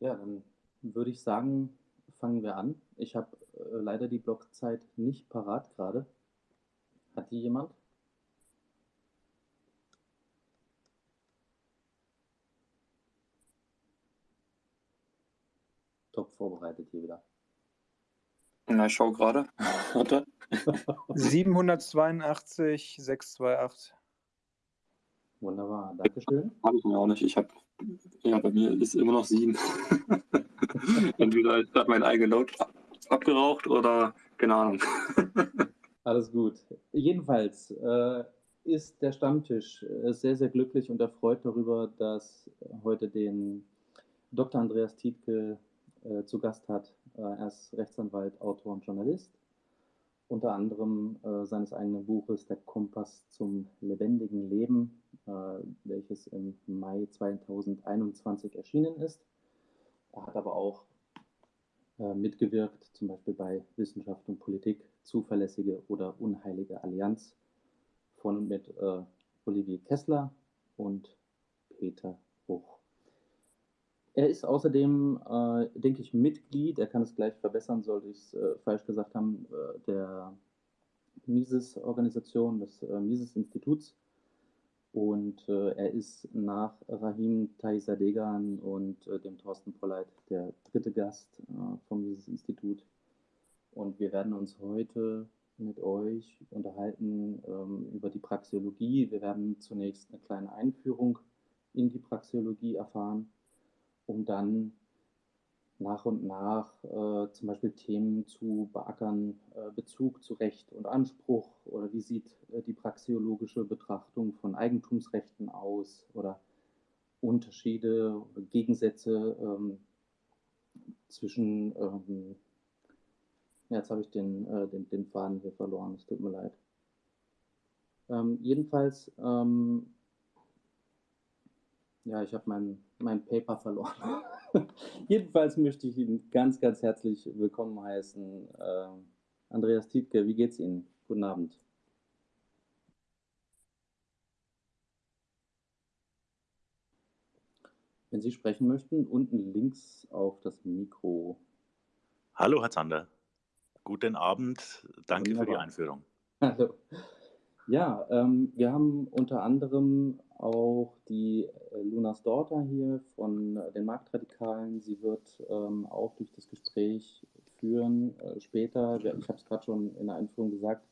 Ja, dann würde ich sagen, fangen wir an. Ich habe äh, leider die Blockzeit nicht parat gerade. Hat die jemand? Top vorbereitet hier wieder. Na, ich schaue gerade. Warte. 782, 628. Wunderbar, Dankeschön. Habe ich mir auch nicht. Ich habe, ja, bei mir ist immer noch sieben. Entweder gerade mein eigener Note abgeraucht oder keine Ahnung. Alles gut. Jedenfalls äh, ist der Stammtisch äh, sehr, sehr glücklich und erfreut darüber, dass heute den Dr. Andreas Tietke äh, zu Gast hat. Äh, er ist Rechtsanwalt, Autor und Journalist. Unter anderem äh, seines eigenen Buches Der Kompass zum lebendigen Leben, äh, welches im Mai 2021 erschienen ist. Er hat aber auch äh, mitgewirkt, zum Beispiel bei Wissenschaft und Politik, zuverlässige oder unheilige Allianz von und mit äh, Olivier Kessler und Peter Buch. Er ist außerdem, äh, denke ich, Mitglied, er kann es gleich verbessern, sollte ich es äh, falsch gesagt haben, äh, der Mises-Organisation, des äh, Mises-Instituts und äh, er ist nach Rahim Taisadegan und äh, dem Thorsten Polleit der dritte Gast vom Mises-Institut. Und wir werden uns heute mit euch unterhalten ähm, über die Praxeologie. Wir werden zunächst eine kleine Einführung in die Praxeologie erfahren, um dann nach und nach äh, zum Beispiel Themen zu beackern, äh, Bezug zu Recht und Anspruch oder wie sieht äh, die praxeologische Betrachtung von Eigentumsrechten aus oder Unterschiede oder Gegensätze ähm, zwischen, ähm, ja, jetzt habe ich den, äh, den, den Faden hier verloren, es tut mir leid. Ähm, jedenfalls, ähm, ja, ich habe mein, mein Paper verloren. Jedenfalls möchte ich Ihnen ganz, ganz herzlich willkommen heißen. Äh, Andreas Tietke, wie geht's Ihnen? Guten Abend. Wenn Sie sprechen möchten, unten links auf das Mikro. Hallo, Herr Zander. Guten Abend. Danke Wunderbar. für die Einführung. Hallo. Ja, ähm, wir haben unter anderem auch die äh, Lunas Daughter hier von äh, den Marktradikalen. Sie wird ähm, auch durch das Gespräch führen. Äh, später, ich habe es gerade schon in der Einführung gesagt,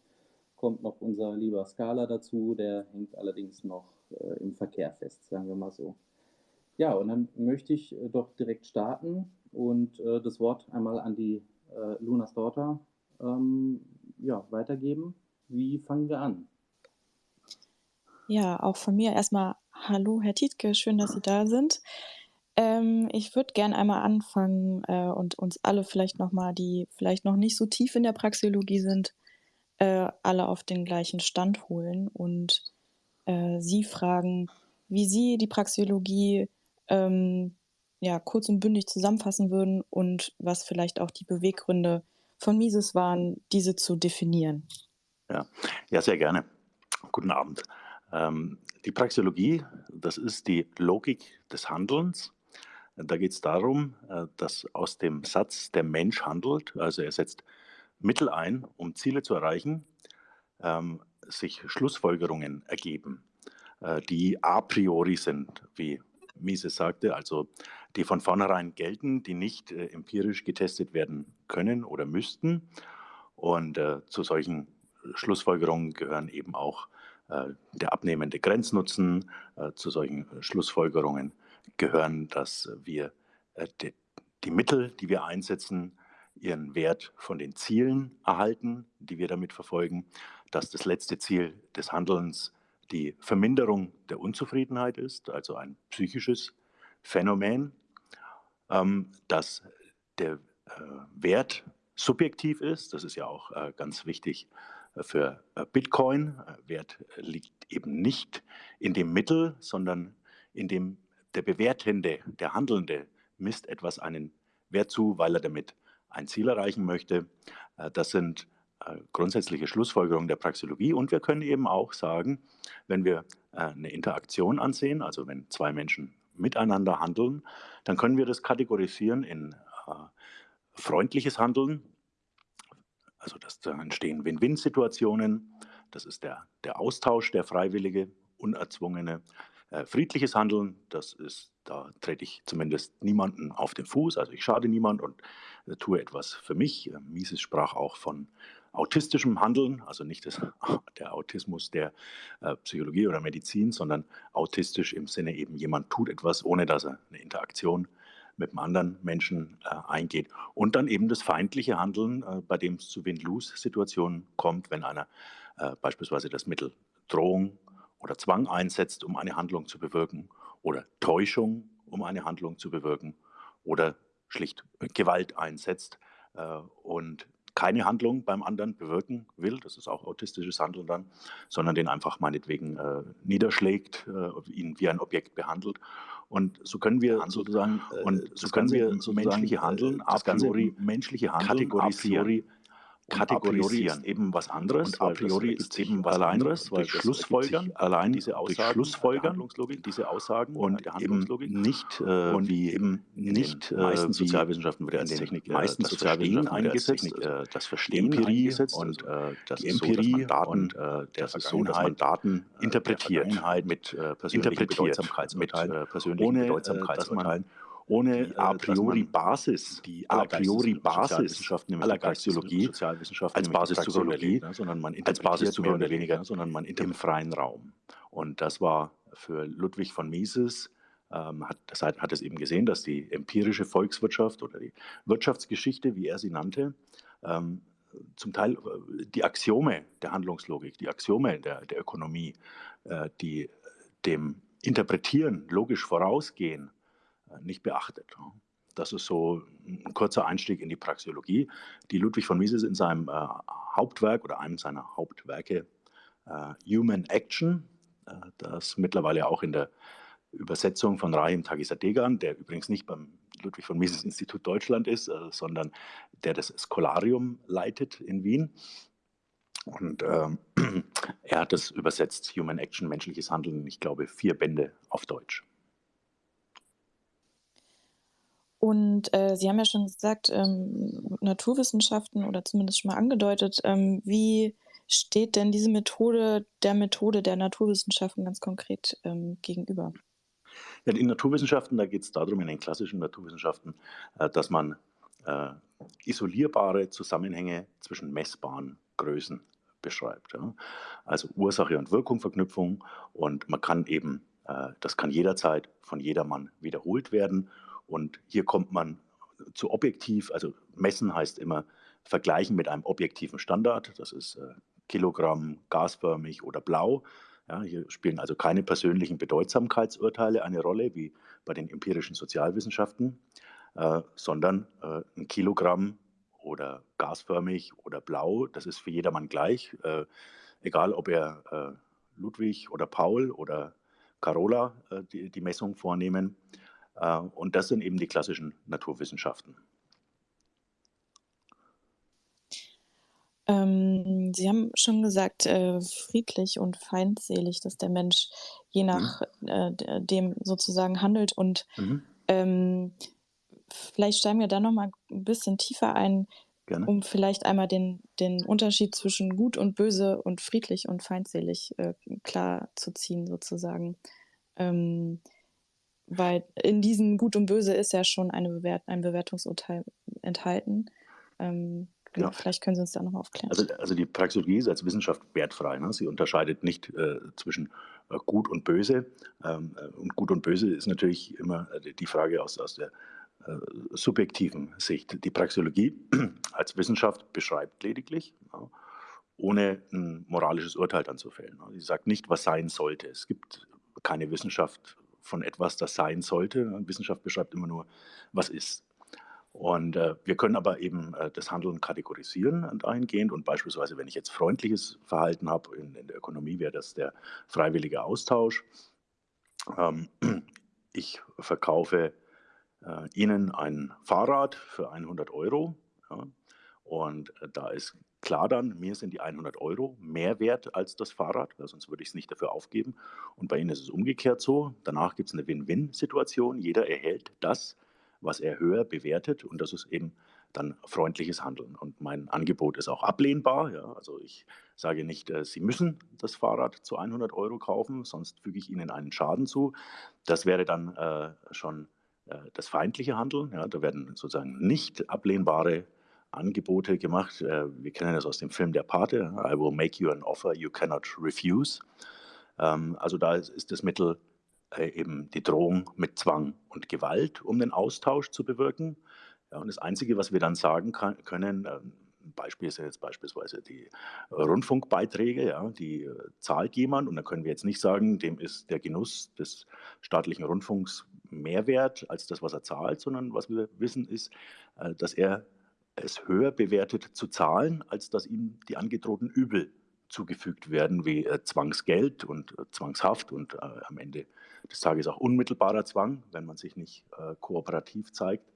kommt noch unser lieber Scala dazu. Der hängt allerdings noch äh, im Verkehr fest, sagen wir mal so. Ja, und dann möchte ich äh, doch direkt starten und äh, das Wort einmal an die Lunas Daughter ähm, ja, weitergeben. Wie fangen wir an? Ja, auch von mir erstmal hallo, Herr Tietke, schön, dass Sie da sind. Ähm, ich würde gerne einmal anfangen äh, und uns alle vielleicht nochmal, die vielleicht noch nicht so tief in der Praxeologie sind, äh, alle auf den gleichen Stand holen und äh, Sie fragen, wie Sie die Praxeologie ähm, ja, kurz und bündig zusammenfassen würden und was vielleicht auch die Beweggründe von Mises waren, diese zu definieren. Ja, ja sehr gerne. Guten Abend. Ähm, die Praxeologie, das ist die Logik des Handelns. Da geht es darum, äh, dass aus dem Satz der Mensch handelt, also er setzt Mittel ein, um Ziele zu erreichen, ähm, sich Schlussfolgerungen ergeben, äh, die a priori sind, wie Mises sagte, also die von vornherein gelten, die nicht äh, empirisch getestet werden können oder müssten. Und zu solchen Schlussfolgerungen gehören eben auch äh, der abnehmende Grenznutzen. Äh, zu solchen Schlussfolgerungen gehören, dass wir äh, die Mittel, die wir einsetzen, ihren Wert von den Zielen erhalten, die wir damit verfolgen, dass das letzte Ziel des Handelns die Verminderung der Unzufriedenheit ist, also ein psychisches Phänomen, ähm, dass der Wert subjektiv ist, das ist ja auch ganz wichtig für äh, Bitcoin. Äh, Wert liegt eben nicht in dem Mittel, sondern in dem der Bewertende, der Handelnde misst etwas einen Wert zu, weil er damit ein Ziel erreichen möchte. Äh, das sind grundsätzliche Schlussfolgerungen der Praxeologie. Und wir können eben auch sagen, wenn wir eine Interaktion ansehen, also wenn zwei Menschen miteinander handeln, dann können wir das kategorisieren in freundliches Handeln. Also das, da entstehen Win-Win-Situationen. Das ist der, der Austausch, der freiwillige, unerzwungene. Äh, friedliches Handeln, das ist, da trete ich zumindest niemanden auf den Fuß, also ich schade niemand und äh, tue etwas für mich. Äh, Mises sprach auch von autistischem Handeln, also nicht das, der Autismus der äh, Psychologie oder Medizin, sondern autistisch im Sinne eben, jemand tut etwas, ohne dass er eine Interaktion mit einem anderen Menschen äh, eingeht. Und dann eben das feindliche Handeln, äh, bei dem es zu Win-Lose-Situationen kommt, wenn einer äh, beispielsweise das Mittel Drohung oder Zwang einsetzt, um eine Handlung zu bewirken, oder Täuschung, um eine Handlung zu bewirken, oder schlicht Gewalt einsetzt. Äh, und keine Handlung beim anderen bewirken will, das ist auch autistisches Handeln dann, sondern den einfach meinetwegen äh, niederschlägt, äh, ihn wie ein Objekt behandelt. Und so können wir sozusagen, äh, und so können wir so menschliche Handeln a priori, menschliche Handeln kategorisieren kategorisieren. eben was anderes. Und a priori ist eben was anderes, weil Schlussfolgern allein diese Aussagen, Schlussfolgern, diese Aussagen und eben nicht äh, und wie eben nicht äh, meisten Sozialwissenschaften wird als Technik meisten Sozialwissenschaften eingesetzt, äh, das Verstehen Empirie und äh, das die Empirie so, Daten und äh, das ist so, dass man Daten interpretiert mit äh, persönlichen Bedeutsamkeitsurteilen, mit, äh, persönlichen ohne, Bedeutsamkeitsurteilen ohne a priori Basis, die a priori Basis aller Geistestheologie als Basis zur sondern man als Basis zu mehr oder weniger, sondern man im freien Raum. Und das war für Ludwig von Mises ähm, hat, das hat, hat es eben gesehen, dass die empirische Volkswirtschaft oder die Wirtschaftsgeschichte, wie er sie nannte, ähm, zum Teil äh, die Axiome der Handlungslogik, die Axiome der, der Ökonomie, äh, die dem Interpretieren logisch vorausgehen, äh, nicht beachtet. Das ist so ein kurzer Einstieg in die Praxeologie, die Ludwig von Mises in seinem äh, Hauptwerk oder einem seiner Hauptwerke äh, Human Action, äh, das mittlerweile auch in der Übersetzung von Rahim Tagisadegan, der übrigens nicht beim Ludwig von Mises Institut Deutschland ist, äh, sondern der das Scholarium leitet in Wien. Und ähm, er hat das übersetzt, Human Action, menschliches Handeln, ich glaube, vier Bände auf Deutsch. Und äh, Sie haben ja schon gesagt, ähm, Naturwissenschaften oder zumindest schon mal angedeutet. Ähm, wie steht denn diese Methode der Methode der Naturwissenschaften ganz konkret ähm, gegenüber? Ja, in Naturwissenschaften, da geht es darum, in den klassischen Naturwissenschaften, äh, dass man äh, isolierbare Zusammenhänge zwischen messbaren Größen beschreibt. Ja? Also Ursache und Wirkung, Verknüpfung und man kann eben, äh, das kann jederzeit von jedermann wiederholt werden und hier kommt man zu objektiv, also messen heißt immer vergleichen mit einem objektiven Standard. Das ist äh, Kilogramm gasförmig oder blau. Ja, hier spielen also keine persönlichen Bedeutsamkeitsurteile eine Rolle, wie bei den empirischen Sozialwissenschaften, äh, sondern äh, ein Kilogramm oder gasförmig oder blau, das ist für jedermann gleich. Äh, egal, ob er äh, Ludwig oder Paul oder Carola die, die Messung vornehmen. Äh, und das sind eben die klassischen Naturwissenschaften. Ähm, Sie haben schon gesagt, äh, friedlich und feindselig, dass der Mensch je mhm. nach mhm. äh, dem sozusagen handelt. Und mhm. ähm, vielleicht steigen wir da noch mal ein bisschen tiefer ein, Gerne. um vielleicht einmal den, den Unterschied zwischen gut und böse und friedlich und feindselig äh, klar zu ziehen, sozusagen. Ähm, weil in diesem Gut und Böse ist ja schon eine Bewert ein Bewertungsurteil enthalten. Ähm, genau, ja. vielleicht können Sie uns da nochmal aufklären. Also, also, die Praxeologie ist als Wissenschaft wertfrei. Ne? Sie unterscheidet nicht äh, zwischen äh, Gut und Böse. Ähm, äh, und Gut und Böse ist natürlich immer äh, die Frage aus, aus der äh, subjektiven Sicht. Die Praxeologie als Wissenschaft beschreibt lediglich, ja, ohne ein moralisches Urteil dann zu fällen. Sie sagt nicht, was sein sollte. Es gibt keine Wissenschaft, von etwas, das sein sollte. Wissenschaft beschreibt immer nur, was ist. Und äh, wir können aber eben äh, das Handeln kategorisieren dahingehend. Und beispielsweise, wenn ich jetzt freundliches Verhalten habe, in, in der Ökonomie wäre das der freiwillige Austausch. Ähm, ich verkaufe äh, Ihnen ein Fahrrad für 100 Euro. Ja, Und äh, da ist klar dann, mir sind die 100 Euro mehr wert als das Fahrrad, weil sonst würde ich es nicht dafür aufgeben. Und bei Ihnen ist es umgekehrt so. Danach gibt es eine Win-Win-Situation. Jeder erhält das, was er höher bewertet. Und das ist eben dann freundliches Handeln. Und mein Angebot ist auch ablehnbar. Ja. Also ich sage nicht, äh, Sie müssen das Fahrrad zu 100 Euro kaufen, sonst füge ich Ihnen einen Schaden zu. Das wäre dann äh, schon äh, das feindliche Handeln. Ja. Da werden sozusagen nicht ablehnbare Angebote gemacht. Äh, wir kennen das aus dem Film Der Pate. I will make you an offer you cannot refuse. Ähm, also da ist das Mittel äh, eben die Drohung mit Zwang und Gewalt, um den Austausch zu bewirken. Und das Einzige, was wir dann sagen können, ähm, Beispiel sind jetzt beispielsweise die Rundfunkbeiträge, ja, die äh, zahlt jemand und dann können wir jetzt nicht sagen, dem ist der Genuss des staatlichen Rundfunks mehr wert als das, was er zahlt, sondern was wir wissen ist, dass er es höher bewertet zu zahlen, als dass ihm die angedrohten Übel zugefügt werden, wie äh, Zwangsgeld und äh, Zwangshaft und äh, am Ende des Tages auch unmittelbarer Zwang, wenn man sich nicht äh, kooperativ zeigt.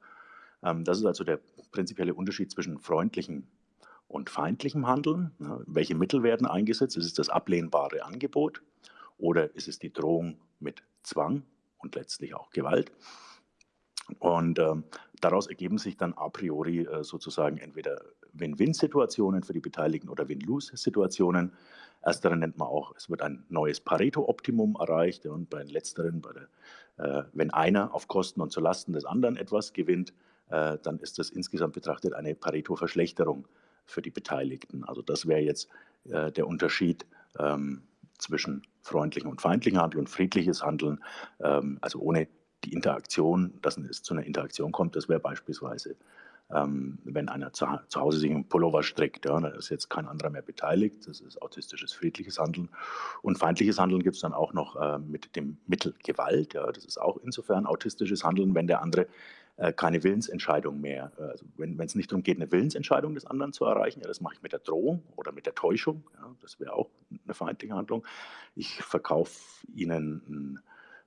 Ähm, das ist also der prinzipielle Unterschied zwischen freundlichem und feindlichem Handeln. Ja, welche Mittel werden eingesetzt? Ist es das ablehnbare Angebot oder ist es die Drohung mit Zwang und letztlich auch Gewalt? Und ähm, daraus ergeben sich dann a priori äh, sozusagen entweder Win-Win-Situationen für die Beteiligten oder Win-Lose-Situationen. Ersteren nennt man auch, es wird ein neues Pareto-Optimum erreicht und bei den letzteren, bei der, äh, wenn einer auf Kosten und zulasten des anderen etwas gewinnt, äh, dann ist das insgesamt betrachtet eine Pareto-Verschlechterung für die Beteiligten. Also das wäre jetzt äh, der Unterschied ähm, zwischen freundlichem und feindlichem Handeln und friedliches Handeln, ähm, also ohne die Interaktion, dass es zu einer Interaktion kommt, das wäre beispielsweise, ähm, wenn einer zu, zu, Hause sich einen Pullover strickt, ja, da ist jetzt kein anderer mehr beteiligt, das ist autistisches, friedliches Handeln. Und feindliches Handeln gibt es dann auch noch äh, mit dem Mittel Gewalt, ja, das ist auch insofern autistisches Handeln, wenn der andere äh, keine Willensentscheidung mehr, äh, also wenn es nicht darum geht, eine Willensentscheidung des anderen zu erreichen, ja, das mache ich mit der Drohung oder mit der Täuschung, ja, das wäre auch eine feindliche Handlung. Ich verkaufe Ihnen ein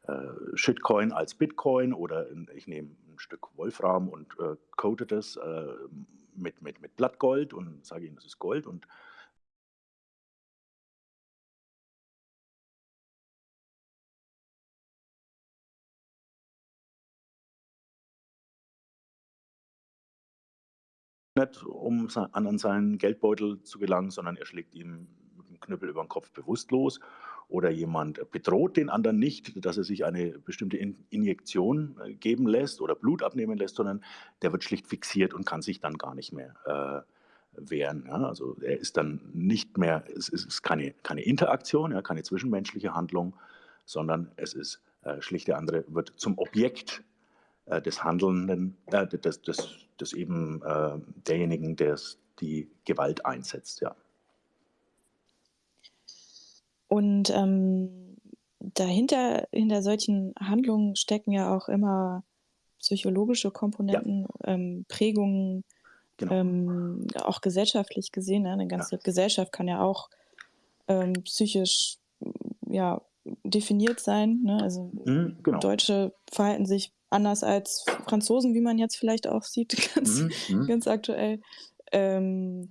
äh, Shitcoin als Bitcoin oder ich nehme ein Stück Wolfram und äh, coate das äh, mit, mit, mit Blattgold und sage ihnen, das ist Gold und nicht, um an seinen Geldbeutel zu gelangen, sondern er schlägt ihm mit dem Knüppel über den Kopf bewusstlos oder jemand bedroht den anderen nicht, dass er sich eine bestimmte Injektion äh, geben lässt oder Blut abnehmen lässt, sondern der wird schlicht fixiert und kann sich dann gar nicht mehr äh, wehren. Ja? Also er ist dann nicht mehr, es ist keine, keine Interaktion, ja, keine zwischenmenschliche Handlung, sondern es ist äh, schlicht der andere wird zum Objekt äh, des Handelnden, äh, des, des, des eben derjenigen, der die Gewalt einsetzt. Ja. Und ähm, dahinter, hinter solchen Handlungen stecken ja auch immer psychologische Komponenten, ja. ähm, Prägungen, genau. ähm, auch gesellschaftlich gesehen. Ne? Eine ganze ja. Gesellschaft kann ja auch ähm, psychisch ja, definiert sein. Ne? Also mhm, genau. Deutsche verhalten sich anders als Franzosen, wie man jetzt vielleicht auch sieht, ganz, mhm, mhm. ganz aktuell. Ähm,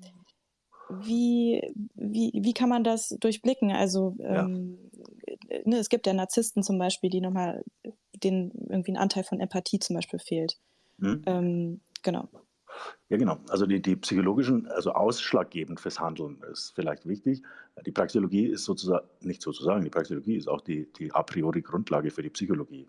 wie, wie, wie kann man das durchblicken? Also ähm, ja. ne, es gibt ja Narzissten zum Beispiel, die nochmal, denen irgendwie ein Anteil von Empathie zum Beispiel fehlt. Mhm. Ähm, genau. Ja, genau. Also die, die psychologischen, also ausschlaggebend fürs Handeln ist vielleicht wichtig. Die Praxeologie ist sozusagen, nicht sozusagen, die Praxeologie ist auch die, die a priori Grundlage für die Psychologie.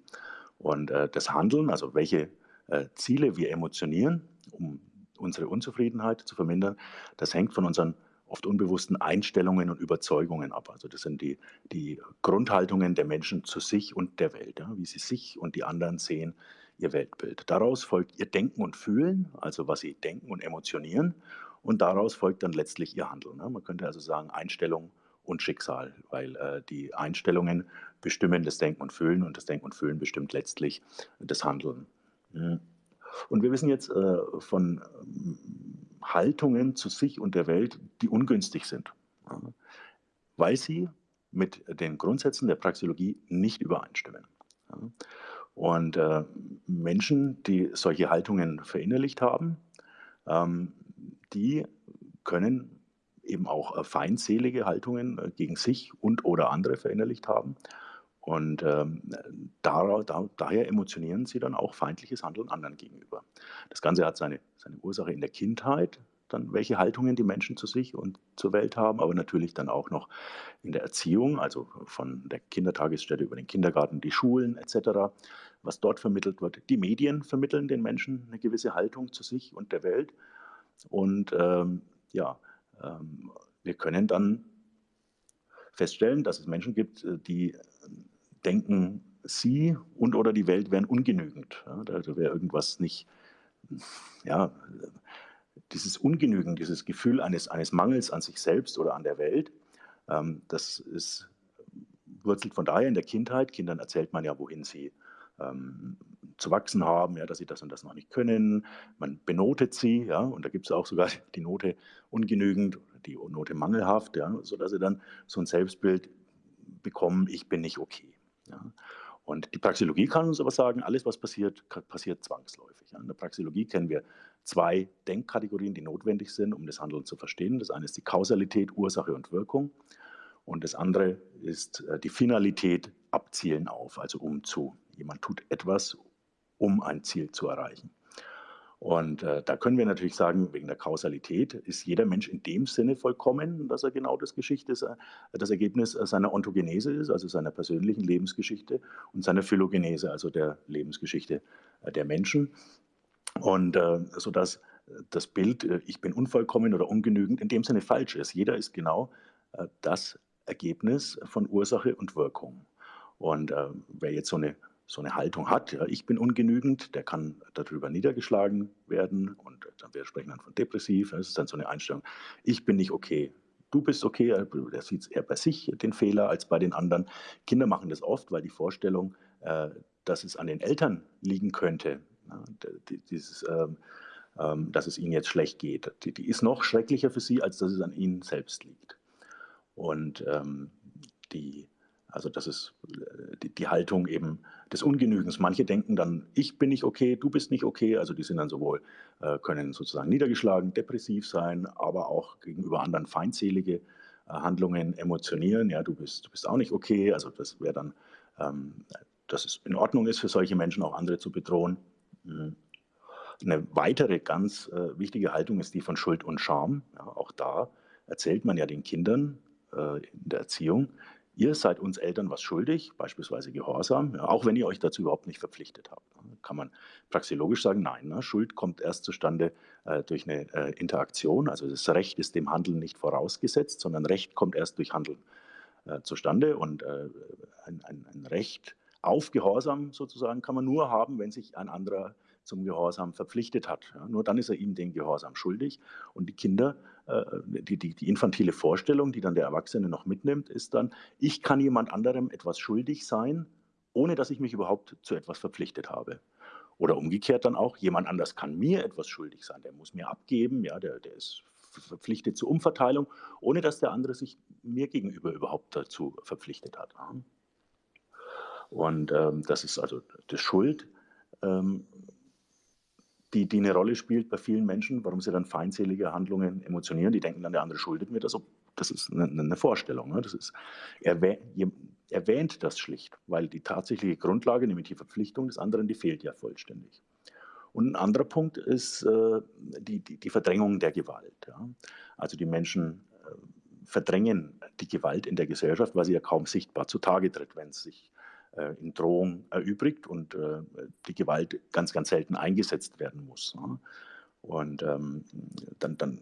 Und äh, das Handeln, also welche äh, Ziele wir emotionieren, um unsere Unzufriedenheit zu vermindern, das hängt von unseren oft unbewussten Einstellungen und Überzeugungen ab. Also das sind die, die Grundhaltungen der Menschen zu sich und der Welt, ja, wie sie sich und die anderen sehen, ihr Weltbild. Daraus folgt ihr Denken und Fühlen, also was sie denken und emotionieren. Und daraus folgt dann letztlich ihr Handeln. Ne? Man könnte also sagen Einstellung und Schicksal, weil äh, die Einstellungen bestimmen das Denken und Fühlen und das Denken und Fühlen bestimmt letztlich das Handeln. Mhm. Und wir wissen jetzt äh, von ähm, Haltungen zu sich und der Welt, die ungünstig sind, weil sie mit den Grundsätzen der Praxeologie nicht übereinstimmen. Und äh, Menschen, die solche Haltungen verinnerlicht haben, ähm, die können eben auch äh, feindselige Haltungen äh, gegen sich und oder andere verinnerlicht haben. Und ähm, da, da, daher emotionieren sie dann auch feindliches Handeln anderen gegenüber. Das Ganze hat seine, seine Ursache in der Kindheit, dann welche Haltungen die Menschen zu sich und zur Welt haben, aber natürlich dann auch noch in der Erziehung, also von der Kindertagesstätte über den Kindergarten, die Schulen etc., was dort vermittelt wird. Die Medien vermitteln den Menschen eine gewisse Haltung zu sich und der Welt. Und ähm, ja, ähm, wir können dann feststellen, dass es Menschen gibt, äh, die denken, sie und oder die Welt wären ungenügend. Ja, da wäre irgendwas nicht, ja, dieses Ungenügen, dieses Gefühl eines, eines Mangels an sich selbst oder an der Welt, ähm, das ist, wurzelt von daher in der Kindheit. Kindern erzählt man ja, wohin sie ähm, zu wachsen haben, ja, dass sie das und das noch nicht können. Man benotet sie, ja, und da gibt es auch sogar die Note ungenügend, die Note mangelhaft, ja, sodass sie dann so ein Selbstbild bekommen, ich bin nicht okay. Ja. Und die Praxeologie kann uns aber sagen, alles, was passiert, passiert zwangsläufig. In der Praxeologie kennen wir zwei Denkkategorien, die notwendig sind, um das Handeln zu verstehen. Das eine ist die Kausalität, Ursache und Wirkung. Und das andere ist äh, die Finalität, abzielen auf, also um zu. Jemand tut etwas, um ein Ziel zu erreichen. Und äh, da können wir natürlich sagen, wegen der Kausalität ist jeder Mensch in dem Sinne vollkommen, dass er genau das, Geschichte, äh, das Ergebnis äh, seiner Ontogenese ist, also seiner persönlichen Lebensgeschichte und seiner Phylogenese, also der Lebensgeschichte äh, der Menschen. Und äh, sodass das Bild, ich bin unvollkommen oder ungenügend, in dem Sinne falsch ist. Jeder ist genau äh, das Ergebnis von Ursache und Wirkung. Und äh, wer jetzt so eine so eine Haltung hat, ja, ich bin ungenügend, der kann darüber niedergeschlagen werden und dann wir sprechen dann von depressiv, das ist dann so eine Einstellung, ich bin nicht okay, du bist okay, der sieht eher bei sich den Fehler als bei den anderen. Kinder machen das oft, weil die Vorstellung, äh, dass es an den Eltern liegen könnte, ja, dieses, ähm, ähm, dass es ihnen jetzt schlecht geht, die, die, ist noch schrecklicher für sie, als dass es an ihnen selbst liegt. Und ähm, die also das ist äh, die, die, Haltung eben des Ungenügens. Manche denken dann, ich bin nicht okay, du bist nicht okay. Also die sind dann sowohl, äh, können sozusagen niedergeschlagen, depressiv sein, aber auch gegenüber anderen feindselige äh, Handlungen emotionieren. Ja, du bist, du bist auch nicht okay. Also das wäre dann, ähm, dass es in Ordnung ist für solche Menschen auch andere zu bedrohen. Mhm. Eine weitere ganz äh, wichtige Haltung ist die von Schuld und Scham. Ja, auch da erzählt man ja den Kindern äh, in der Erziehung, Ihr seid uns Eltern was schuldig, beispielsweise Gehorsam, ja, auch wenn ihr euch dazu überhaupt nicht verpflichtet habt. Kann man praxiologisch sagen, nein, ne, Schuld kommt erst zustande äh, durch eine äh, Interaktion. Also das Recht ist dem Handeln nicht vorausgesetzt, sondern Recht kommt erst durch Handeln äh, zustande. Und äh, ein, ein, ein, Recht auf Gehorsam sozusagen kann man nur haben, wenn sich ein anderer zum Gehorsam verpflichtet hat. Ja, nur dann ist er ihm den Gehorsam schuldig. Und die Kinder, die, die, die infantile Vorstellung, die dann der Erwachsene noch mitnimmt, ist dann, ich kann jemand anderem etwas schuldig sein, ohne dass ich mich überhaupt zu etwas verpflichtet habe. Oder umgekehrt dann auch, jemand anders kann mir etwas schuldig sein, der muss mir abgeben, ja, der, der ist verpflichtet zur Umverteilung, ohne dass der andere sich mir gegenüber überhaupt dazu verpflichtet hat. Und ähm, das ist also das Schuld ähm, die, die eine Rolle spielt bei vielen Menschen, warum sie dann feindselige Handlungen emotionieren. Die denken dann, der andere schuldet mir das. Das ist eine, eine Vorstellung. Ne? Das ist, erwähnt, erwähnt das schlicht, weil die tatsächliche Grundlage, nämlich die Verpflichtung des anderen, die fehlt ja vollständig. Und ein anderer Punkt ist äh, die, die, die, Verdrängung der Gewalt. Ja? Also die Menschen äh, verdrängen die Gewalt in der Gesellschaft, weil sie ja kaum sichtbar zutage tritt, wenn es sich in Drohung erübrigt und äh, die Gewalt ganz, ganz selten eingesetzt werden muss. Und ähm, dann, dann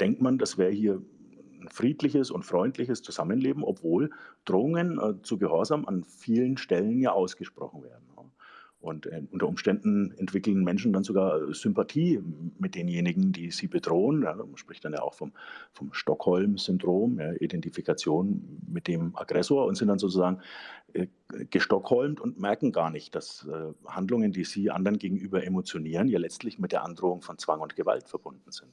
denkt man, das wäre hier ein friedliches und freundliches Zusammenleben, obwohl Drohungen äh, zu Gehorsam an vielen Stellen ja ausgesprochen werden. Und äh, unter Umständen entwickeln Menschen dann sogar Sympathie mit denjenigen, die sie bedrohen. Ja, man spricht dann ja auch vom, vom Stockholm-Syndrom, ja, Identifikation mit dem Aggressor und sind dann sozusagen äh, gestockholmt und merken gar nicht, dass äh, Handlungen, die sie anderen gegenüber emotionieren, ja letztlich mit der Androhung von Zwang und Gewalt verbunden sind.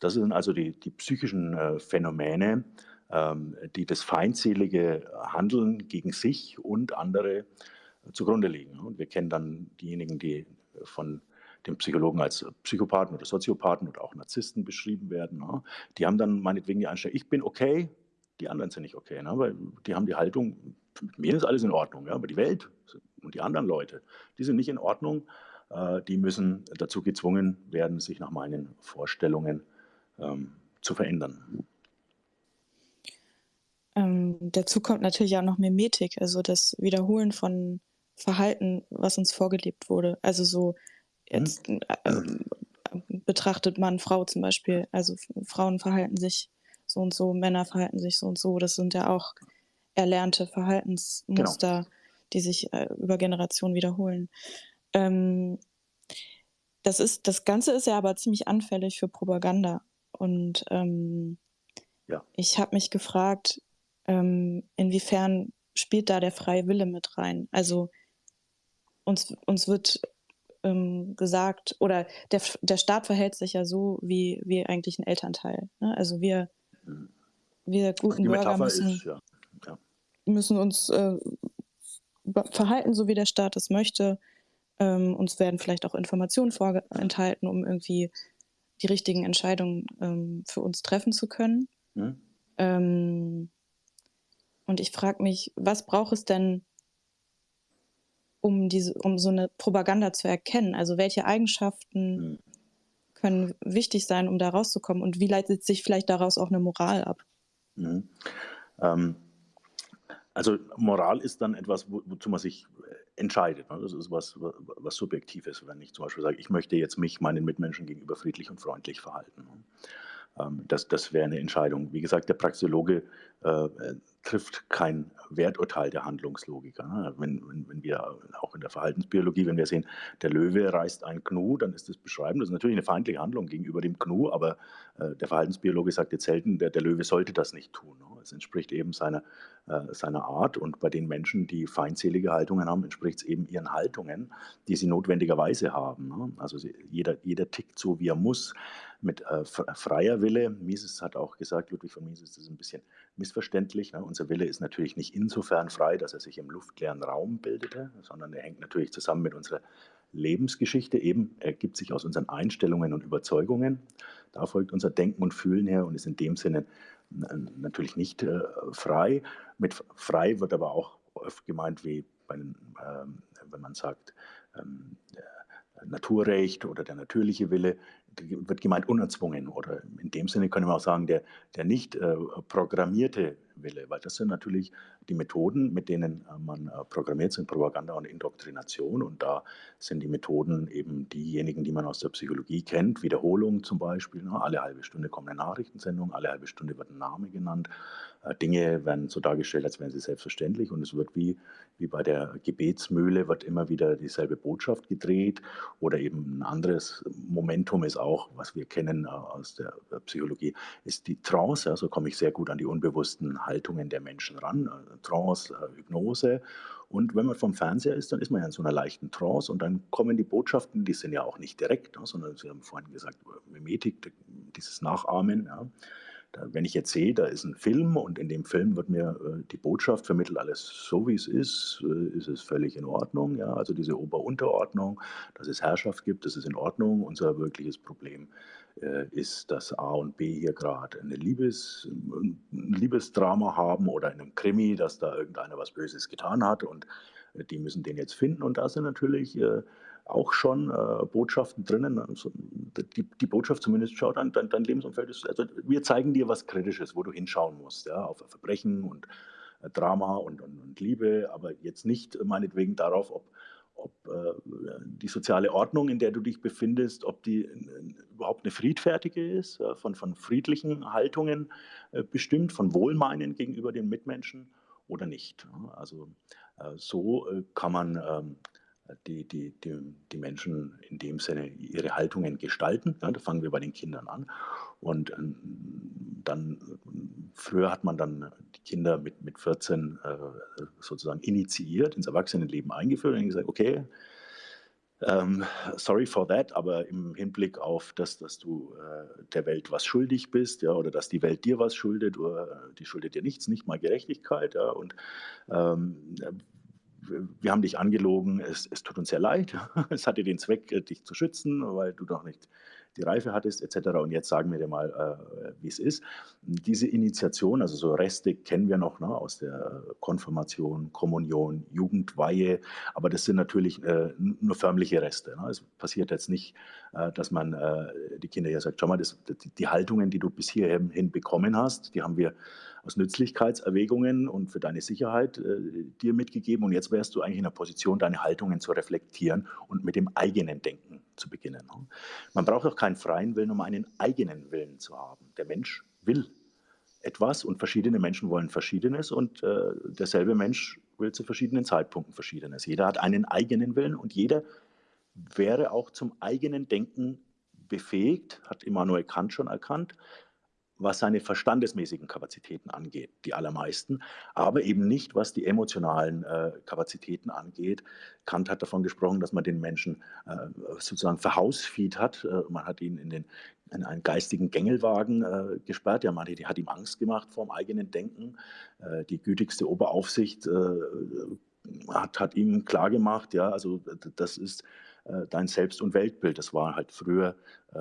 Das sind also die, die psychischen äh, Phänomene, ähm, die das feindselige Handeln gegen sich und andere zugrunde liegen. Und wir kennen dann diejenigen, die von den Psychologen als Psychopathen oder Soziopathen oder auch Narzissten beschrieben werden. Ne? Die haben dann meinetwegen die Einstellung, ich bin okay, die anderen sind nicht okay, ne? weil die haben die Haltung, mit mir ist alles in Ordnung, aber die Welt und die anderen Leute, die sind nicht in Ordnung, äh, die müssen dazu gezwungen werden, sich nach meinen Vorstellungen ähm, zu verändern. Ähm, dazu kommt natürlich auch noch Mimetik, also das Wiederholen von Verhalten, was uns vorgelebt wurde. Also so jetzt hm. äh, betrachtet man Frau zum Beispiel, also Frauen verhalten sich so und so, Männer verhalten sich so und so. Das sind ja auch erlernte Verhaltensmuster, genau. die sich äh, über Generationen wiederholen. Ähm, das ist, das Ganze ist ja aber ziemlich anfällig für Propaganda. Und ähm, ja. ich habe mich gefragt, ähm, inwiefern spielt da der freie Wille mit rein? Also uns, uns wird ähm, gesagt, oder der, der Staat verhält sich ja so wie, wie eigentlich ein Elternteil. Ne? Also wir, wir guten Bürger müssen, ist, ja. Ja. müssen uns äh, verhalten, so wie der Staat es möchte. Ähm, uns werden vielleicht auch Informationen vorenthalten, um irgendwie die richtigen Entscheidungen ähm, für uns treffen zu können. Mhm. Ähm, und ich frage mich, was braucht es denn, um, diese, um so eine Propaganda zu erkennen? Also welche Eigenschaften mhm. können wichtig sein, um da rauszukommen? Und wie leitet sich vielleicht daraus auch eine Moral ab? Mhm. Ähm, also Moral ist dann etwas, wo, wozu man sich entscheidet. Ne? Das ist was, was Subjektives, wenn ich zum Beispiel sage, ich möchte jetzt mich meinen Mitmenschen gegenüber friedlich und freundlich verhalten. Ne? Ähm, das, das wäre eine Entscheidung. Wie gesagt, der Praxiologe äh, trifft kein Werturteil der Handlungslogiker. Wenn, wenn, wenn, wir auch in der Verhaltensbiologie, wenn wir sehen, der Löwe reißt ein Gnu, dann ist das beschreiben. Das ist natürlich eine feindliche Handlung gegenüber dem Gnu, aber äh, der Verhaltensbiologe sagt jetzt selten, der, der Löwe sollte das nicht tun. Ne? Es entspricht eben seiner, äh, seiner Art und bei den Menschen, die feindselige Haltungen haben, entspricht es eben ihren Haltungen, die sie notwendigerweise haben. Ne? Also sie, jeder, jeder tickt so, wie er muss mit äh, freier Wille. Mises hat auch gesagt, Ludwig von Mises, das ist ein bisschen missverständlich. Ne? Unser Wille ist natürlich nicht insofern frei, dass er sich im luftleeren Raum bildete, sondern er hängt natürlich zusammen mit unserer Lebensgeschichte. Eben ergibt sich aus unseren Einstellungen und Überzeugungen. Da folgt unser Denken und Fühlen her und ist in dem Sinne natürlich nicht äh, frei. Mit frei wird aber auch oft gemeint, wie bei, ähm, wenn man sagt, ähm, Naturrecht oder der natürliche Wille wird gemeint unerzwungen oder in dem Sinne können wir auch sagen, der, der nicht äh, programmierte Wille, weil das sind natürlich die Methoden, mit denen äh, man äh, programmiert sind, Propaganda und Indoktrination. Und da sind die Methoden eben diejenigen, die man aus der Psychologie kennt, Wiederholung zum Beispiel, ne? alle halbe Stunde kommt eine Nachrichtensendung, alle halbe Stunde wird ein Name genannt, äh, Dinge werden so dargestellt, als wären sie selbstverständlich. Und es wird wie, wie bei der Gebetsmühle, wird immer wieder dieselbe Botschaft gedreht. Oder eben ein anderes Momentum ist auch, was wir kennen aus der Psychologie, ist die Trance, also komme ich sehr gut an die unbewussten Haltungen der Menschen ran, äh, Trance, äh, Hypnose. Und wenn man vom Fernseher ist, dann ist man ja in so einer leichten Trance und dann kommen die Botschaften, die sind ja auch nicht direkt, ne, sondern Sie haben vorhin gesagt, Mimetik, dieses Nachahmen. Ja. Wenn ich jetzt sehe, da ist ein Film und in dem Film wird mir äh, die Botschaft vermittelt, alles so wie es ist, ist es völlig in Ordnung. Ja? Also diese Ober-Unterordnung, dass es Herrschaft gibt, das ist in Ordnung. Unser wirkliches Problem ist, dass A und B hier gerade Liebes, ein Liebesdrama haben oder in einem Krimi, dass da irgendeiner was Böses getan hat und äh, die müssen den jetzt finden. Und da sind natürlich äh, auch schon äh, Botschaften drinnen. Also die, Botschaft zumindest schaut an, dein, dein Lebensumfeld ist, also wir zeigen dir was Kritisches, wo du hinschauen musst, ja, auf Verbrechen und äh, Drama und, und, und, Liebe, aber jetzt nicht meinetwegen darauf, ob ob äh, die soziale Ordnung, in der du dich befindest, ob die äh, überhaupt eine friedfertige ist, äh, von, von friedlichen Haltungen bestimmt, von Wohlmeinen gegenüber den Mitmenschen oder nicht. Also so kann man ähm, die, die, die, die Menschen in dem Sinne ihre Haltungen gestalten. Ja, da fangen wir bei den Kindern an. Und ähm, dann, früher hat man dann die Kinder mit, mit 14 äh, sozusagen initiiert, ins Erwachsenenleben eingeführt und gesagt, okay, ähm, sorry for that, aber im Hinblick auf das, dass du äh, der Welt was schuldig bist, ja, oder dass die Welt dir was schuldet, oder die schuldet dir nichts, nicht mal Gerechtigkeit, ja, und ähm, wir haben dich angelogen, es, es tut uns sehr leid, es hatte den Zweck, äh, dich zu schützen, weil du doch nicht die Reife hattest etc. Und jetzt sagen wir dir mal, äh, wie es ist. Diese Initiation, also so Reste kennen wir noch ne, aus der Konfirmation, Kommunion, Jugendweihe, aber das sind natürlich äh, nur förmliche Reste. Ne? Es passiert jetzt nicht, äh, dass man äh, die Kinder ja sagt, schau mal, das, die, die Haltungen, die du bis hierhin bekommen hast, die haben wir aus Nützlichkeitserwägungen und für deine Sicherheit äh, dir mitgegeben. Und jetzt wärst du eigentlich in der Position, deine Haltungen zu reflektieren und mit dem eigenen Denken zu beginnen. Ne? Man braucht auch keinen freien Willen, um einen eigenen Willen zu haben. Der Mensch will etwas und verschiedene Menschen wollen Verschiedenes und äh, derselbe Mensch will zu verschiedenen Zeitpunkten Verschiedenes. Jeder hat einen eigenen Willen und jeder wäre auch zum eigenen Denken befähigt, hat Immanuel Kant schon erkannt, was seine verstandesmäßigen Kapazitäten angeht, die allermeisten, aber eben nicht, was die emotionalen äh, Kapazitäten angeht. Kant hat davon gesprochen, dass man den Menschen äh, sozusagen verhausfied hat. Äh, man hat ihn in, den, in einen geistigen Gängelwagen äh, gesperrt. Ja, man hat ihm Angst gemacht vor dem eigenen Denken. Äh, die gütigste Oberaufsicht äh, hat, hat ihm klargemacht, ja, also das ist dein Selbst- und Weltbild. Das war halt früher äh,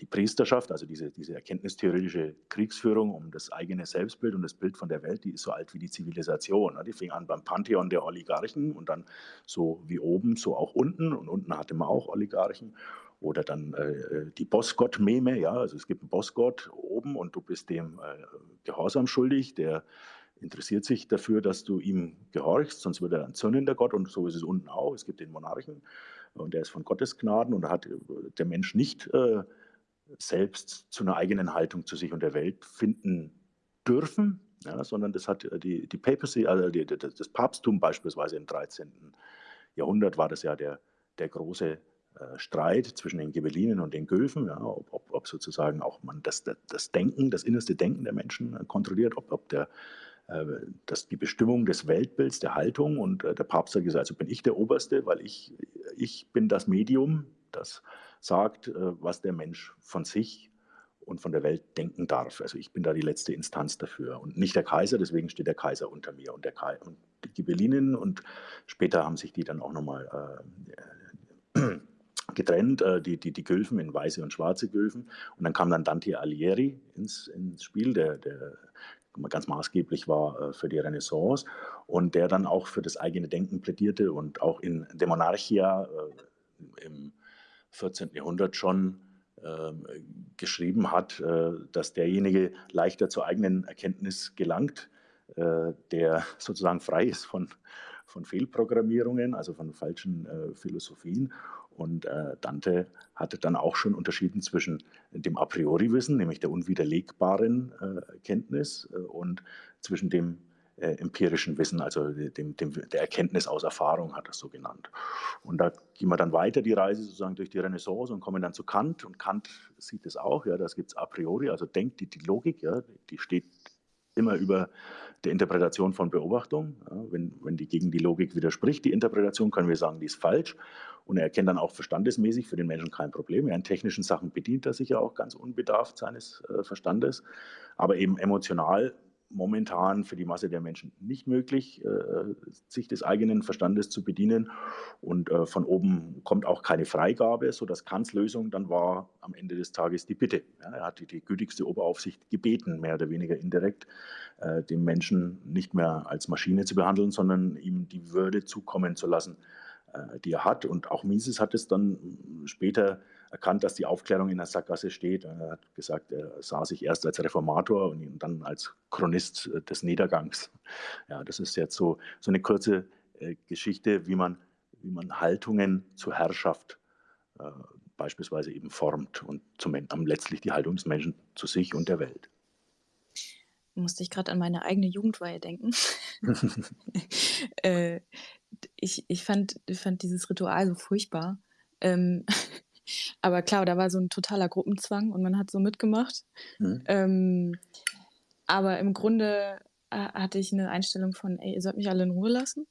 die Priesterschaft, also diese, diese erkenntnistheoretische Kriegsführung um das eigene Selbstbild und das Bild von der Welt, die ist so alt wie die Zivilisation. Ne? Die fing an beim Pantheon der Oligarchen und dann so wie oben, so auch unten. Und unten hatte man auch Oligarchen. Oder dann äh, die Bossgott-Meme, ja, also es gibt einen Bossgott oben und du bist dem äh, Gehorsam schuldig, der interessiert sich dafür, dass du ihm gehorchst, sonst wird er ein zürnender Gott und so ist es unten auch. Es gibt den Monarchen und der ist von Gottes Gnaden und hat der Mensch nicht äh, selbst zu einer eigenen Haltung zu sich und der Welt finden dürfen, ja, sondern das hat die, die Papacy, also die, das Papsttum beispielsweise im 13. Jahrhundert war das ja der, der große äh, Streit zwischen den Ghibellinen und den Gülfen, ja, ob, ob, ob, sozusagen auch man das, das Denken, das innerste Denken der Menschen kontrolliert, ob, ob der äh, dass die Bestimmung des Weltbilds, der Haltung und äh, der Papst hat gesagt, also bin ich der Oberste, weil ich, ich bin das Medium, das sagt, äh, was der Mensch von sich und von der Welt denken darf. Also ich bin da die letzte Instanz dafür und nicht der Kaiser, deswegen steht der Kaiser unter mir und, der Kai und die Ghibellinen und später haben sich die dann auch nochmal äh, getrennt, äh, die, die, die Gülfen in weiße und schwarze Gülfen und dann kam dann Dante Alighieri ins, ins Spiel, der, der ganz maßgeblich war äh, für die Renaissance und der dann auch für das eigene Denken plädierte und auch in De Monarchia äh, im 14. Jahrhundert schon ähm, geschrieben hat, äh, dass derjenige leichter zur eigenen Erkenntnis gelangt, der sozusagen frei ist von, von Fehlprogrammierungen, also von falschen Philosophien und äh, Dante hatte dann auch schon unterschieden zwischen dem A priori-Wissen, nämlich der unwiderlegbaren äh, Kenntnis, äh, und zwischen dem äh, empirischen Wissen, also dem, dem, der Erkenntnis aus Erfahrung, hat er es so genannt. Und da gehen wir dann weiter die Reise sozusagen durch die Renaissance und kommen dann zu Kant. Und Kant sieht es auch, ja, das gibt es a priori, also denkt die, die Logik, ja, die steht immer über der Interpretation von Beobachtung. Ja, wenn, wenn die gegen die Logik widerspricht, die Interpretation, können wir sagen, die ist falsch. Und er erkennt dann auch verstandesmäßig für den Menschen kein Problem. Ja, in technischen Sachen bedient er sich ja auch ganz unbedarft seines äh, Verstandes. Aber eben emotional momentan für die Masse der Menschen nicht möglich, äh, sich des eigenen Verstandes zu bedienen. Und äh, von oben kommt auch keine Freigabe, sodass Kants Lösung dann war am Ende des Tages die Bitte. Er hat die, gütigste Oberaufsicht gebeten, mehr oder weniger indirekt, äh, den Menschen nicht mehr als Maschine zu behandeln, sondern ihm die Würde zukommen zu lassen, äh, die er hat. Und auch Mises hat es dann später erkannt, dass die Aufklärung in der Sackgasse steht. Er hat gesagt, er sah sich erst als Reformator und dann als Chronist äh, des Niedergangs. Ja, das ist jetzt so, so eine kurze äh, Geschichte, wie man, wie man Haltungen zur Herrschaft äh, beispielsweise eben formt und zum, letztlich die Haltung des Menschen zu sich und der Welt. Musste ich gerade an meine eigene Jugendweihe denken. äh, ich, ich, fand, fand dieses Ritual so furchtbar. Ähm, aber klar, da war so ein totaler Gruppenzwang und man hat so mitgemacht. Mhm. Ähm, aber im Grunde äh, hatte ich eine Einstellung von, ey, ihr sollt mich alle in Ruhe lassen.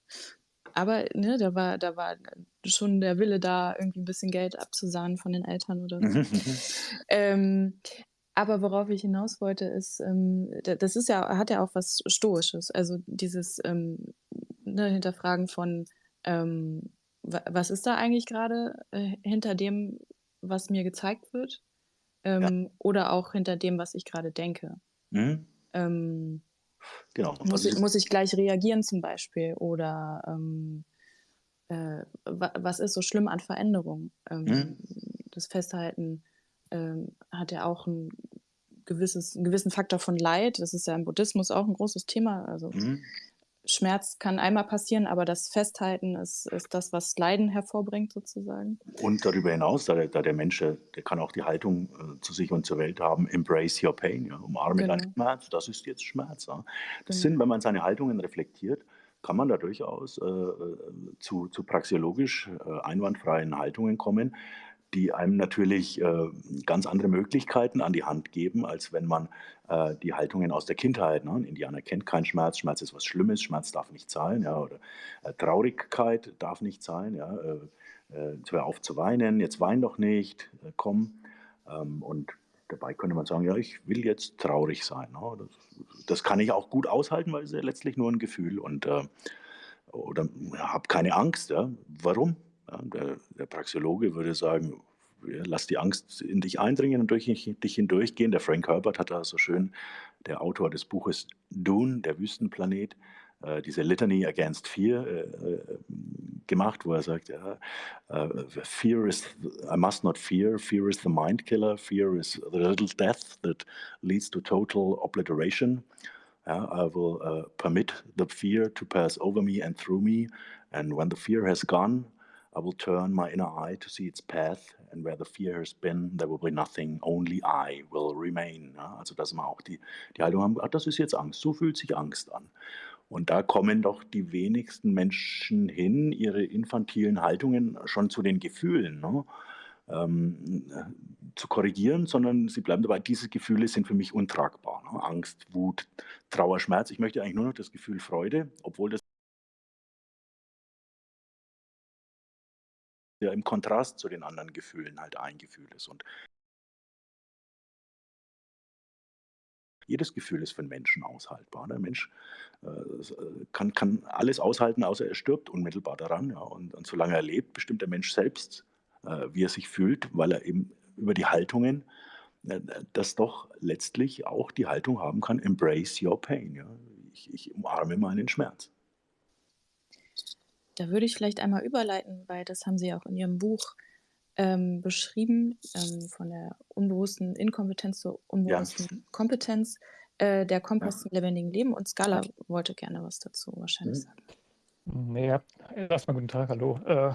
Aber ne, da war, da war schon der Wille da, irgendwie ein bisschen Geld abzusahnen von den Eltern oder so. ähm, aber worauf ich hinaus wollte, ist, ähm, das ist ja, hat ja auch was Stoisches. Also dieses ähm, ne, Hinterfragen von, ähm, was ist da eigentlich gerade äh, hinter dem, was mir gezeigt wird? Ähm, ja. Oder auch hinter dem, was ich gerade denke. Mhm. Ähm, genau. Muss ich, muss ich gleich reagieren zum Beispiel? Oder ähm, äh, was ist so schlimm an Veränderung? Ähm, mhm. Das Festhalten ähm, hat ja auch ein gewisses, einen gewissen Faktor von Leid. Das ist ja im Buddhismus auch ein großes Thema. Also mhm. Schmerz kann einmal passieren, aber das Festhalten ist, ist das, was Leiden hervorbringt, sozusagen. Und darüber hinaus, da der, da der Mensch, der kann auch die Haltung äh, zu sich und zur Welt haben, embrace your pain, ja, umarme genau. deinen Schmerz, das ist jetzt Schmerz. Ja. Das genau. sind, wenn man seine Haltungen reflektiert, kann man da durchaus äh, äh zu, zu praxiologisch äh, einwandfreien Haltungen kommen, die einem natürlich äh, ganz andere Möglichkeiten an die Hand geben, als wenn man äh, die Haltungen aus der Kindheit, ne? ein Indianer kennt keinen Schmerz, Schmerz ist was Schlimmes, Schmerz darf nicht sein, ja, oder äh, Traurigkeit darf nicht sein, ja, äh, äh, hör auf zu weinen, jetzt wein doch nicht, äh, komm. Ähm, und dabei könnte man sagen, ja, ich will jetzt traurig sein. Ne? Das, das, kann ich auch gut aushalten, weil es ja letztlich nur ein Gefühl und oder habe keine Angst. Ja? Warum? Ja, der, der Praxeologe würde sagen, lass die Angst in dich eindringen und durch dich hindurchgehen. Der Frank Herbert hat da so schön, der Autor des Buches Dune, der Wüstenplanet, äh, diese Litany Against Fear äh, äh, gemacht, wo er sagt, ja, Fear is, I must not fear, fear is the mind killer, fear is the little death that leads to total obliteration. Yeah, I will uh, permit the fear to pass over me and through me, and when the fear has gone, I will turn my inner eye to see its path, and where the fear has been, there will be nothing, only I will remain. Ja, also, dass wir auch die, die Haltung haben, ach, das ist jetzt Angst, so fühlt sich Angst an. Und da kommen doch die wenigsten Menschen hin, ihre infantilen Haltungen schon zu den Gefühlen ne, ähm, zu korrigieren, sondern sie bleiben dabei, diese Gefühle sind für mich untragbar. Ne? Angst, Wut, Trauer, Schmerz. Ich möchte eigentlich nur noch das Gefühl Freude, obwohl das ja im Kontrast zu den anderen Gefühlen halt ein Gefühl ist. Und jedes Gefühl ist für einen Menschen aushaltbar. Der Mensch äh, äh, kann, kann alles aushalten, außer er stirbt unmittelbar daran. Ja. Und, und solange er lebt, bestimmt der Mensch selbst, äh, wie er sich fühlt, weil er eben über die Haltungen äh, das doch letztlich auch die Haltung haben kann, embrace your pain. Ja. Ich, ich umarme meinen Schmerz. Da würde ich vielleicht einmal überleiten, weil das haben Sie auch in Ihrem Buch ähm, beschrieben, ähm, von der unbewussten Inkompetenz zur unbewussten ja. Kompetenz, äh, der Kompass ja. zum lebendigen Leben. Und Scala wollte gerne was dazu wahrscheinlich mhm. sagen. Nee, erstmal guten Tag, hallo. Äh,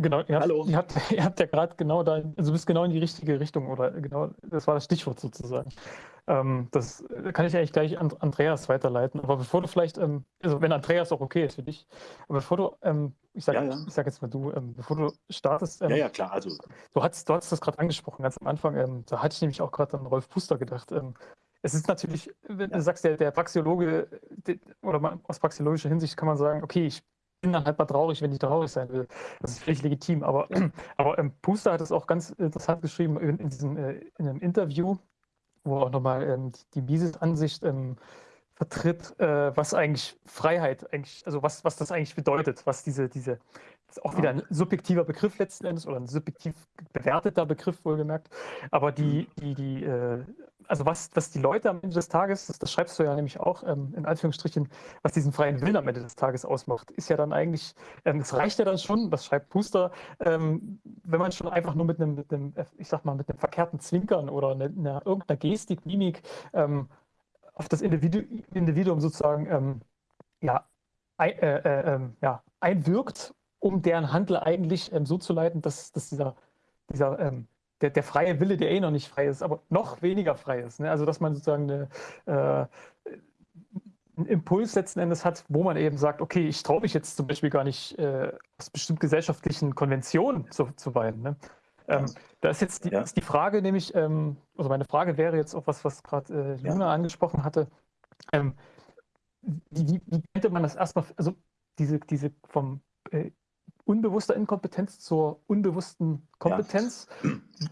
Genau, ihr habt, Hallo. Ihr habt, ihr habt ja gerade genau da, also du bist genau in die richtige Richtung oder genau, das war das Stichwort sozusagen. Ähm, das kann ich eigentlich gleich an Andreas weiterleiten. Aber bevor du vielleicht, ähm, also wenn Andreas auch okay ist für dich, aber bevor du, ähm, ich sage ja, ja. sag jetzt mal du, ähm, bevor du startest. Ähm, ja, ja, klar. Also. Du hast, du hast das gerade angesprochen, ganz am Anfang. Ähm, da hatte ich nämlich auch gerade an Rolf Puster gedacht. es ist natürlich, wenn ja. du sagst, der, der Praxiologe, der, oder man, aus praxiologischer Hinsicht kann man sagen, okay, ich bin dann halt mal traurig, wenn ich traurig sein will. Das ist völlig legitim. Aber, aber ähm, Puster hat es auch ganz interessant geschrieben in, in, diesem, äh, in einem Interview, wo er auch nochmal ähm, die Mises-Ansicht ähm, vertritt, äh, was eigentlich Freiheit eigentlich, also was, was das eigentlich bedeutet, was diese, diese, das ist auch wieder ein subjektiver Begriff letzten Endes oder ein subjektiv bewerteter Begriff wohlgemerkt, aber die, die, die, äh, also was, was die Leute am Ende des Tages, das, das schreibst du ja nämlich auch ähm, in Anführungsstrichen, was diesen freien Willen am Ende des Tages ausmacht, ist ja dann eigentlich, ähm, es reicht ja dann schon, das schreibt Puster, ähm, wenn man schon einfach nur mit einem, mit einem, ich sag mal, mit einem verkehrten Zwinkern oder einer, einer irgendeiner Gestik, Mimik ähm, auf das Individu Individuum sozusagen ähm, ja, ein, äh, äh, ähm, ja, einwirkt, um deren Handel eigentlich so zu leiten, dass, dass dieser, dieser der, der freie Wille, der eh noch nicht frei ist, aber noch weniger frei ist. Ne? Also dass man sozusagen eine, äh, einen Impuls letzten Endes hat, wo man eben sagt, okay, ich traue mich jetzt zum Beispiel gar nicht äh, aus bestimmt gesellschaftlichen Konventionen zu, zu weinen. Ne? Ähm, da ist jetzt die, ja. ist die Frage, nämlich, ähm, also meine Frage wäre jetzt auch was, was gerade äh, Juna ja. angesprochen hatte. Ähm, wie, wie, könnte man das erstmal, also diese, diese vom äh, unbewusster Inkompetenz zur unbewussten Kompetenz. Ja.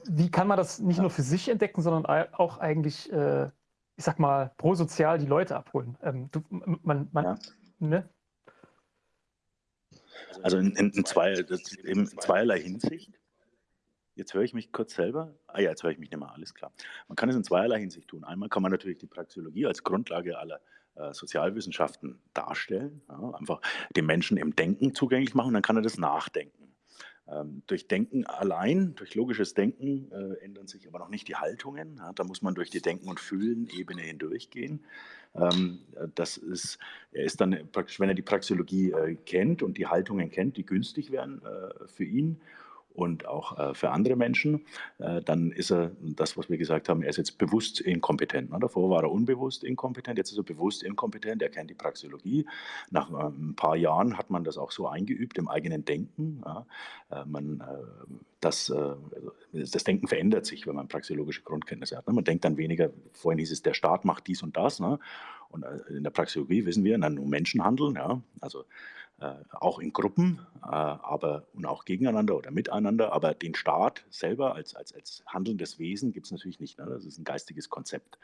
Wie kann man das nicht nur für sich entdecken, sondern auch eigentlich, äh, ich sag mal, prosozial die Leute abholen? Ähm, du, man, man, ne? Also in, in, in, zwei, in zweierlei Hinsicht. Jetzt höre ich mich kurz selber. Ah ja, jetzt höre ich mich nicht mehr, alles klar. Man kann es in zweierlei Hinsicht tun. Einmal kann man natürlich die Praxeologie als Grundlage aller äh, Sozialwissenschaften darstellen, ja, einfach den Menschen im Denken zugänglich machen, dann kann er das nachdenken. Ähm, durch Denken allein, durch logisches Denken äh, ändern sich aber noch nicht die Haltungen. Ja, da muss man durch die Denken- und Fühlen-Ebene hindurchgehen. Ähm, das ist, er ist dann praktisch, wenn er die Praxeologie äh, kennt und die Haltungen kennt, die günstig wären äh, für ihn und auch äh, für andere Menschen, äh, dann ist er das, was wir gesagt haben, er ist jetzt bewusst inkompetent. Ne? Davor war er unbewusst inkompetent, jetzt ist er bewusst inkompetent, er kennt die Praxeologie. Nach äh, ein paar Jahren hat man das auch so eingeübt im eigenen Denken. Äh, man, das, äh, das Denken verändert sich, wenn man praxeologische Grundkenntnisse hat. Ne? Man denkt dann weniger, vorhin hieß es, der Staat macht dies und das. Und in der Praxeologie wissen wir, dann nur Menschen handeln. Ja? Also äh, auch in Gruppen, äh, aber und auch gegeneinander oder miteinander. Aber den Staat selber als, als, als handelndes Wesen gibt es natürlich nicht. Ne? Das ist ein geistiges Konzept.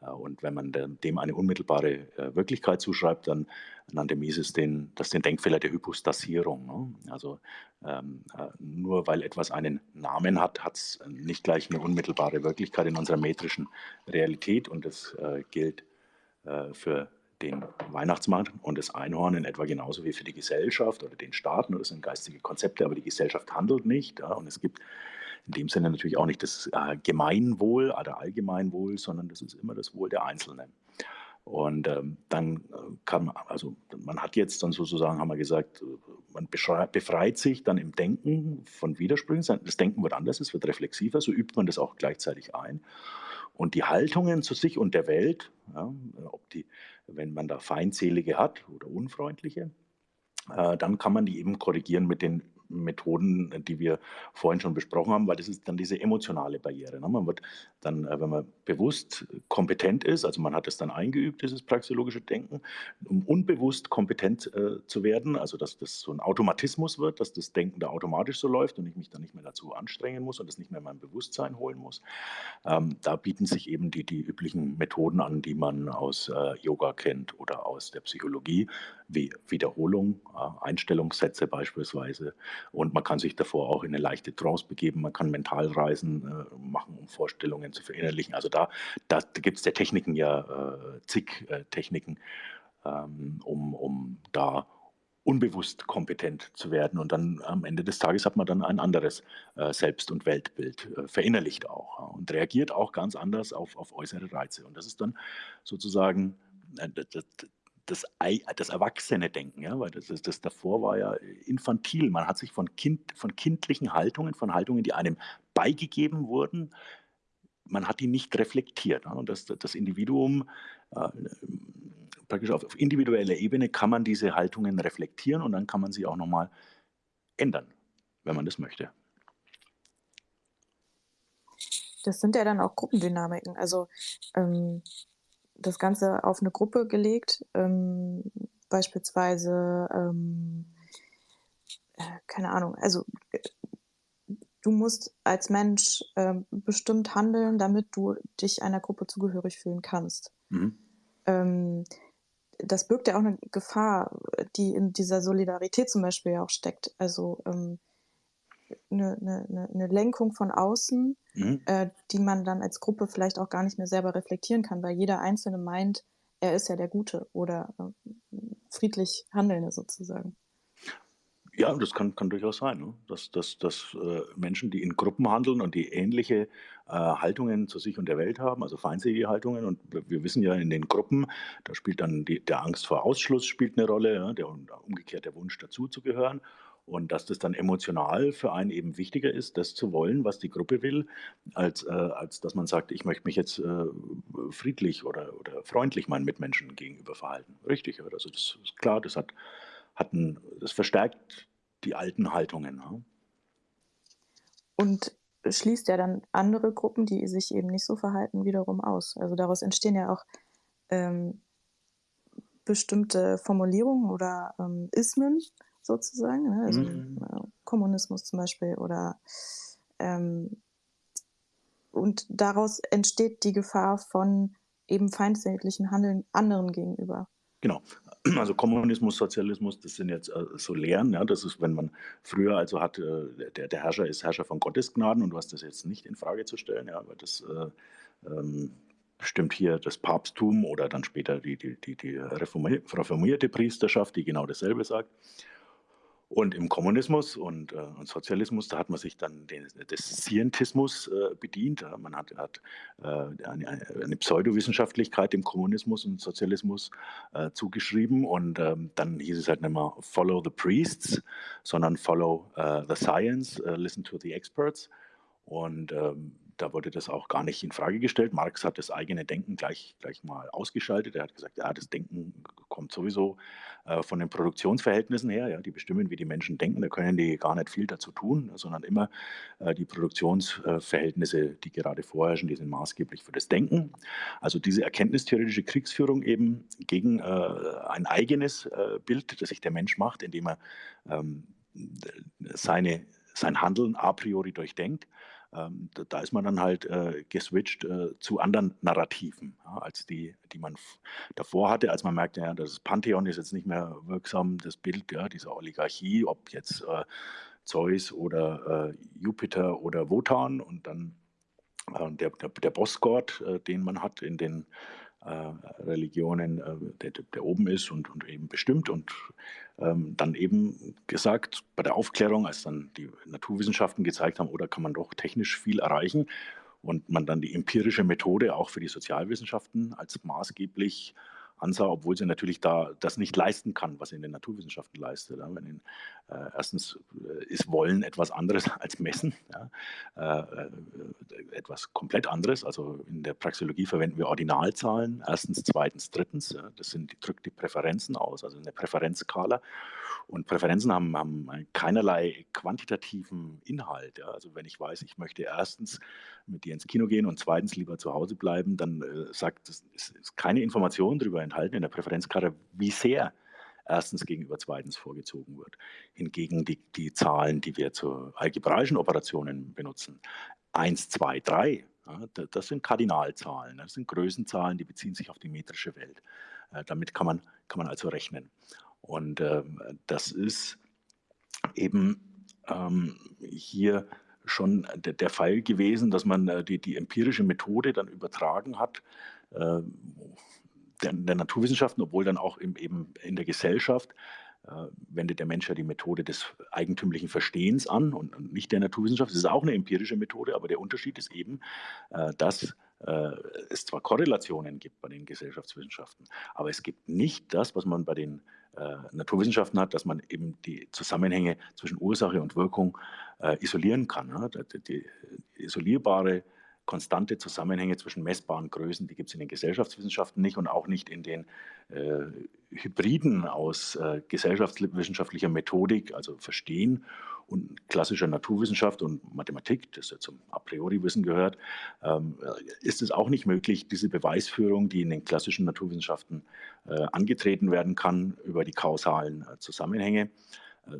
Äh, und wenn man dem eine unmittelbare äh, Wirklichkeit zuschreibt, dann nannte Mises den, das den Denkfehler der Hypostasierung. Ne? Also ähm, äh, nur weil etwas einen Namen hat, hat es nicht gleich eine unmittelbare Wirklichkeit in unserer metrischen Realität. Und das äh, gilt für den Weihnachtsmann und das Einhorn in etwa genauso wie für die Gesellschaft oder den Staat. Das sind geistige Konzepte, aber die Gesellschaft handelt nicht. Ja, und es gibt in dem Sinne natürlich auch nicht das äh, Gemeinwohl oder Allgemeinwohl, sondern das ist immer das Wohl der Einzelnen. Und ähm, dann äh, kann man, also man hat jetzt dann sozusagen, haben wir gesagt, man befreit sich dann im Denken von Widersprüchen. Das Denken wird anders, es wird reflexiver, so übt man das auch gleichzeitig ein. Und die Haltungen zu sich und der Welt, ja, ob die, wenn man da feindselige hat oder unfreundliche, äh, dann kann man die eben korrigieren mit den Methoden, die wir vorhin schon besprochen haben, weil das ist dann diese emotionale Barriere. Ne? Man wird dann, äh, wenn man bewusst kompetent ist, also man hat es dann eingeübt, dieses praxeologische Denken, um unbewusst kompetent äh, zu werden, also dass das so ein Automatismus wird, dass das Denken da automatisch so läuft und ich mich dann nicht mehr dazu anstrengen muss und das nicht mehr in mein Bewusstsein holen muss. Ähm, da bieten sich eben die, die üblichen Methoden an, die man aus äh, Yoga kennt oder aus der Psychologie, wie Wiederholung, äh, Einstellungssätze beispielsweise, und man kann sich davor auch in eine leichte Trance begeben. Man kann Mentalreisen äh, machen, um Vorstellungen zu verinnerlichen. Also da, da gibt es der Techniken ja äh, zig äh, Techniken, ähm, um, um da unbewusst kompetent zu werden. Und dann am Ende des Tages hat man dann ein anderes äh, Selbst- und Weltbild äh, verinnerlicht auch und reagiert auch ganz anders auf, auf äußere Reize. Und das ist dann sozusagen äh, das, das, das erwachsene Denken, ja, weil das, das, das, davor war ja infantil. Man hat sich von, kind, von kindlichen Haltungen, von Haltungen, die einem beigegeben wurden, man hat die nicht reflektiert. Ja, und das, das Individuum, äh, praktisch auf, auf individueller Ebene kann man diese Haltungen reflektieren und dann kann man sie auch nochmal ändern, wenn man das möchte. Das sind ja dann auch Gruppendynamiken. Also ähm, das Ganze auf eine Gruppe gelegt, ähm, beispielsweise, ähm, äh, keine Ahnung, also äh, du musst als Mensch äh, bestimmt handeln, damit du dich einer Gruppe zugehörig fühlen kannst. Mhm. Ähm, das birgt ja auch eine Gefahr, die in dieser Solidarität zum Beispiel ja auch steckt. Also ähm, eine, eine, eine Lenkung von außen, mhm. äh, die man dann als Gruppe vielleicht auch gar nicht mehr selber reflektieren kann, weil jeder Einzelne meint, er ist ja der Gute oder äh, friedlich Handelnde sozusagen. Ja, das kann, kann durchaus sein, ne? dass, dass, dass äh, Menschen, die in Gruppen handeln und die ähnliche äh, Haltungen zu sich und der Welt haben, also feindselige Haltungen, und wir wissen ja in den Gruppen, da spielt dann die, der Angst vor Ausschluss spielt eine Rolle, ja? der umgekehrt der Wunsch dazuzugehören. Und dass das dann emotional für einen eben wichtiger ist, das zu wollen, was die Gruppe will, als, äh, als dass man sagt, ich möchte mich jetzt äh, friedlich oder, oder freundlich meinen Mitmenschen gegenüber verhalten. Richtig, also das ist klar, das hat, hat ein, das verstärkt die alten Haltungen. Ja. Und schließt ja dann andere Gruppen, die sich eben nicht so verhalten, wiederum aus. Also daraus entstehen ja auch ähm, bestimmte Formulierungen oder ähm, Ismen, sozusagen, ne? also mhm. Äh, Kommunismus zum Beispiel oder ähm, und daraus entsteht die Gefahr von eben feindseliglichen Handeln anderen gegenüber. Genau. also Kommunismus, Sozialismus, das sind jetzt äh, so Lehren. Ja, das ist, wenn man früher also hat, äh, der, der Herrscher ist Herrscher von Gottes Gnaden und du hast das jetzt nicht in Frage zu stellen, ja, weil das äh, ähm, bestimmt hier das Papsttum oder dann später die, die, die, die reformierte Priesterschaft, die genau dasselbe sagt. Und im Kommunismus und, äh, und, Sozialismus, da hat man sich dann den, des Scientismus äh, bedient. Man hat, hat äh, eine, eine, Pseudowissenschaftlichkeit dem Kommunismus und Sozialismus äh, zugeschrieben. Und ähm, dann hieß es halt nicht mehr Follow the Priests, sondern Follow äh, the Science, äh, Listen to the Experts. Und ähm, da wurde das auch gar nicht in Frage gestellt. Marx hat das eigene Denken gleich, gleich mal ausgeschaltet. Er hat gesagt, ja, das Denken kommt sowieso äh, von den Produktionsverhältnissen her. Ja, die bestimmen, wie die Menschen denken. Da können die gar nicht viel dazu tun, sondern immer äh, die Produktionsverhältnisse, die gerade vorherrschen, die sind maßgeblich für das Denken. Also diese erkenntnistheoretische Kriegsführung eben gegen äh, ein eigenes äh, Bild, das sich der Mensch macht, indem er ähm, seine, sein Handeln a priori durchdenkt ähm, da, ist man dann halt äh, geswitcht äh, zu anderen Narrativen, ja, als die, die man davor hatte, als man merkte, ja, das Pantheon ist jetzt nicht mehr wirksam, das Bild ja, dieser Oligarchie, ob jetzt äh, Zeus oder äh, Jupiter oder Wotan und dann äh, der, der, der Bossgott, äh, den man hat in den Religionen, äh, der, der, oben ist und, und, eben bestimmt. Und ähm, dann eben gesagt, bei der Aufklärung, als dann die Naturwissenschaften gezeigt haben, oder kann man doch technisch viel erreichen und man dann die empirische Methode auch für die Sozialwissenschaften als maßgeblich ansah, obwohl sie natürlich da das nicht leisten kann, was sie in den Naturwissenschaften leistet. Ja. In, äh, erstens äh, ist Wollen etwas anderes als Messen, ja. äh, äh etwas komplett anderes. Also in der Praxeologie verwenden wir Ordinalzahlen, erstens, zweitens, drittens. Ja. Das sind, drückt die Präferenzen aus, also eine Präferenzskala. Und Präferenzen haben, haben keinerlei quantitativen Inhalt. Also wenn ich weiß, ich möchte erstens mit dir ins Kino gehen und zweitens lieber zu Hause bleiben, dann äh, sagt es ist keine Information darüber enthalten in der Präferenzkarte, wie sehr erstens gegenüber zweitens vorgezogen wird. Hingegen die, die Zahlen, die wir zu algebraischen Operationen benutzen, 1, 2, 3, ja, das sind Kardinalzahlen, das sind Größenzahlen, die beziehen sich auf die metrische Welt. Äh, damit kann man, kann man also rechnen. Und äh, das ist eben ähm, hier schon der, der, Fall gewesen, dass man äh, die, die, empirische Methode dann übertragen hat äh, der, der, Naturwissenschaften, obwohl dann auch im, eben in der Gesellschaft äh, wendet der Mensch ja die Methode des eigentümlichen Verstehens an und, nicht der Naturwissenschaft. Das ist auch eine empirische Methode, aber der Unterschied ist eben, äh, dass äh, es zwar Korrelationen gibt bei den Gesellschaftswissenschaften, aber es gibt nicht das, was man bei den äh, Naturwissenschaften hat, dass man eben die Zusammenhänge zwischen Ursache und Wirkung äh, isolieren kann. Die, isolierbare konstante Zusammenhänge zwischen messbaren Größen, die gibt es in den Gesellschaftswissenschaften nicht und auch nicht in den äh, Hybriden aus äh, gesellschaftswissenschaftlicher Methodik, also Verstehen und klassischer Naturwissenschaft und Mathematik, das ja zum A priori Wissen gehört, ähm, ist es auch nicht möglich, diese Beweisführung, die in den klassischen Naturwissenschaften äh, angetreten werden kann, über die kausalen äh, Zusammenhänge,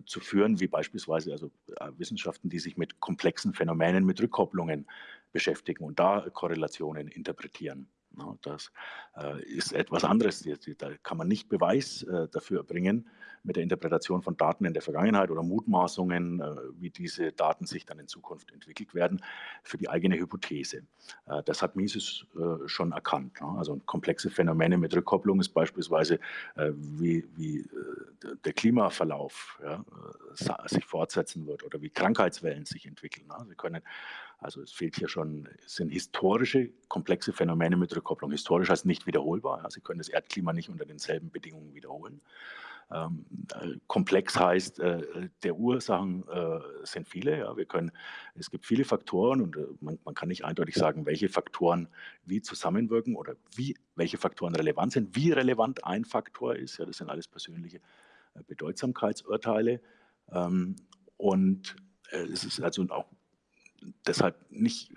zu führen, wie beispielsweise also äh, Wissenschaften, die sich mit komplexen Phänomenen, mit Rückkopplungen beschäftigen und da Korrelationen interpretieren. Das äh, ist etwas anderes. Da kann man nicht Beweis äh, dafür bringen mit der Interpretation von Daten in der Vergangenheit oder Mutmaßungen, äh, wie diese Daten sich dann in Zukunft entwickelt werden, für die eigene Hypothese. Das hat Mises schon erkannt. Also komplexe Phänomene mit Rückkopplung ist beispielsweise, wie, wie der Klimaverlauf ja, sich fortsetzen wird oder wie Krankheitswellen sich entwickeln. Sie können also es fehlt hier schon, es sind historische, komplexe Phänomene mit Rückkopplung. Historisch heißt nicht wiederholbar. Sie können das Erdklima nicht unter denselben Bedingungen wiederholen. Ähm, äh, komplex heißt, äh, der Ursachen äh, sind viele. Ja. Wir können, es gibt viele Faktoren und man, man, kann nicht eindeutig sagen, welche Faktoren wie zusammenwirken oder wie, welche Faktoren relevant sind, wie relevant ein Faktor ist. Ja, das sind alles persönliche Bedeutsamkeitsurteile. Ähm, und es ist also auch deshalb nicht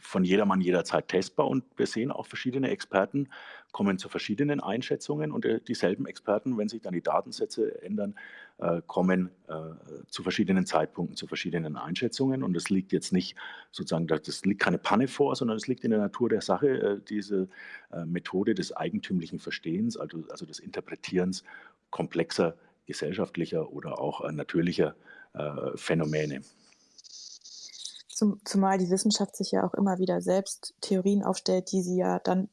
von jedermann jederzeit testbar und wir sehen auch verschiedene Experten kommen zu verschiedenen Einschätzungen und äh, dieselben Experten, wenn sich dann die Datensätze ändern, äh, kommen äh, zu verschiedenen Zeitpunkten zu verschiedenen Einschätzungen und es liegt jetzt nicht sozusagen, das liegt keine Panne vor, sondern es liegt in der Natur der Sache, diese Methode des eigentümlichen Verstehens, also, also des Interpretierens komplexer gesellschaftlicher oder auch natürlicher Phänomene. Zum, zumal die Wissenschaft sich ja auch immer wieder selbst Theorien aufstellt, die sie ja dann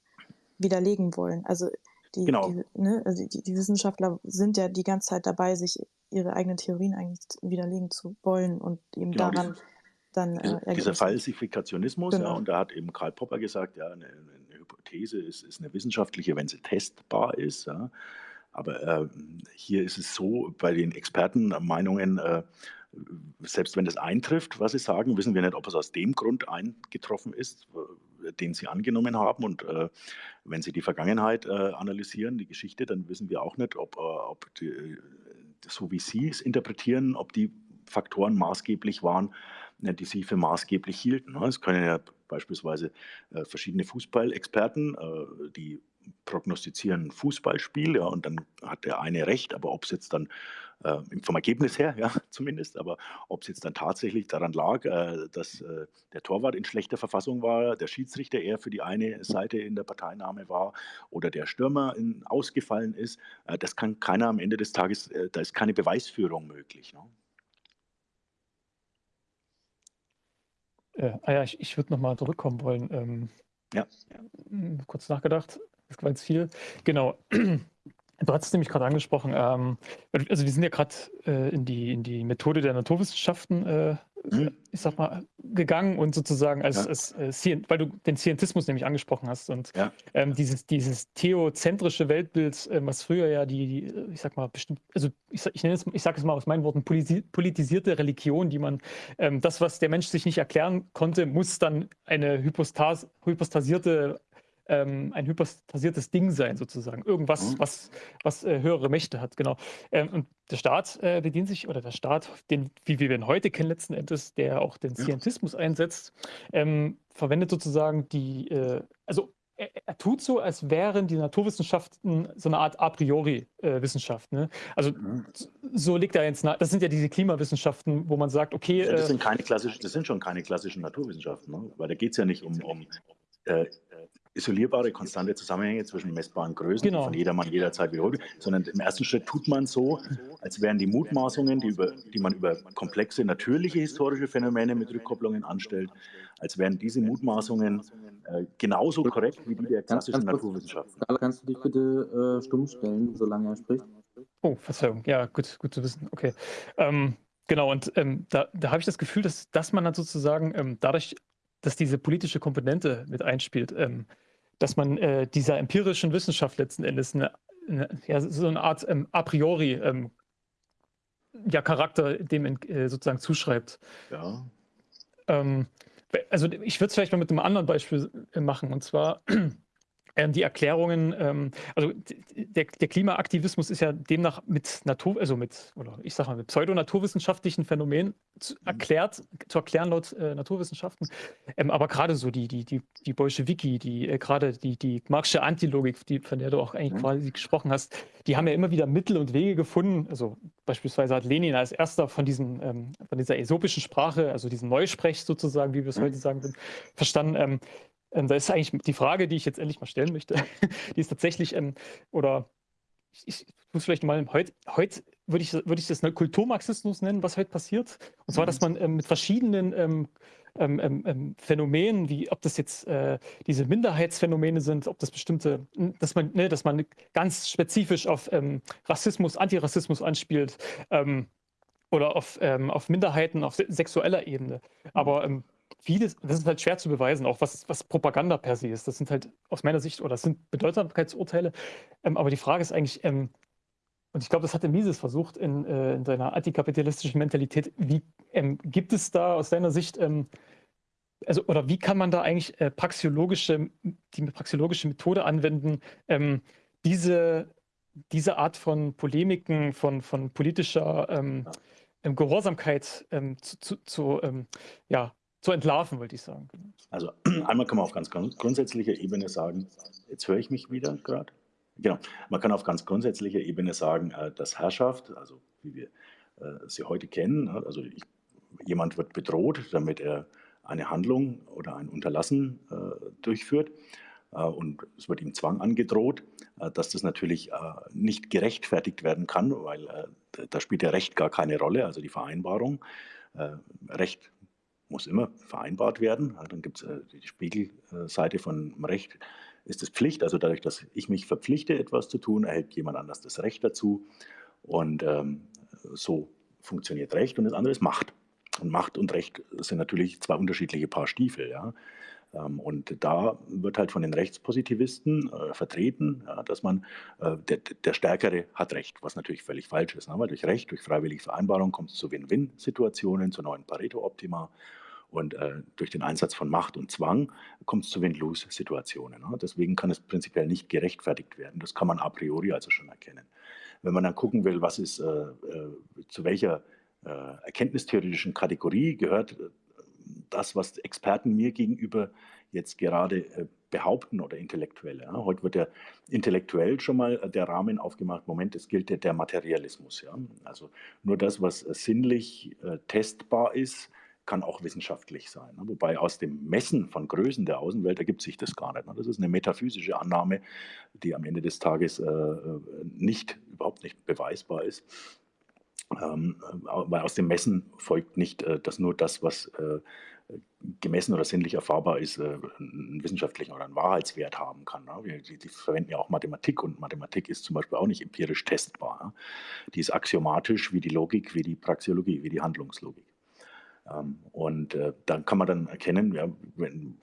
widerlegen wollen. Also die, genau. die, ne, also die, die, Wissenschaftler sind ja die ganze Zeit dabei, sich ihre eigenen Theorien eigentlich widerlegen zu wollen und eben genau, daran diese, dann. Äh, dieser Falsifikationismus, genau. ja, und da hat eben Karl Popper gesagt, ja, eine, eine Hypothese ist, ist, eine wissenschaftliche, wenn sie testbar ist. Ja. Aber äh, hier ist es so, bei den Expertenmeinungen, äh, selbst wenn das eintrifft, was Sie sagen, wissen wir nicht, ob es aus dem Grund eingetroffen ist, den Sie angenommen haben. Und äh, wenn Sie die Vergangenheit äh, analysieren, die Geschichte, dann wissen wir auch nicht, ob, äh, ob die, so wie Sie es interpretieren, ob die Faktoren maßgeblich waren, äh, die Sie für maßgeblich hielten. Es können ja beispielsweise äh, verschiedene Fußballexperten, äh, die prognostizieren ein Fußballspiel, ja, und dann hat der eine recht, aber ob es jetzt dann äh, vom Ergebnis her, ja, zumindest, aber ob es jetzt dann tatsächlich daran lag, äh, dass äh, der Torwart in schlechter Verfassung war, der Schiedsrichter eher für die eine Seite in der Parteinahme war oder der Stürmer in, ausgefallen ist, äh, das kann keiner am Ende des Tages, äh, da ist keine Beweisführung möglich. Ne? Äh, ah ja, ich, ich würde nochmal zurückkommen wollen. Ähm, ja. Kurz nachgedacht. Das war jetzt viel. Genau. Du hast es nämlich gerade angesprochen. Ähm, also wir sind ja gerade äh, in, die, in die Methode der Naturwissenschaften, äh, mhm. ich sag mal, gegangen und sozusagen als, ja. als äh, weil du den Scientismus nämlich angesprochen hast und ja. ähm, dieses, dieses theozentrische Weltbild, äh, was früher ja die, die, äh, ich sag mal, bestimmt, also ich, ich nenne es, ich sage es mal aus meinen Worten, politisierte Religion, die man, ähm, das, was der Mensch sich nicht erklären konnte, muss dann eine hypostas, hypostasierte ähm, ein hypostasiertes Ding sein, sozusagen. Irgendwas, mhm. was, was äh, höhere Mächte hat, genau. Ähm, und der Staat äh, bedient sich, oder der Staat, den, wie wir ihn heute kennen, letzten Endes, der auch den Scientismus ja. einsetzt, ähm, verwendet sozusagen die, äh, also er, er, tut so, als wären die Naturwissenschaften so eine Art a priori äh, Wissenschaft. Ne? Also mhm. so liegt er jetzt, das sind ja diese Klimawissenschaften, wo man sagt, okay. das, sind äh keine klassischen, das sind schon keine klassischen Naturwissenschaften, ne? weil da geht es ja nicht um, um äh, isolierbare, konstante Zusammenhänge zwischen messbaren Größen, genau. die von jedermann jederzeit wiederholt, sondern im ersten Schritt tut man so, als wären die Mutmaßungen, die, über, die man über komplexe natürliche historische Phänomene mit Rückkopplungen anstellt, als wären diese Mutmaßungen äh, genauso korrekt wie die der klassischen Naturwissenschaften. Kannst du dich bitte äh, stumm stellen, solange er spricht? Oh, Verzeihung. Ja, gut, gut zu wissen. Okay. Ähm, genau, und ähm, da, da habe ich das Gefühl, dass, dass man dann sozusagen ähm, dadurch dass diese politische Komponente mit einspielt, ähm, dass man äh, dieser empirischen Wissenschaft letzten Endes eine, eine, ja, so eine Art ähm, a priori ähm, ja, Charakter dem äh, sozusagen zuschreibt. Ja. Ähm, also ich würde es vielleicht mal mit einem anderen Beispiel äh, machen, und zwar ähm, die Erklärungen, ähm, also der, der, Klimaaktivismus ist ja demnach mit Natur, also mit, oder ich sage mal, mit pseudonaturwissenschaftlichen Phänomenen zu, mhm. erklärt, zu erklären laut äh, Naturwissenschaften. Ähm, aber gerade so die, die, die, die Bolschewiki, die äh, gerade die, die Marxische Antilogik, die, von der du auch eigentlich mhm. quasi gesprochen hast, die haben ja immer wieder Mittel und Wege gefunden. Also beispielsweise hat Lenin als erster von diesem, ähm, von dieser äsopischen Sprache, also diesem Neusprech sozusagen, wie wir es mhm. heute sagen, verstanden, ähm, da ist eigentlich die Frage, die ich jetzt endlich mal stellen möchte, die ist tatsächlich, ähm, oder ich, ich muss vielleicht mal, heute, heute würde ich, würde ich das Kulturmarxismus nennen, was heute passiert. Und zwar, dass mhm. man ähm, mit verschiedenen ähm, ähm, ähm, Phänomenen, wie ob das jetzt äh, diese Minderheitsphänomene sind, ob das bestimmte, dass man, ne, dass man ganz spezifisch auf Rassismus, Antirassismus anspielt oder auf, auf Minderheiten auf sexueller Ebene. Aber vieles, das ist halt schwer zu beweisen, auch was, was Propaganda per se ist. Das sind halt aus meiner Sicht, oder das sind Bedeutsamkeitsurteile. Ähm, aber die Frage ist eigentlich, ähm, und ich glaube, das hatte Mises versucht in, äh, in seiner antikapitalistischen Mentalität, wie ähm, gibt es da aus deiner Sicht, ähm, also, oder wie kann man da eigentlich äh, praxiologische, die praxiologische Methode anwenden, ähm, diese, diese Art von Polemiken, von, von politischer ähm, Gehorsamkeit zu, zu, zu ja, zu entlarven, wollte ich sagen. Also einmal kann man auf ganz grundsätzlicher Ebene sagen, jetzt höre ich mich wieder gerade. Genau, man kann auf ganz grundsätzlicher Ebene sagen, äh, dass Herrschaft, also wie wir äh, sie heute kennen, also ich, jemand wird bedroht, damit er eine Handlung oder ein Unterlassen äh, durchführt und es wird ihm Zwang angedroht, dass das natürlich nicht gerechtfertigt werden kann, weil da spielt ja Recht gar keine Rolle, also die Vereinbarung. Recht muss immer vereinbart werden. Dann gibt es äh, die Spiegelseite von Recht, ist es Pflicht. Also dadurch, dass ich mich verpflichte, etwas zu tun, erhält jemand anders das Recht dazu. Und ähm, so funktioniert Recht und das andere ist Macht. Und Macht und Recht sind natürlich zwei unterschiedliche Paar Stiefel. Ja? Ähm, und da wird halt von den Rechtspositivisten äh, vertreten, ja, dass man, äh, der, der, Stärkere hat Recht, was natürlich völlig falsch ist. Ne? Weil durch Recht, durch freiwillige Vereinbarung kommt es zu Win-Win-Situationen, zu neuen Pareto-Optima. Und äh, durch den Einsatz von Macht und Zwang kommt es zu Win-Lose-Situationen. Ne? Deswegen kann es prinzipiell nicht gerechtfertigt werden. Das kann man a priori also schon erkennen. Wenn man dann gucken will, was ist, äh, äh, zu welcher äh, erkenntnistheoretischen Kategorie gehört das, was Experten mir gegenüber jetzt gerade äh, behaupten oder Intellektuelle. Heute wird ja intellektuell schon mal der Rahmen aufgemacht. Moment, es gilt der, der Materialismus. Also nur das, was sinnlich äh, testbar ist, kann auch wissenschaftlich sein. Ne? Wobei aus dem Messen von Größen der Außenwelt ergibt sich das gar nicht. Ne? Das ist eine metaphysische Annahme, die am Ende des Tages äh, äh, nicht, überhaupt nicht beweisbar ist. Ähm, weil aus dem Messen folgt nicht, dass nur das, was gemessen oder sinnlich erfahrbar ist, einen wissenschaftlichen oder einen Wahrheitswert haben kann. Ne? Die, die, verwenden ja auch Mathematik und Mathematik ist zum Beispiel auch nicht empirisch testbar. Die ist axiomatisch wie die Logik, wie die Praxeologie, wie die Handlungslogik. Ähm, und äh, dann kann man dann erkennen, ja, wenn,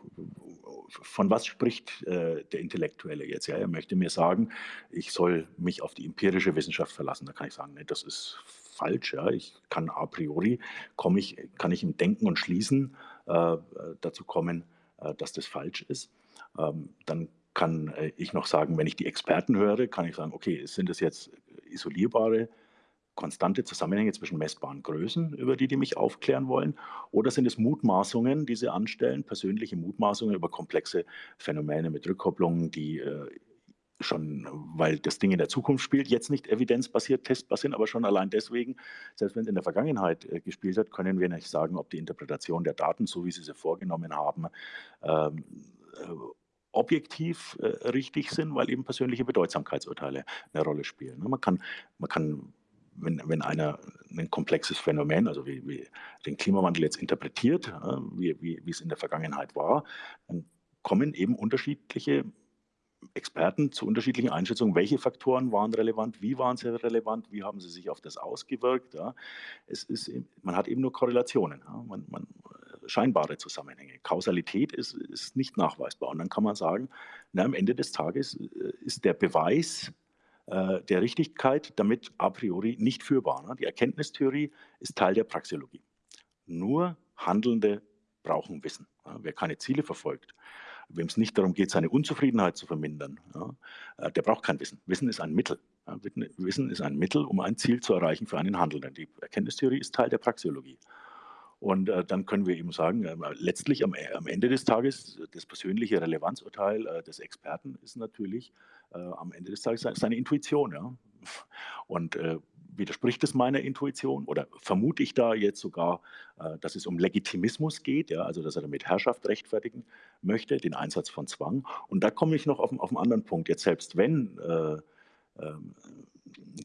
von was spricht äh, der Intellektuelle jetzt? Ja, er möchte mir sagen, ich soll mich auf die empirische Wissenschaft verlassen. Da kann ich sagen, nee, das ist falsch. Ja. Ich kann a priori, komme ich, kann ich im Denken und Schließen äh, dazu kommen, äh, dass das falsch ist. Ähm, dann kann äh, ich noch sagen, wenn ich die Experten höre, kann ich sagen, okay, sind das jetzt isolierbare konstante Zusammenhänge zwischen messbaren Größen, über die die mich aufklären wollen? Oder sind es Mutmaßungen, die sie anstellen, persönliche Mutmaßungen über komplexe Phänomene mit Rückkopplungen, die äh, schon, weil das Ding in der Zukunft spielt, jetzt nicht evidenzbasiert, testbasiert, aber schon allein deswegen, selbst wenn es in der Vergangenheit äh, gespielt hat, können wir nicht sagen, ob die Interpretation der Daten, so wie sie sie vorgenommen haben, ähm, äh, objektiv äh, richtig sind, weil eben persönliche Bedeutsamkeitsurteile eine Rolle spielen. Man kann, man kann wenn, wenn einer ein komplexes Phänomen, also wie, wie den Klimawandel jetzt interpretiert, wie, wie, wie es in der Vergangenheit war, dann kommen eben unterschiedliche Experten zu unterschiedlichen Einschätzungen, welche Faktoren waren relevant, wie waren sie relevant, wie haben sie sich auf das ausgewirkt. Ja. Es ist, man hat eben nur Korrelationen, ja. man, man, scheinbare Zusammenhänge. Kausalität ist, ist nicht nachweisbar. Und dann kann man sagen, na, am Ende des Tages äh, ist der Beweis äh, der Richtigkeit damit a priori nicht führbar. Ne? Die Erkenntnistheorie ist Teil der Praxeologie. Nur Handelnde brauchen Wissen. Wer keine Ziele verfolgt, wem es nicht darum geht, seine Unzufriedenheit zu vermindern, äh, der braucht kein Wissen. Wissen ist ein Mittel. Wissen ist ein Mittel, um ein Ziel zu erreichen für einen Handelnden. Die Erkenntnistheorie ist Teil der Praxeologie. Und äh, dann können wir eben sagen, äh, letztlich am, am, Ende des Tages, das persönliche Relevanzurteil äh, des Experten ist natürlich äh, am Ende des Tages seine Intuition. Ja? Und äh, widerspricht es meiner Intuition oder vermute ich da jetzt sogar, äh, dass es um Legitimismus geht, ja? also dass er damit Herrschaft rechtfertigen möchte, den Einsatz von Zwang. Und da komme ich noch auf, auf einen anderen Punkt. Jetzt selbst wenn ähm,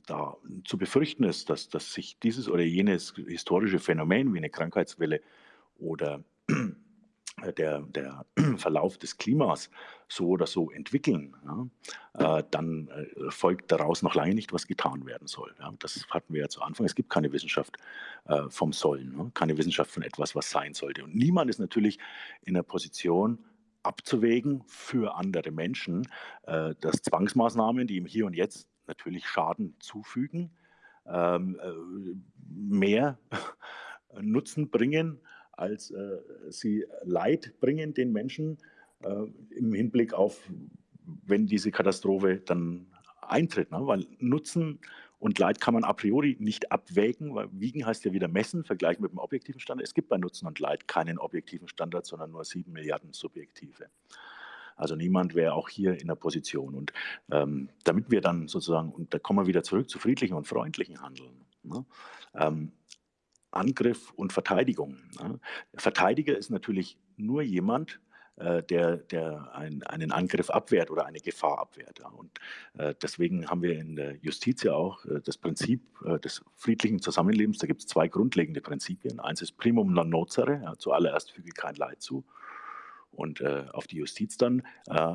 da zu befürchten ist, dass, dass sich dieses oder jenes historische Phänomen wie eine Krankheitswelle oder der, der Verlauf des Klimas so oder so entwickeln, ja, äh, dann äh, folgt daraus noch lange nicht, was getan werden soll. Ja. Das hatten wir ja zu Anfang. Es gibt keine Wissenschaft äh, vom Sollen, ne, keine Wissenschaft von etwas, was sein sollte. Und niemand ist natürlich in der Position, abzuwägen für andere Menschen, äh, dass Zwangsmaßnahmen, die im Hier und Jetzt natürlich Schaden zufügen, ähm, äh, mehr Nutzen bringen, als äh, sie Leid bringen den Menschen äh, im Hinblick auf, wenn diese Katastrophe dann eintritt. Ne? Weil Nutzen Und Leid kann man a priori nicht abwägen, weil wiegen heißt ja wieder messen, vergleichen mit dem objektiven Standard. Es gibt bei Nutzen und Leid keinen objektiven Standard, sondern nur sieben Milliarden subjektive. Also niemand wäre auch hier in der Position. Und ähm, damit wir dann sozusagen, und da kommen wir wieder zurück zu friedlichen und freundlichen Handeln. Ne? Ähm, Angriff und Verteidigung. Ne? Der Verteidiger ist natürlich nur jemand, äh, der, der ein, einen Angriff abwehrt oder eine Gefahr abwehrt. Und äh, deswegen haben wir in der Justiz ja auch äh, das Prinzip des friedlichen Zusammenlebens. Da gibt es zwei grundlegende Prinzipien. Eins ist primum non nocere, zuallererst füge kein Leid zu. Und auf die Justiz dann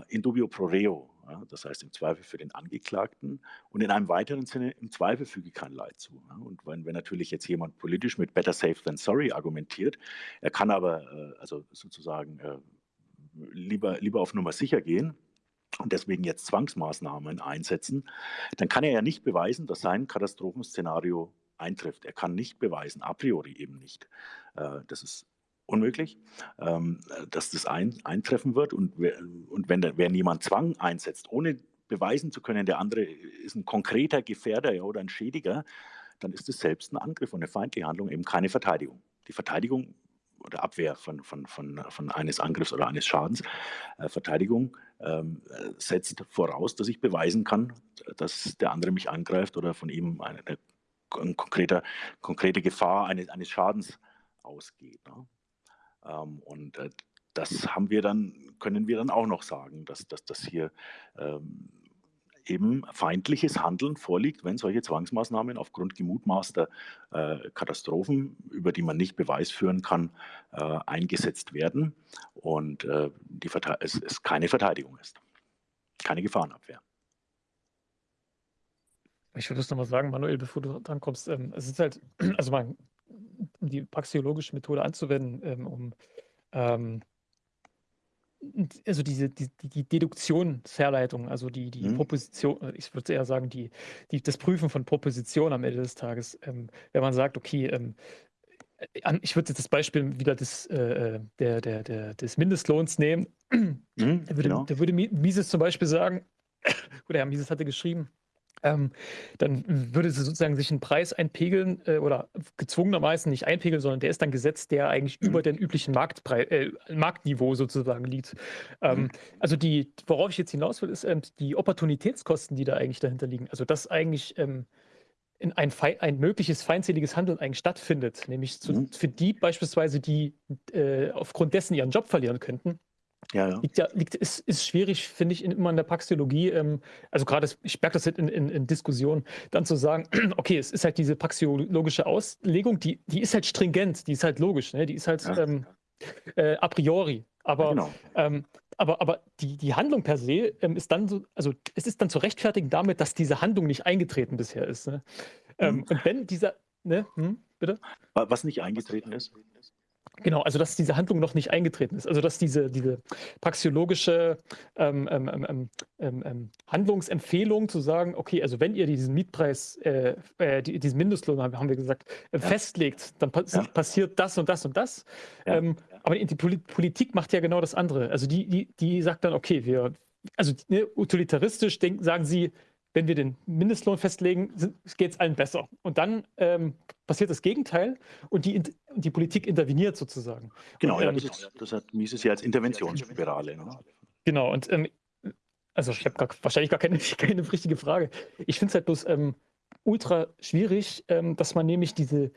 in dubio pro reo, ja, das heißt im Zweifel für den Angeklagten und in einem weiteren Sinne im Zweifel füge kein Leid zu. Ja. Und wenn, wenn, natürlich jetzt jemand politisch mit better safe than sorry argumentiert, er kann aber also sozusagen lieber, lieber auf Nummer sicher gehen und deswegen jetzt Zwangsmaßnahmen einsetzen, dann kann er ja nicht beweisen, dass sein Katastrophenszenario eintrifft. Er kann nicht beweisen, a priori eben nicht. Äh, das ist unmöglich, ähm, dass das ein, eintreffen wird. Und, und wenn, wenn jemand Zwang einsetzt, ohne beweisen zu können, der andere ist ein konkreter Gefährder oder ein Schädiger, dann ist es selbst ein Angriff und eine feindliche Handlung, eben keine Verteidigung. Die Verteidigung oder Abwehr von, von, von, von eines Angriffs oder eines Schadens. Äh, Verteidigung ähm, setzt voraus, dass ich beweisen kann, dass der andere mich angreift oder von ihm eine, eine, eine konkrete, konkrete Gefahr eines, eines Schadens ausgeht. Ne? Ähm, und äh, das haben wir dann, können wir dann auch noch sagen, dass, dass das hier ähm, eben feindliches Handeln vorliegt, wenn solche Zwangsmaßnahmen aufgrund gemutmaßter äh, Katastrophen, über die man nicht Beweis führen kann, äh, eingesetzt werden und äh, die es, es keine Verteidigung ist, keine Gefahrenabwehr. Ich würde es nochmal sagen, Manuel, bevor du dran kommst, ähm, es ist halt, also man, die praxiologische Methode anzuwenden, ähm, um ähm, also diese, die, die Deduktionsherleitung, also die, die mhm. Proposition, äh, ich würde eher sagen, die, die, das Prüfen von Propositionen am Ende des Tages, ähm, wenn man sagt, okay, ähm, äh, ich würde jetzt das Beispiel wieder des, äh, äh, der, der, der, des Mindestlohns nehmen. Mhm, da, würde, genau. da würde Mises zum Beispiel sagen, oder Herr Mises hatte geschrieben, ähm, dann würde sie sozusagen sich einen Preis einpegeln äh, oder gezwungenermaßen nicht einpegeln, sondern der ist dann gesetzt, der eigentlich mhm. über den üblichen Marktpreis, äh, Marktniveau sozusagen liegt. Ähm, mhm. Also die, worauf ich jetzt hinaus will, ist ähm, die Opportunitätskosten, die da eigentlich dahinter liegen. Also dass eigentlich ähm, in ein, ein, mögliches feindseliges Handeln eigentlich stattfindet, nämlich zu, mhm. für die beispielsweise, die äh, aufgrund dessen ihren Job verlieren könnten. Ja, ja. Liegt ja, liegt, ist, ist schwierig, finde ich, in, immer in der Praxeologie, ähm, also gerade, ich merke das jetzt in, in, in, Diskussionen, dann zu sagen, okay, es ist halt diese praxeologische Auslegung, die, die ist halt stringent, die ist halt logisch, ne? die ist halt ja. ähm, äh, a priori. Aber, genau. ähm, aber, aber die, die Handlung per se ähm, ist dann so, also es ist dann zu rechtfertigen damit, dass diese Handlung nicht eingetreten bisher ist. Ne? Mhm. Und wenn dieser, ne, hm, bitte? Was nicht eingetreten ist? Genau, also dass diese Handlung noch nicht eingetreten ist. Also dass diese, diese praxiologische ähm ähm, ähm, ähm, ähm, ähm, Handlungsempfehlung zu sagen, okay, also wenn ihr diesen Mietpreis, äh, äh, diesen Mindestlohn, haben wir gesagt, äh, ja. festlegt, dann pa ja. passiert das und das und das. Ja. aber die Politik macht ja genau das andere. Also die, die, die sagt dann, okay, wir, also ne, utilitaristisch denken, sagen sie, wenn wir den Mindestlohn festlegen, geht es allen besser. Und dann ähm, passiert das Gegenteil und die, die Politik interveniert sozusagen. Genau, und, ja, ähm, das, das hat Mises ja als Interventionsspirale. Ne? Genau, und ähm, also ich habe wahrscheinlich gar keine, keine richtige Frage. Ich finde es halt bloß ähm, ultra schwierig, ähm, dass man nämlich diese,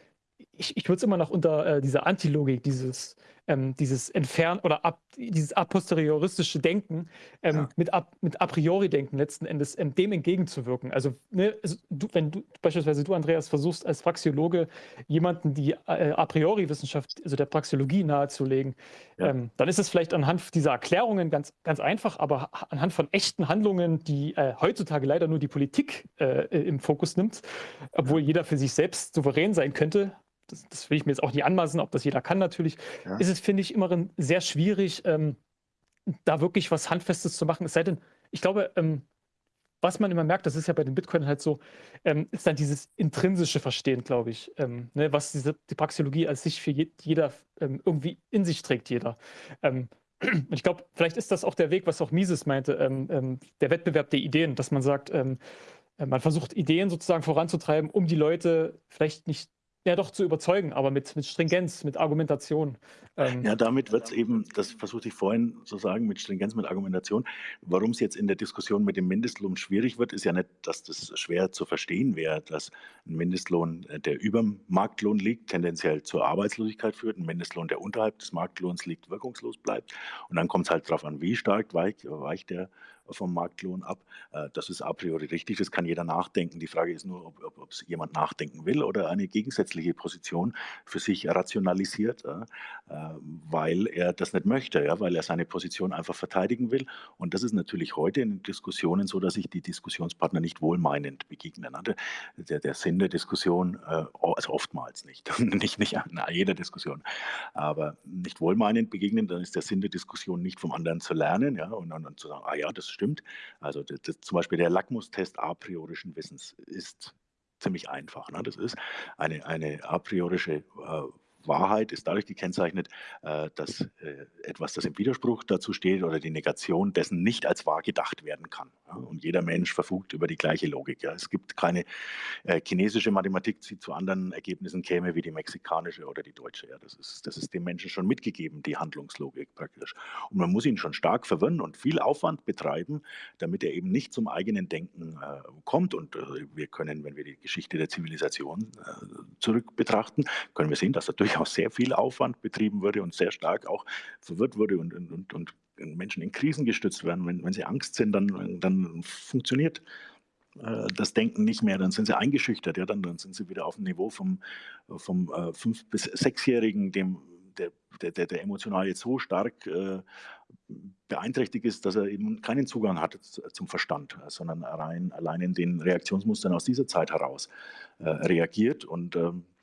ich, ich würde es immer noch unter äh, dieser Antilogik, dieses ähm, dieses Entfernen oder ab, dieses a posterioristische Denken ähm, ja. mit, ab, mit a priori Denken letzten Endes ähm, dem entgegenzuwirken. Also, ne, also du, wenn du beispielsweise du, Andreas, versuchst als Praxiologe jemanden die äh, a priori Wissenschaft, also der Praxiologie nahezulegen, ja. Ähm, dann ist es vielleicht anhand dieser Erklärungen ganz, ganz einfach, aber anhand von echten Handlungen, die äh, heutzutage leider nur die Politik äh, im Fokus nimmt, obwohl jeder für sich selbst souverän sein könnte, das, das, will ich mir jetzt auch nicht anmaßen, ob das jeder kann natürlich, ja. ist es, finde ich, immer sehr schwierig, ähm, da wirklich was Handfestes zu machen. Es sei denn, ich glaube, ähm, was man immer merkt, das ist ja bei den Bitcoin halt so, ähm, ist dann dieses intrinsische Verstehen, glaube ich, ähm, ne, was diese, die Praxeologie als sich für je, jeder ähm, irgendwie in sich trägt, jeder. Ähm, und ich glaube, vielleicht ist das auch der Weg, was auch Mises meinte, der Wettbewerb der Ideen, dass man sagt, äh, man versucht Ideen sozusagen voranzutreiben, um die Leute vielleicht nicht ja doch zu überzeugen, aber mit, mit Stringenz, mit Argumentation. Ähm, ja, damit wird es eben, das versuchte ich vorhin zu sagen, mit Stringenz, mit Argumentation. Warum es jetzt in der Diskussion mit dem Mindestlohn schwierig wird, ist ja nicht, dass das schwer zu verstehen wäre, dass ein Mindestlohn, äh, der über dem Marktlohn liegt, tendenziell zur Arbeitslosigkeit führt, ein Mindestlohn, der unterhalb des Marktlohns liegt, wirkungslos bleibt. Und dann kommt es halt darauf an, wie stark weicht, weicht der vom Marktlohn ab. Äh, das ist a priori richtig, das kann jeder nachdenken. Die Frage ist nur, ob es jemand nachdenken will oder eine gegensätzliche Position für sich rationalisiert, äh, weil er das nicht möchte, weil er seine Position einfach verteidigen will. Und das ist natürlich heute in Diskussionen so, dass sich die Diskussionspartner nicht wohlmeinend begegnen. Ne? Der, der Sinn der Diskussion, äh, also oftmals nicht, nicht, nicht an jeder Diskussion, aber nicht wohlmeinend begegnen, dann ist der Sinn der Diskussion nicht vom anderen zu lernen ja, und dann zu sagen, ah ja, das stimmt. Also das, das, zum Beispiel der Lackmustest a priorischen Wissens ist ziemlich einfach. Ne? Das ist eine, eine a priorische äh, Wahrheit ist dadurch gekennzeichnet, äh, dass äh, etwas, das im Widerspruch dazu steht oder die Negation dessen nicht als wahr gedacht werden kann. Und jeder Mensch verfügt über die gleiche Logik. Es gibt keine äh, chinesische Mathematik, die zu anderen Ergebnissen käme wie die mexikanische oder die deutsche. Das ist, das ist dem Menschen schon mitgegeben, die Handlungslogik praktisch. Und man muss ihn schon stark verwirren und viel Aufwand betreiben, damit er eben nicht zum eigenen Denken kommt. Und wir können, wenn wir die Geschichte der Zivilisation zurück betrachten, können wir sehen, dass er durch durchaus sehr viel Aufwand betrieben wurde und sehr stark auch verwirrt wurde und, und, und Menschen in Krisen gestützt werden. Wenn, wenn sie Angst sind, dann, dann funktioniert äh, das Denken nicht mehr, dann sind sie eingeschüchtert, ja, dann, dann sind sie wieder auf dem Niveau vom, vom äh, fünf- bis sechsjährigen, dem der, der, der, emotional jetzt so stark äh, beeinträchtigt ist, dass er eben keinen Zugang hat zum Verstand, sondern rein, allein in den Reaktionsmustern aus dieser Zeit heraus äh, reagiert. Und ähm, äh,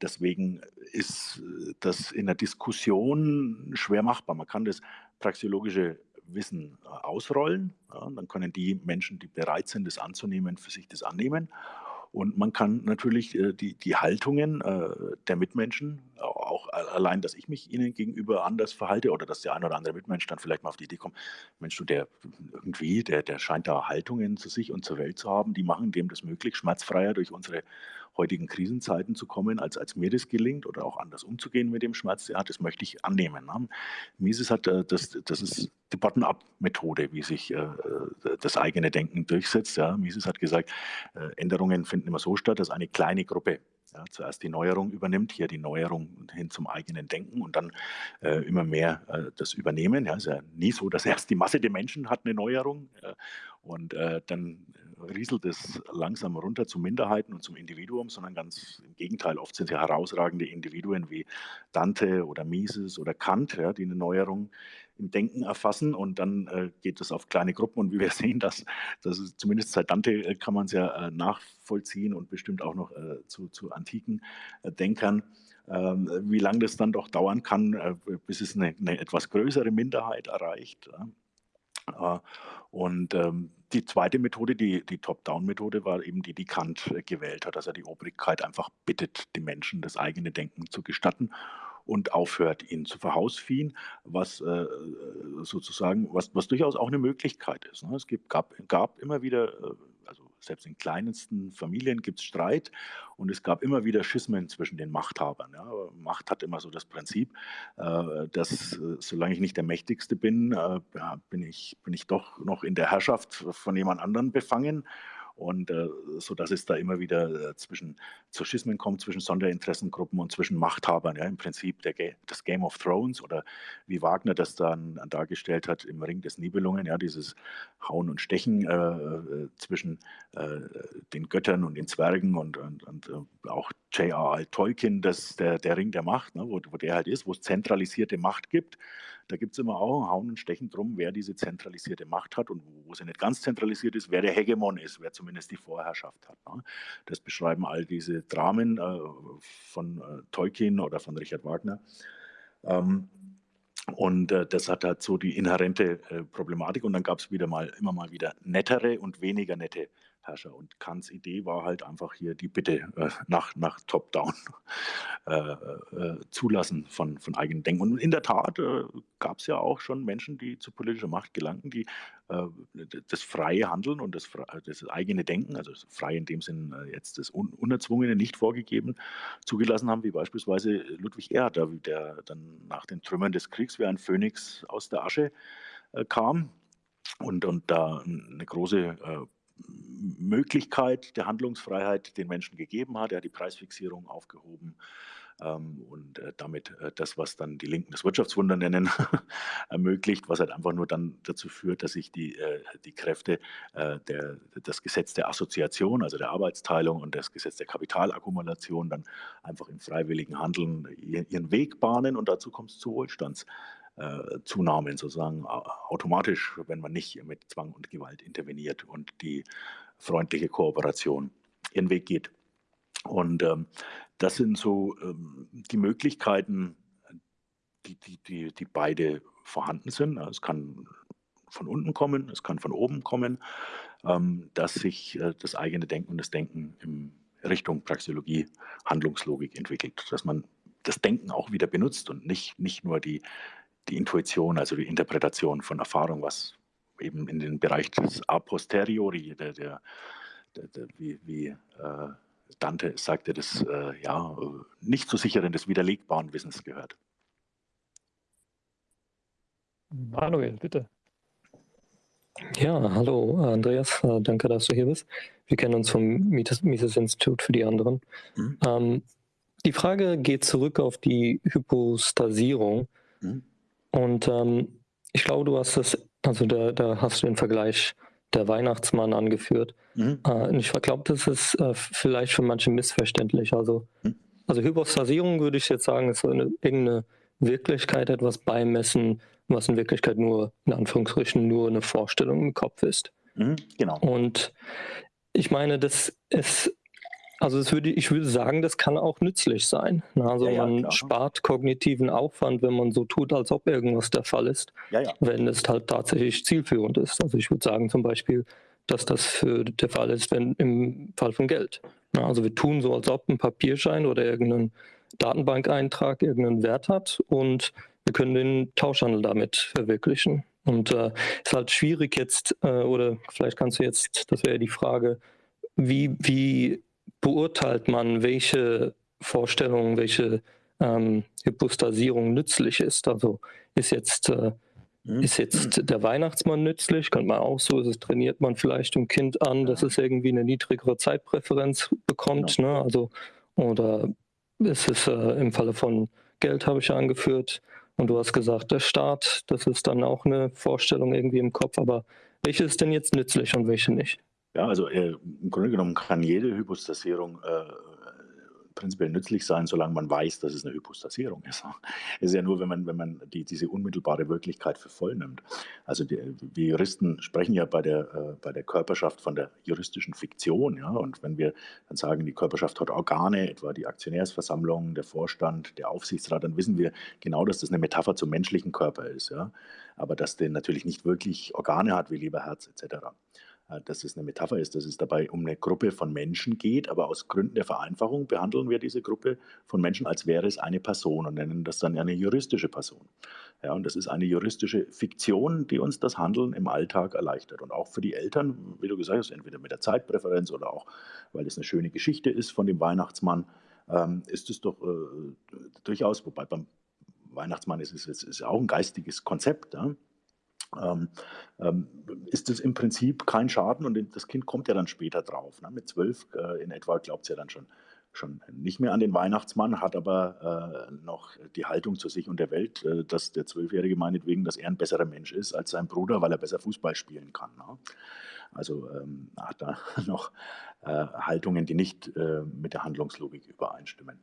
deswegen ist äh, das in der Diskussion schwer machbar. Man kann das praxiologische Wissen äh, ausrollen. Ja, dann können die Menschen, die bereit sind, das anzunehmen, für sich das annehmen. Und man kann natürlich äh, die, die Haltungen äh, der Mitmenschen, auch allein, dass ich mich ihnen gegenüber anders verhalte oder dass der ein oder andere Mitmensch dann vielleicht mal auf die Idee kommt, Mensch, du, der irgendwie, der, der scheint da Haltungen zu sich und zur Welt zu haben, die machen dem das möglich, schmerzfreier durch unsere heutigen Krisenzeiten zu kommen, als, als mir das gelingt oder auch anders umzugehen mit dem Schmerz, ja, das möchte ich annehmen. Ne? Mises hat, äh, das, das ist die Bottom-up-Methode, wie sich äh, das eigene Denken durchsetzt. Ja? Mises hat gesagt, äh, Änderungen finden immer so statt, dass eine kleine Gruppe ja, zuerst die Neuerung übernimmt, hier die Neuerung hin zum eigenen Denken und dann äh, immer mehr äh, das Übernehmen. Ja, ist ja nie so, dass erst die Masse der Menschen hat eine Neuerung äh, und dann rieselt es langsam runter zu Minderheiten und zum Individuum, sondern ganz im Gegenteil. Oft sind es ja herausragende Individuen wie Dante oder Mises oder Kant, ja, die eine Neuerung im Denken erfassen und dann äh, geht es auf kleine Gruppen und wie wir sehen, dass das ist, zumindest seit Dante äh, kann man es ja äh, nachvollziehen und bestimmt auch noch äh, zu, zu, antiken äh, Denkern, ähm, wie lange das dann doch dauern kann, äh, bis es eine, eine, etwas größere Minderheit erreicht. Und ähm, die zweite Methode, die, die Top-Down-Methode, war eben die, die Kant gewählt hat, dass er die Obrigkeit einfach bittet, die Menschen das eigene Denken zu gestatten und aufhört, ihn zu verhausfiehen, was äh, sozusagen, was, was durchaus auch eine Möglichkeit ist. Ne? Es gibt, gab, gab immer wieder, äh, selbst in kleinsten Familien gibt es Streit und es gab immer wieder Schismen zwischen den Machthabern. Ja? Macht hat immer so das Prinzip, äh, dass äh, solange ich nicht der Mächtigste bin, äh, bin, ich, bin ich doch noch in der Herrschaft von jemand anderem befangen und äh, so dass es da immer wieder äh, zwischen zu Schismen kommt zwischen Sonderinteressengruppen und zwischen Machthabern. Ja, im Prinzip der, das Game of Thrones oder wie Wagner das dann dargestellt hat im Ring des Nibelungen, ja, dieses Hauen und Stechen äh, äh zwischen äh, den Göttern und den Zwergen und, und, und äh, auch J.R.R. Tolkien, das, der, der Ring der Macht, ne, wo, wo der halt ist, wo es zentralisierte Macht gibt da gibt es immer auch Hauen und Stechen drum, wer diese zentralisierte Macht hat und wo sie nicht ganz zentralisiert ist, wer der Hegemon ist, wer zumindest die Vorherrschaft hat. Ne? Das beschreiben all diese Dramen äh, von äh, Tolkien oder von Richard Wagner. Ähm, und äh, das hat halt so die inhärente äh, Problematik. Und dann gab es wieder mal immer mal wieder nettere und weniger nette Herrscher. Und Kants Idee war halt einfach hier die Bitte äh, nach, nach Top-Down äh, äh, zulassen von, von eigenen Denken. Und in der Tat äh, gab es ja auch schon Menschen, die zu politischer Macht gelangten, die äh, das freie Handeln und das, das, eigene Denken, also frei in dem Sinn äh, jetzt das Un Unerzwungene, nicht vorgegeben, zugelassen haben, wie beispielsweise Ludwig Erhard, der dann nach den Trümmern des Kriegs wie ein Phönix aus der Asche kam und, und da eine große Möglichkeit der Handlungsfreiheit den Menschen gegeben hat. Er hat die Preisfixierung aufgehoben ähm, und äh, damit äh, das, was dann die Linken das Wirtschaftswunder nennen, ermöglicht, was halt einfach nur dann dazu führt, dass sich die, äh, die Kräfte, äh, der, das Gesetz der Assoziation, also der Arbeitsteilung und das Gesetz der Kapitalakkumulation dann einfach im freiwilligen Handeln ihren Weg bahnen und dazu kommt es zu Wohlstands Zunahmen sozusagen automatisch, wenn man nicht mit Zwang und Gewalt interveniert und die freundliche Kooperation ihren Weg geht. Und ähm, das sind so ähm, die Möglichkeiten, die, die, die, die beide vorhanden sind. Es kann von unten kommen, es kann von oben kommen, ähm, dass sich äh, das eigene Denken und das Denken in Richtung Praxeologie, Handlungslogik entwickelt, dass man das Denken auch wieder benutzt und nicht, nicht nur die die Intuition, also die Interpretation von Erfahrung, was eben in den Bereich des a posteriori, der, der, der, der wie, wie äh, Dante sagte, des äh, ja, nicht so sicheren, des widerlegbaren Wissens gehört. Manuel, bitte. Ja, hallo Andreas, äh, danke, dass du hier bist. Wir kennen uns vom Mises-Institut für die anderen. Mhm. Ähm, die Frage geht zurück auf die Hypostasierung. Mhm. Und ähm, ich glaube, du hast das, also da, da hast du den Vergleich der Weihnachtsmann angeführt. Mhm. Äh, ich glaube, das ist äh, vielleicht für manche missverständlich. Also, mhm. also Hypostasierung würde ich jetzt sagen, ist so eine, irgendeine Wirklichkeit, etwas beimessen, was in Wirklichkeit nur, in Anführungsstrichen, nur eine Vorstellung im Kopf ist. Mhm, genau. Und ich meine, das ist also würde, ich würde sagen, das kann auch nützlich sein. Also ja, ja, man klar. spart kognitiven Aufwand, wenn man so tut, als ob irgendwas der Fall ist, ja, wenn es halt tatsächlich zielführend ist. Also ich würde sagen zum Beispiel, dass das für der Fall ist, wenn im Fall von Geld. Also wir tun so, als ob ein Papierschein oder irgendein Datenbankeintrag irgendeinen Wert hat und wir können den Tauschhandel damit verwirklichen. Und es äh, ist halt schwierig jetzt, äh, oder vielleicht kannst du jetzt, das wäre die Frage, wie, wie beurteilt man, welche Vorstellung, welche ähm, Hypostasierung nützlich ist. Also ist jetzt, äh, mhm. ist jetzt der Weihnachtsmann nützlich? Könnte man auch so, das trainiert man vielleicht dem Kind an, dass es irgendwie eine niedrigere Zeitpräferenz bekommt. Genau. Ne? Also, oder ist es äh, im Falle von Geld, habe ich ja angeführt, und du hast gesagt, der Staat, das ist dann auch eine Vorstellung irgendwie im Kopf, aber welche ist denn jetzt nützlich und welche nicht? Ja, also äh, im Grunde genommen kann jede Hypostasierung äh, prinzipiell nützlich sein, solange man weiß, dass es eine Hypostasierung ist. Es ist ja nur, wenn man, wenn man die, diese unmittelbare Wirklichkeit für voll nimmt. Also die, wir Juristen sprechen ja bei der, äh, bei der Körperschaft von der juristischen Fiktion. Ja? Und wenn wir dann sagen, die Körperschaft hat Organe, etwa die Aktionärsversammlung, der Vorstand, der Aufsichtsrat, dann wissen wir genau, dass das eine Metapher zum menschlichen Körper ist. Ja? Aber dass der natürlich nicht wirklich Organe hat wie Leberherz etc. Äh, dass es eine Metapher ist, dass es dabei um eine Gruppe von Menschen geht, aber aus Gründen der Vereinfachung behandeln wir diese Gruppe von Menschen, als wäre es eine Person und nennen das dann eine juristische Person. Ja, und das ist eine juristische Fiktion, die uns das Handeln im Alltag erleichtert. Und auch für die Eltern, wie du gesagt hast, entweder mit der Zeitpräferenz oder auch, weil es eine schöne Geschichte ist von dem Weihnachtsmann, ähm, ist es doch äh, durchaus, wobei beim Weihnachtsmann ist es ist, ist auch ein geistiges Konzept. Ja? Ähm, ähm, ist es im Prinzip kein Schaden und das Kind kommt ja dann später drauf. Ne? Mit zwölf äh, in etwa glaubt es ja dann schon, schon nicht mehr an den Weihnachtsmann, hat aber äh, noch die Haltung zu sich und der Welt, äh, dass der Zwölfjährige meinetwegen, dass er ein besserer Mensch ist als sein Bruder, weil er besser Fußball spielen kann. Ne? Also ähm, hat da noch äh, Haltungen, die nicht äh, mit der Handlungslogik übereinstimmen.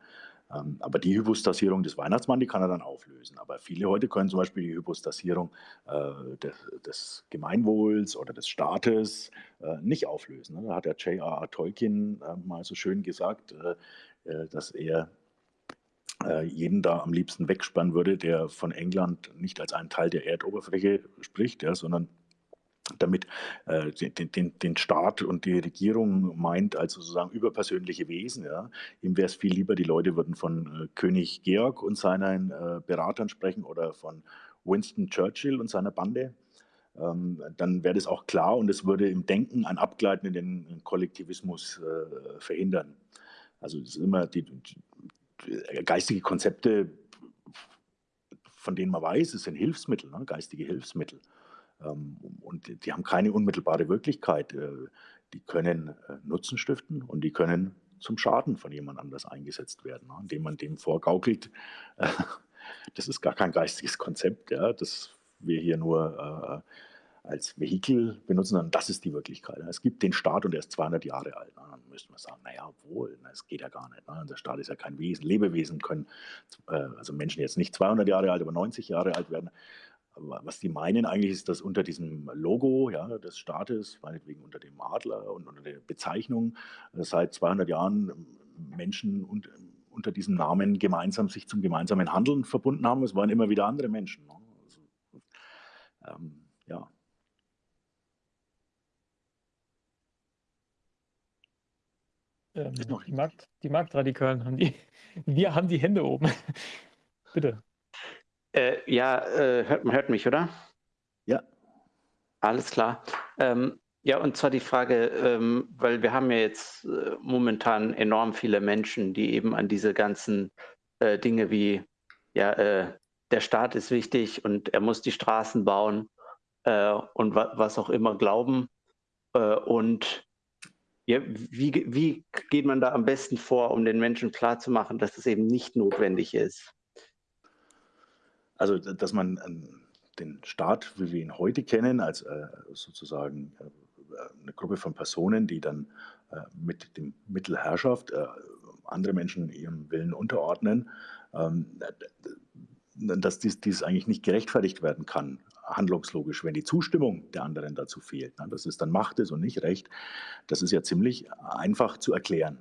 Ähm, aber die Hypostasierung des Weihnachtsmanns, die kann er dann auflösen. Aber viele heute können zum Beispiel die Hypostasierung äh, des, des, Gemeinwohls oder des Staates äh, nicht auflösen. Ne? Da hat der J.R.R. Tolkien äh, mal so schön gesagt, äh, äh, dass er äh, jeden da am liebsten wegspannen würde, der von England nicht als einen Teil der Erdoberfläche spricht, ja, sondern damit äh, den, den, den Staat und die Regierung meint als sozusagen überpersönliche Wesen. Ja. Ihm wäre es viel lieber, die Leute würden von äh, König Georg und seinen äh, Beratern sprechen oder von Winston Churchill und seiner Bande. Ähm, dann wäre das auch klar und es würde im Denken ein Abgleiten in den Kollektivismus äh, verhindern. Also es ist immer die, die, geistige Konzepte, von denen man weiß, es sind Hilfsmittel, ne, geistige Hilfsmittel. Ähm, und die haben keine unmittelbare Wirklichkeit. Äh, die können äh, Nutzen stiften und die können zum Schaden von jemand anders eingesetzt werden, ne, indem man dem vorgaukelt. Äh, das ist gar kein geistiges Konzept, das wir hier nur als Vehikel benutzen, sondern das ist die Wirklichkeit. Es gibt den Staat und er ist 200 Jahre alt. Dann müsste man sagen, naja, wohl, das geht ja gar nicht. Der Staat ist ja kein Wesen. Lebewesen können, also Menschen jetzt nicht 200 Jahre alt, aber 90 Jahre alt werden was die meinen eigentlich ist, dass unter diesem Logo ja, des Staates, meinetwegen unter dem Adler und unter der Bezeichnung, äh, seit 200 Jahren ähm, Menschen und, ähm, unter diesem Namen gemeinsam sich zum gemeinsamen Handeln verbunden haben. Es waren immer wieder andere Menschen. Ne? Also, ähm, ja. Ähm, die, Markt, die Marktradikalen haben die, wir haben die Hände oben. Bitte. Äh, ja, äh, hört, man hört mich, oder? Ja. Alles klar. Ähm, ja, und zwar die Frage, ähm, weil wir haben ja jetzt äh, momentan enorm viele Menschen, die eben an diese ganzen äh, Dinge wie, ja, äh, der Staat ist wichtig und er muss die Straßen bauen äh, und wa was auch immer glauben. und ja, wie, wie geht man da am besten vor, um den Menschen klarzumachen, dass das eben nicht notwendig ist? Also, dass man den Staat, wie wir ihn heute kennen, als äh, sozusagen äh, eine Gruppe von Personen, die dann äh, mit dem Mittel Herrschaft andere Menschen ihrem Willen unterordnen, ähm, dass dies, dies eigentlich nicht gerechtfertigt werden kann, handlungslogisch, wenn die Zustimmung der anderen dazu fehlt. Ne? Dass es dann Macht ist und nicht Recht, das ist ja ziemlich einfach zu erklären.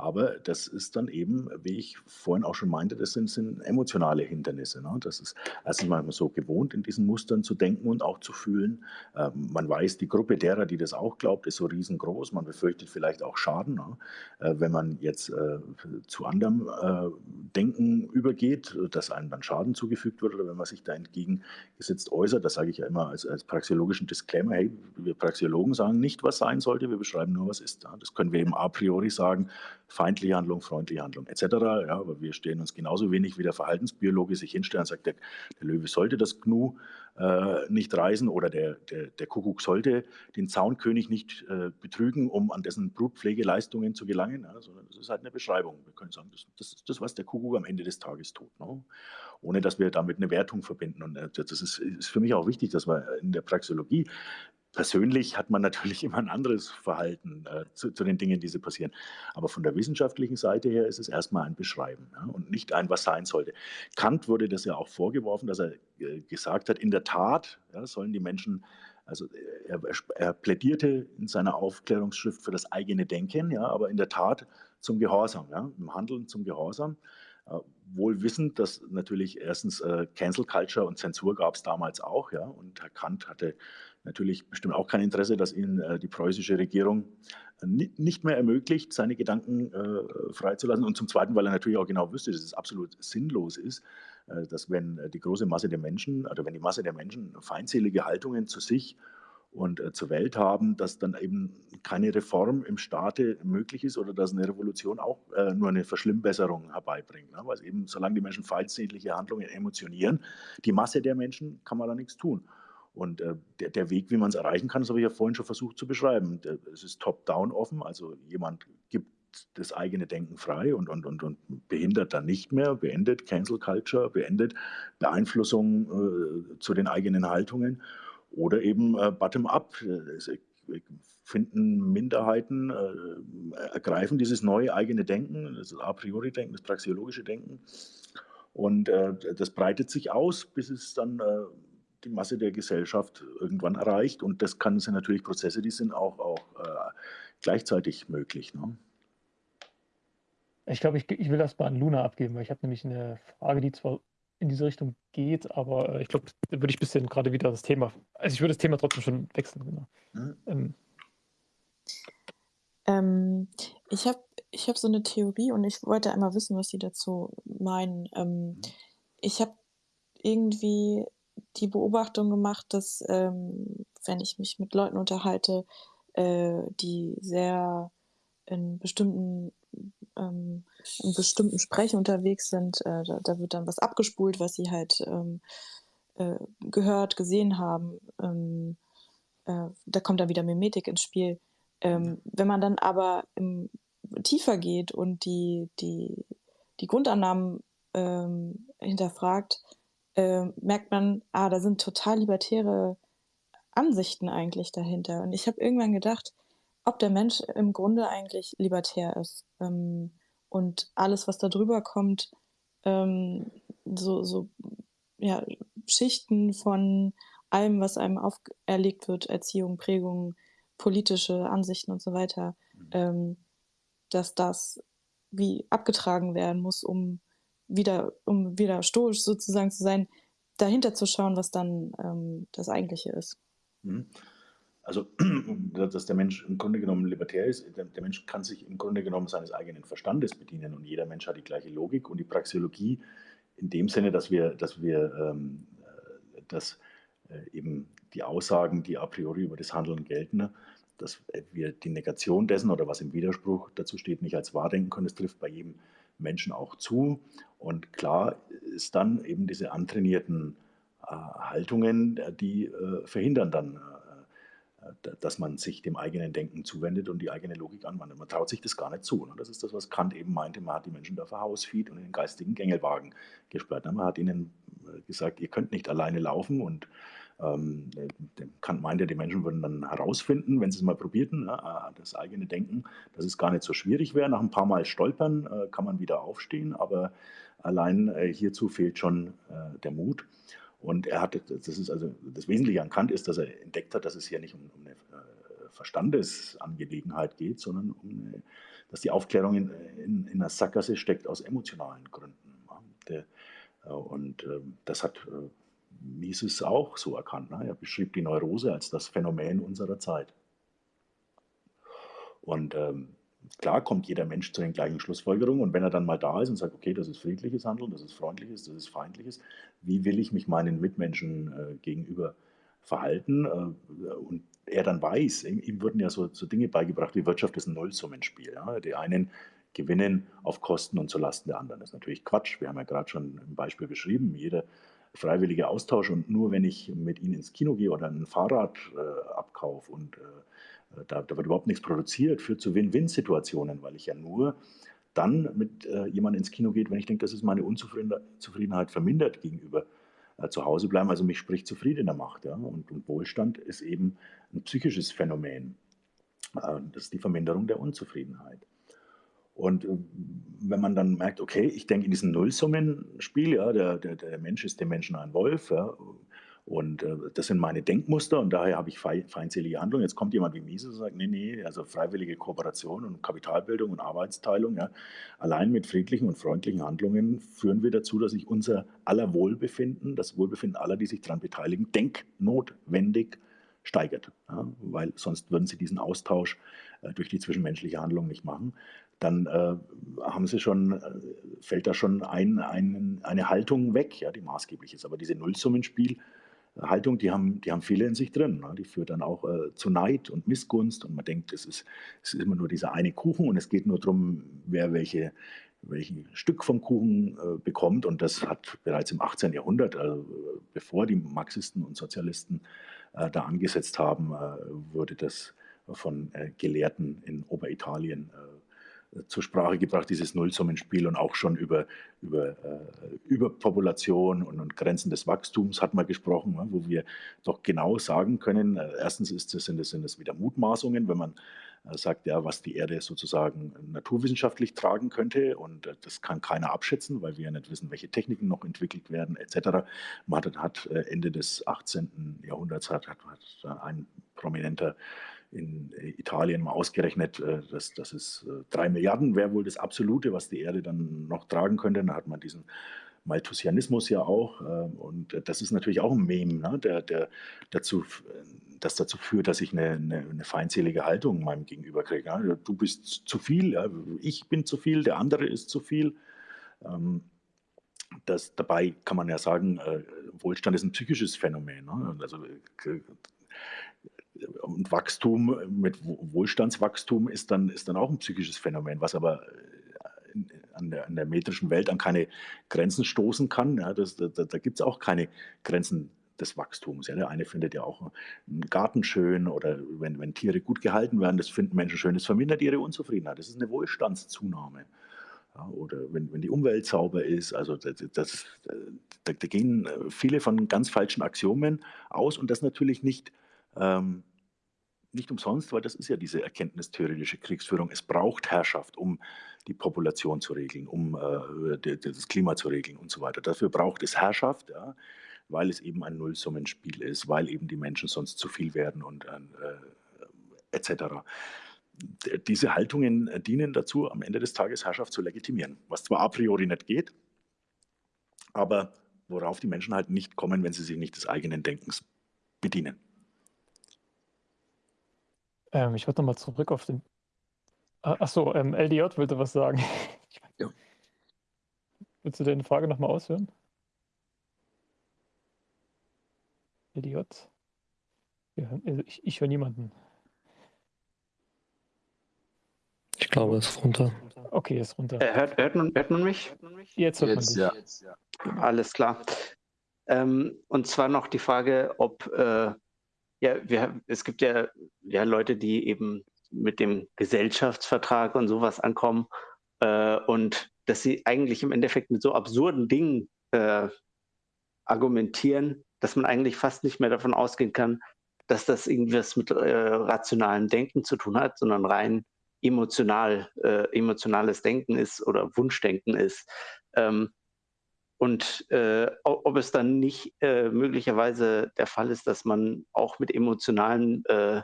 Aber das ist dann eben, wie ich vorhin auch schon meinte, das sind, sind emotionale Hindernisse. Ne? Das ist erstens mal so gewohnt, in diesen Mustern zu denken und auch zu fühlen. Ähm, man weiß, die Gruppe derer, die das auch glaubt, ist so riesengroß. Man befürchtet vielleicht auch Schaden, ne? äh, wenn man jetzt äh, zu anderem äh, Denken übergeht, dass einem dann Schaden zugefügt wird oder wenn man sich da entgegengesetzt äußert. Das sage ich ja immer als, als praxiologischen Disclaimer. Hey, wir Praxiologen sagen nicht, was sein sollte, wir beschreiben nur, was ist. Ja? Das können wir eben a priori sagen feindliche Handlung, freundliche Handlung etc. Ja, aber wir stehen uns genauso wenig wie der Verhaltensbiologe sich hinstellt und sagt, der, der Löwe sollte das Gnu äh, nicht reisen oder der, der, der Kuckuck sollte den Zaunkönig nicht äh, betrügen, um an dessen Brutpflegeleistungen zu gelangen, ja, sondern das ist halt eine Beschreibung. Wir können sagen, das, das ist das, was der Kuckuck am Ende des Tages tut, ne? ohne dass wir damit eine Wertung verbinden. Und äh, das ist, ist für mich auch wichtig, dass wir in der Praxeologie Persönlich hat man natürlich immer ein anderes Verhalten äh, zu, zu, den Dingen, die so passieren. Aber von der wissenschaftlichen Seite her ist es erstmal ein Beschreiben ja, und nicht ein, was sein sollte. Kant wurde das ja auch vorgeworfen, dass er äh, gesagt hat, in der Tat ja, sollen die Menschen, also er, er, plädierte in seiner Aufklärungsschrift für das eigene Denken, ja, aber in der Tat zum Gehorsam, ja, im Handeln zum Gehorsam. Äh, wohl wissend, dass natürlich erstens äh, Cancel Culture und Zensur gab es damals auch, ja, und Herr Kant hatte natürlich bestimmt auch kein Interesse, dass ihnen äh, die preußische Regierung äh, nicht mehr ermöglicht, seine Gedanken äh, freizulassen. Und zum Zweiten, weil er natürlich auch genau wüsste, dass es absolut sinnlos ist, äh, dass wenn äh, die große Masse der Menschen, oder wenn die Masse der Menschen feindselige Haltungen zu sich und äh, zur Welt haben, dass dann eben keine Reform im Staate möglich ist oder dass eine Revolution auch äh, nur eine Verschlimmbesserung herbeibringt. Ne? Weil eben, solange die Menschen feindselige Handlungen emotionieren, die Masse der Menschen kann man da nichts tun. Und äh, der, der, Weg, wie man es erreichen kann, das habe ich ja vorhin schon versucht zu beschreiben. Es ist top-down offen, also jemand gibt das eigene Denken frei und, und, und, und behindert dann nicht mehr, beendet Cancel Culture, beendet Beeinflussung äh, zu den eigenen Haltungen oder eben äh, bottom-up. Finden Minderheiten, äh, ergreifen dieses neue eigene Denken, das a priori Denken, das praxiologische Denken. Und äh, das breitet sich aus, bis es dann äh, die Masse der Gesellschaft irgendwann erreicht. Und das kann sind natürlich Prozesse, die sind auch, auch äh, gleichzeitig möglich. Ne? Ich glaube, ich, ich will das mal an Luna abgeben, weil ich habe nämlich eine Frage, die zwar in diese Richtung geht, aber äh, ich glaube, da würde ich ein bisschen gerade wieder das Thema, also ich würde das Thema trotzdem schon wechseln. Genau. Mhm. Ähm, ähm, ich habe ich hab so eine Theorie und ich wollte einmal wissen, was Sie dazu meinen. Ähm, mhm. ich habe irgendwie die Beobachtung gemacht, dass ähm, wenn ich mich mit Leuten unterhalte, äh, die sehr in bestimmten ähm, in bestimmten Sprech unterwegs sind, äh, da, da, wird dann was abgespult, was sie halt ähm, äh, gehört, gesehen haben. Ähm, äh, da kommt dann wieder Mimetik ins Spiel. Ähm, wenn man dann aber im, tiefer geht und die, die, die Grundannahmen ähm, hinterfragt, äh, merkt man, ah, da sind total libertäre Ansichten eigentlich dahinter. Und ich habe irgendwann gedacht, ob der Mensch im Grunde eigentlich libertär ist ähm, und alles, was da drüber kommt, ähm, so, so ja, Schichten von allem, was einem auferlegt wird, Erziehung, Prägung, politische Ansichten und so weiter, mhm. ähm, dass das wie abgetragen werden muss, um wieder, um wieder stoisch sozusagen zu sein, dahinter zu schauen, was dann ähm, das Eigentliche ist. Mhm. Also, dass der Mensch im Grunde genommen libertär ist, der, der, Mensch kann sich im Grunde genommen seines eigenen Verstandes bedienen und jeder Mensch hat die gleiche Logik und die Praxeologie in dem Sinne, dass wir, dass wir ähm, äh, dass, äh, eben die Aussagen, die a priori über das Handeln gelten, dass wir die Negation dessen oder was im Widerspruch dazu steht, nicht als wahr denken können. Das trifft bei jedem Menschen auch zu. Und klar ist dann eben diese antrainierten äh, Haltungen, äh, die äh, verhindern dann, dass man sich dem eigenen Denken zuwendet und die eigene Logik anwendet. Man traut sich das gar nicht zu. Und das ist das, was Kant eben meinte. Man hat die Menschen da verhausfied und in den geistigen Gängelwagen gesperrt. Man hat ihnen gesagt, ihr könnt nicht alleine laufen und ähm, Kant meinte, die Menschen würden dann herausfinden, wenn sie es mal probierten, ne, äh, das eigene Denken, dass es gar nicht so schwierig wäre. Nach ein paar Mal Stolpern äh, kann man wieder aufstehen, aber allein äh, hierzu fehlt schon äh, der Mut. Und er hat, das ist also das Wesentliche an Kant ist, dass er entdeckt hat, dass es hier nicht um, um eine äh, Verstandesangelegenheit geht, sondern um eine, dass die Aufklärung in, in, in, einer Sackgasse steckt aus emotionalen Gründen. Äh, und ähm, das hat Mises auch so erkannt. Ne? Er beschrieb die Neurose als das Phänomen unserer Zeit. Und ähm, klar kommt jeder Mensch zu den gleichen Schlussfolgerungen. Und wenn er dann mal da ist und sagt, okay, das ist friedliches Handeln, das ist freundliches, das ist feindliches, wie will ich mich meinen Mitmenschen äh, gegenüber verhalten? Äh, und er dann weiß, ihm, ihm wurden ja so, so, Dinge beigebracht, wie Wirtschaft ist ein Nullsummenspiel. Ja? Die einen gewinnen auf Kosten und zulasten der anderen. Das ist natürlich Quatsch. Wir haben ja gerade schon im Beispiel beschrieben, jeder freiwillige Austausch und nur wenn ich mit ihnen ins Kino gehe oder ein Fahrrad äh, abkaufe und äh, da, da, wird überhaupt nichts produziert, führt zu Win-Win-Situationen, weil ich ja nur dann mit äh, jemandem ins Kino geht, wenn ich denke, dass es meine Unzufriedenheit vermindert gegenüber äh, zu Hause bleiben, also mich spricht zufriedener macht. Ja? Und, und Wohlstand ist eben ein psychisches Phänomen. Äh, das ist die Verminderung der Unzufriedenheit. Und äh, wenn man dann merkt, okay, ich denke in diesem Nullsummenspiel, ja, der, der, der Mensch ist dem Menschen ein Wolf, ja, und äh, das sind meine Denkmuster und daher habe ich feindselige Handlungen. Jetzt kommt jemand wie Mises und sagt, nee, nee, also freiwillige Kooperation und Kapitalbildung und Arbeitsteilung, ja, allein mit friedlichen und freundlichen Handlungen führen wir dazu, dass sich unser aller Wohlbefinden, das Wohlbefinden aller, die sich daran beteiligen, denknotwendig steigert. Ja, weil sonst würden sie diesen Austausch äh, durch die zwischenmenschliche Handlung nicht machen dann äh, haben sie schon, äh, fällt da schon ein, ein, eine Haltung weg, ja, die maßgeblich ist. Aber diese Nullsummenspiel-Haltung, die haben, die haben viele in sich drin. Ne? Die führt dann auch äh, zu Neid und Missgunst und man denkt, es ist, es ist immer nur dieser eine Kuchen und es geht nur darum, wer welche, welchen Stück vom Kuchen äh, bekommt. Und das hat bereits im 18. Jahrhundert, also bevor die Marxisten und Sozialisten äh, da angesetzt haben, äh, wurde das von Gelehrten in Oberitalien zur Sprache gebracht, dieses Nullsummenspiel und auch schon über, über äh, Überpopulation und, und, Grenzen des Wachstums hat man gesprochen, ne, wo wir doch genau sagen können, äh, erstens ist das, sind, sind das wieder Mutmaßungen, wenn man äh, sagt, ja, was die Erde sozusagen naturwissenschaftlich tragen könnte und äh, das kann keiner abschätzen, weil wir ja nicht wissen, welche Techniken noch entwickelt werden etc. Man hat, hat äh, Ende des 18. Jahrhunderts hat, hat, hat ein prominenter in äh, Italien mal ausgerechnet, äh, dass das ist äh, drei Milliarden wäre wohl das Absolute, was die Erde dann noch tragen könnte. Da hat man diesen Malthusianismus ja auch. Äh, und das ist natürlich auch ein Meme, ne, der, der dazu, das dazu führt, dass ich eine, eine, eine feindselige Haltung meinem Gegenüber kriege. Du bist zu viel, ich bin zu viel, der andere ist zu viel. Ähm, das, dabei kann man ja sagen, Wohlstand ist ein psychisches Phänomen. Ne? Also, und Wachstum mit Wohlstandswachstum ist dann, ist dann auch ein psychisches Phänomen, was aber an der, an der metrischen Welt an keine Grenzen stoßen kann. Ja, das, da da gibt es auch keine Grenzen des Wachstums. Ja, der eine findet ja auch einen Garten schön oder wenn, wenn Tiere gut gehalten werden, das finden Menschen schön, das vermindert ihre Unzufriedenheit. Das ist eine Wohlstandszunahme. Ja, oder wenn, wenn die Umwelt sauber ist, also das, das, da, da, gehen viele von ganz falschen Axiomen aus und das natürlich nicht ähm, nicht umsonst, weil das ist ja diese erkenntnistheoretische Kriegsführung. Es braucht Herrschaft, um die Population zu regeln, um äh, das Klima zu regeln und so weiter. Dafür braucht es Herrschaft, ja, weil es eben ein Nullsummenspiel ist, weil eben die Menschen sonst zu viel werden und äh, etc. Diese Haltungen dienen dazu, am Ende des Tages Herrschaft zu legitimieren, was zwar a priori nicht geht, aber worauf die Menschen halt nicht kommen, wenn sie sich nicht des eigenen Denkens bedienen. Ähm, ich wollte nochmal zurück auf den. Ah, achso, ähm, LDJ wollte was sagen. Ja. Willst du deine Frage nochmal ausführen? LDJ? Also ich, ich höre niemanden. Ich glaube, es ist runter. Okay, ist runter. Äh, hört, hört, man, hört man mich? Jetzt hört Jetzt, man dich. Ja. Alles klar. Ähm, und zwar noch die Frage, ob äh, ja, wir, es gibt ja, ja Leute, die eben mit dem Gesellschaftsvertrag und sowas ankommen äh, und dass sie eigentlich im Endeffekt mit so absurden Dingen äh, argumentieren, dass man eigentlich fast nicht mehr davon ausgehen kann, dass das irgendwas mit äh, rationalem Denken zu tun hat, sondern rein emotional, äh, emotionales Denken ist oder Wunschdenken ist. Ähm, und äh, ob es dann nicht äh, möglicherweise der Fall ist, dass man auch mit emotionalen äh,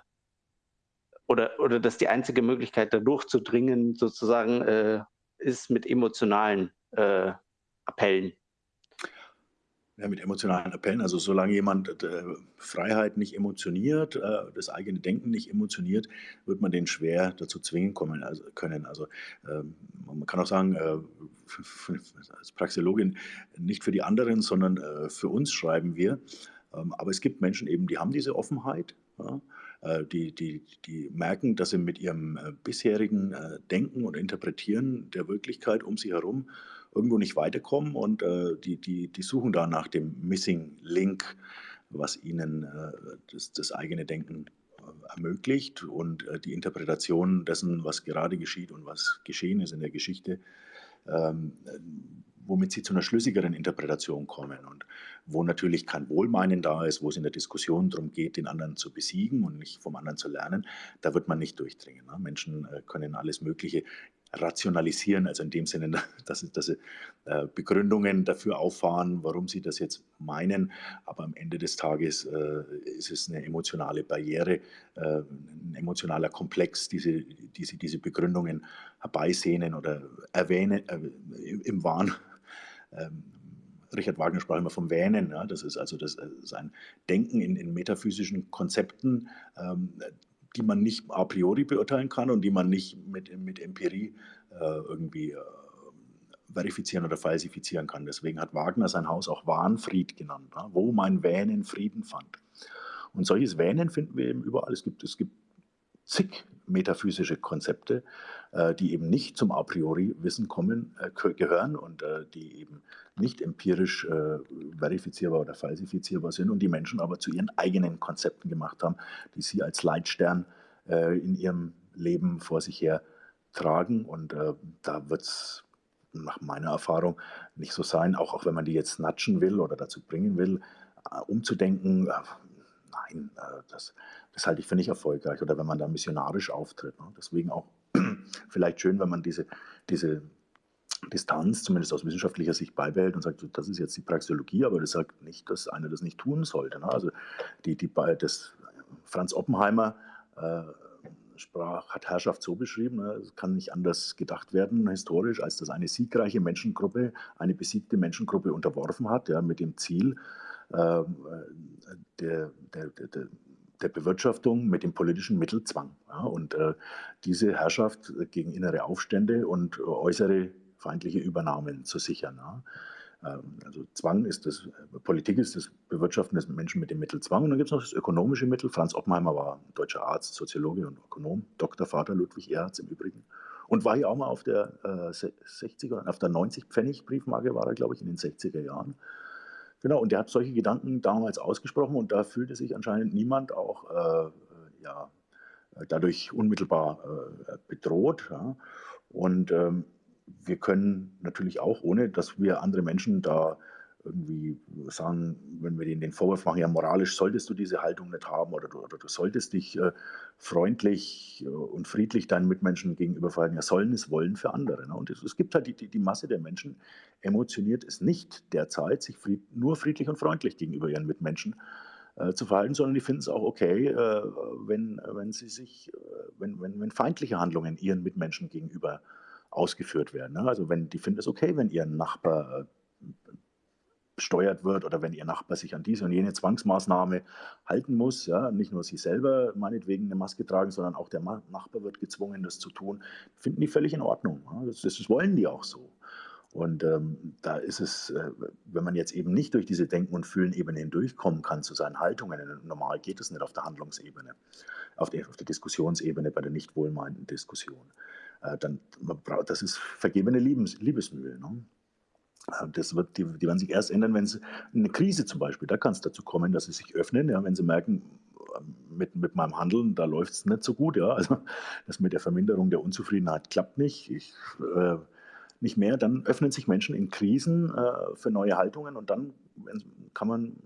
oder, oder dass die einzige Möglichkeit, da durchzudringen, sozusagen, äh, ist mit emotionalen äh, Appellen. Ja, mit emotionalen Appellen. Also solange jemand äh, Freiheit nicht emotioniert, äh, das eigene Denken nicht emotioniert, wird man den schwer dazu zwingen kommen, also, können. Also ähm, man kann auch sagen, äh, als Praxeologin nicht für die anderen, sondern äh, für uns schreiben wir. Ähm, aber es gibt Menschen eben, die haben diese Offenheit. Ja? Äh, die, die, die merken, dass sie mit ihrem äh, bisherigen Denken und Interpretieren der Wirklichkeit um sie herum irgendwo nicht weiterkommen und äh, die, die, die suchen da nach dem Missing Link, was ihnen äh, das, das, eigene Denken äh, ermöglicht und äh, die Interpretation dessen, was gerade geschieht und was geschehen ist in der Geschichte, ähm, womit sie zu einer schlüssigeren Interpretation kommen und wo natürlich kein Wohlmeinen da ist, wo es in der Diskussion darum geht, den anderen zu besiegen und nicht vom anderen zu lernen, da wird man nicht durchdringen. Ne? Menschen äh, können alles Mögliche rationalisieren, also in dem Sinne, dass, dass sie äh, Begründungen dafür auffahren, warum sie das jetzt meinen, aber am Ende des Tages äh, ist es eine emotionale Barriere, äh, ein emotionaler Komplex, diese, die sie diese Begründungen herbeisehnen oder erwähnen äh, im Wahn. Ähm, Richard Wagner sprach immer vom Wähnen. Ja, das ist also das, das ein Denken in, in metaphysischen Konzepten, ähm, die man nicht a priori beurteilen kann und die man nicht mit, mit Empirie äh, irgendwie äh, verifizieren oder falsifizieren kann. Deswegen hat Wagner sein Haus auch Wahnfried genannt, ja, wo mein Wähnen Frieden fand. Und solches Wähnen finden wir eben überall. Es gibt, es gibt zig metaphysische Konzepte, äh, die eben nicht zum a priori Wissen kommen, äh, gehören und äh, die eben nicht empirisch verifizierbar oder falsifizierbar sind und die Menschen aber zu ihren eigenen Konzepten gemacht haben, die sie als Leitstern in ihrem Leben vor sich her tragen. Und da wird es nach meiner Erfahrung nicht so sein, auch, auch wenn man die jetzt natschen will oder dazu bringen will, umzudenken, nein, das, das halte ich für nicht erfolgreich oder wenn man da missionarisch auftritt. Ne? Deswegen auch vielleicht schön, wenn man diese, diese Distanz, zumindest aus wissenschaftlicher Sicht, beibehält und sagt, das ist jetzt die Praxeologie, aber das sagt nicht, dass einer das nicht tun sollte. Ne? Also die, die, das Franz Oppenheimer äh, sprach, hat Herrschaft so beschrieben, ne, es kann nicht anders gedacht werden historisch, als dass eine siegreiche Menschengruppe eine besiegte Menschengruppe unterworfen hat, ja, mit dem Ziel äh, der, der, der, der Bewirtschaftung mit dem politischen Mittelzwang. Ja, und äh, diese Herrschaft gegen innere Aufstände und äußere feindliche Übernahmen zu sichern. Ja. Ähm, also Zwang ist das, Politik ist das Bewirtschaften des Menschen mit dem Mittel Zwang. Und dann gibt es noch das ökonomische Mittel. Franz Oppenheimer war deutscher Arzt, Soziologe und Ökonom, Doktorvater Ludwig Erhard im Übrigen. Und war hier auch mal auf der äh, 60er, auf der 90 Pfennig Briefmarke war er, glaube ich, in den 60er Jahren. Genau, und der hat solche Gedanken damals ausgesprochen und da fühlte sich anscheinend niemand auch äh, ja, dadurch unmittelbar äh, bedroht. Ja. Und ähm, wir können natürlich auch, ohne dass wir andere Menschen da irgendwie sagen, wenn wir denen den Vorwurf machen, ja, moralisch solltest du diese Haltung nicht haben oder du, oder du solltest dich äh, freundlich äh, und friedlich deinen Mitmenschen gegenüber verhalten, ja, sollen es wollen für andere. Ne? Und es, es, gibt halt die, die, die, Masse der Menschen, emotioniert es nicht derzeit, sich fried, nur friedlich und freundlich gegenüber ihren Mitmenschen äh, zu verhalten, sondern die finden es auch okay, äh, wenn, wenn sie sich, äh, wenn, wenn, wenn feindliche Handlungen ihren Mitmenschen gegenüber ausgeführt werden. Ne? Also wenn die finden es okay, wenn ihr Nachbar besteuert wird oder wenn ihr Nachbar sich an diese und jene Zwangsmaßnahme halten muss, ja, nicht nur sie selber meinetwegen eine Maske tragen, sondern auch der Nachbar wird gezwungen, das zu tun, finden die völlig in Ordnung. Das, das wollen die auch so. Und ähm, da ist es, äh, wenn man jetzt eben nicht durch diese Denken- und Fühlen-Ebene hindurchkommen kann zu seinen Haltungen, normal geht es nicht auf der Handlungsebene, auf der, auf der Diskussionsebene, bei der nicht wohlmeinenden Diskussion. Äh, dann, das ist vergebene Liebes, Liebesmühe. Ne? Äh, das wird, die, die werden sich erst ändern, wenn sie eine Krise zum Beispiel, da kann es dazu kommen, dass sie sich öffnen, ja, wenn sie merken, mit, mit meinem Handeln, da läuft es nicht so gut. Ja. Also das mit der Verminderung der Unzufriedenheit klappt nicht. Ich, äh, nicht mehr, dann öffnen sich Menschen in Krisen äh, für neue Haltungen und dann kann man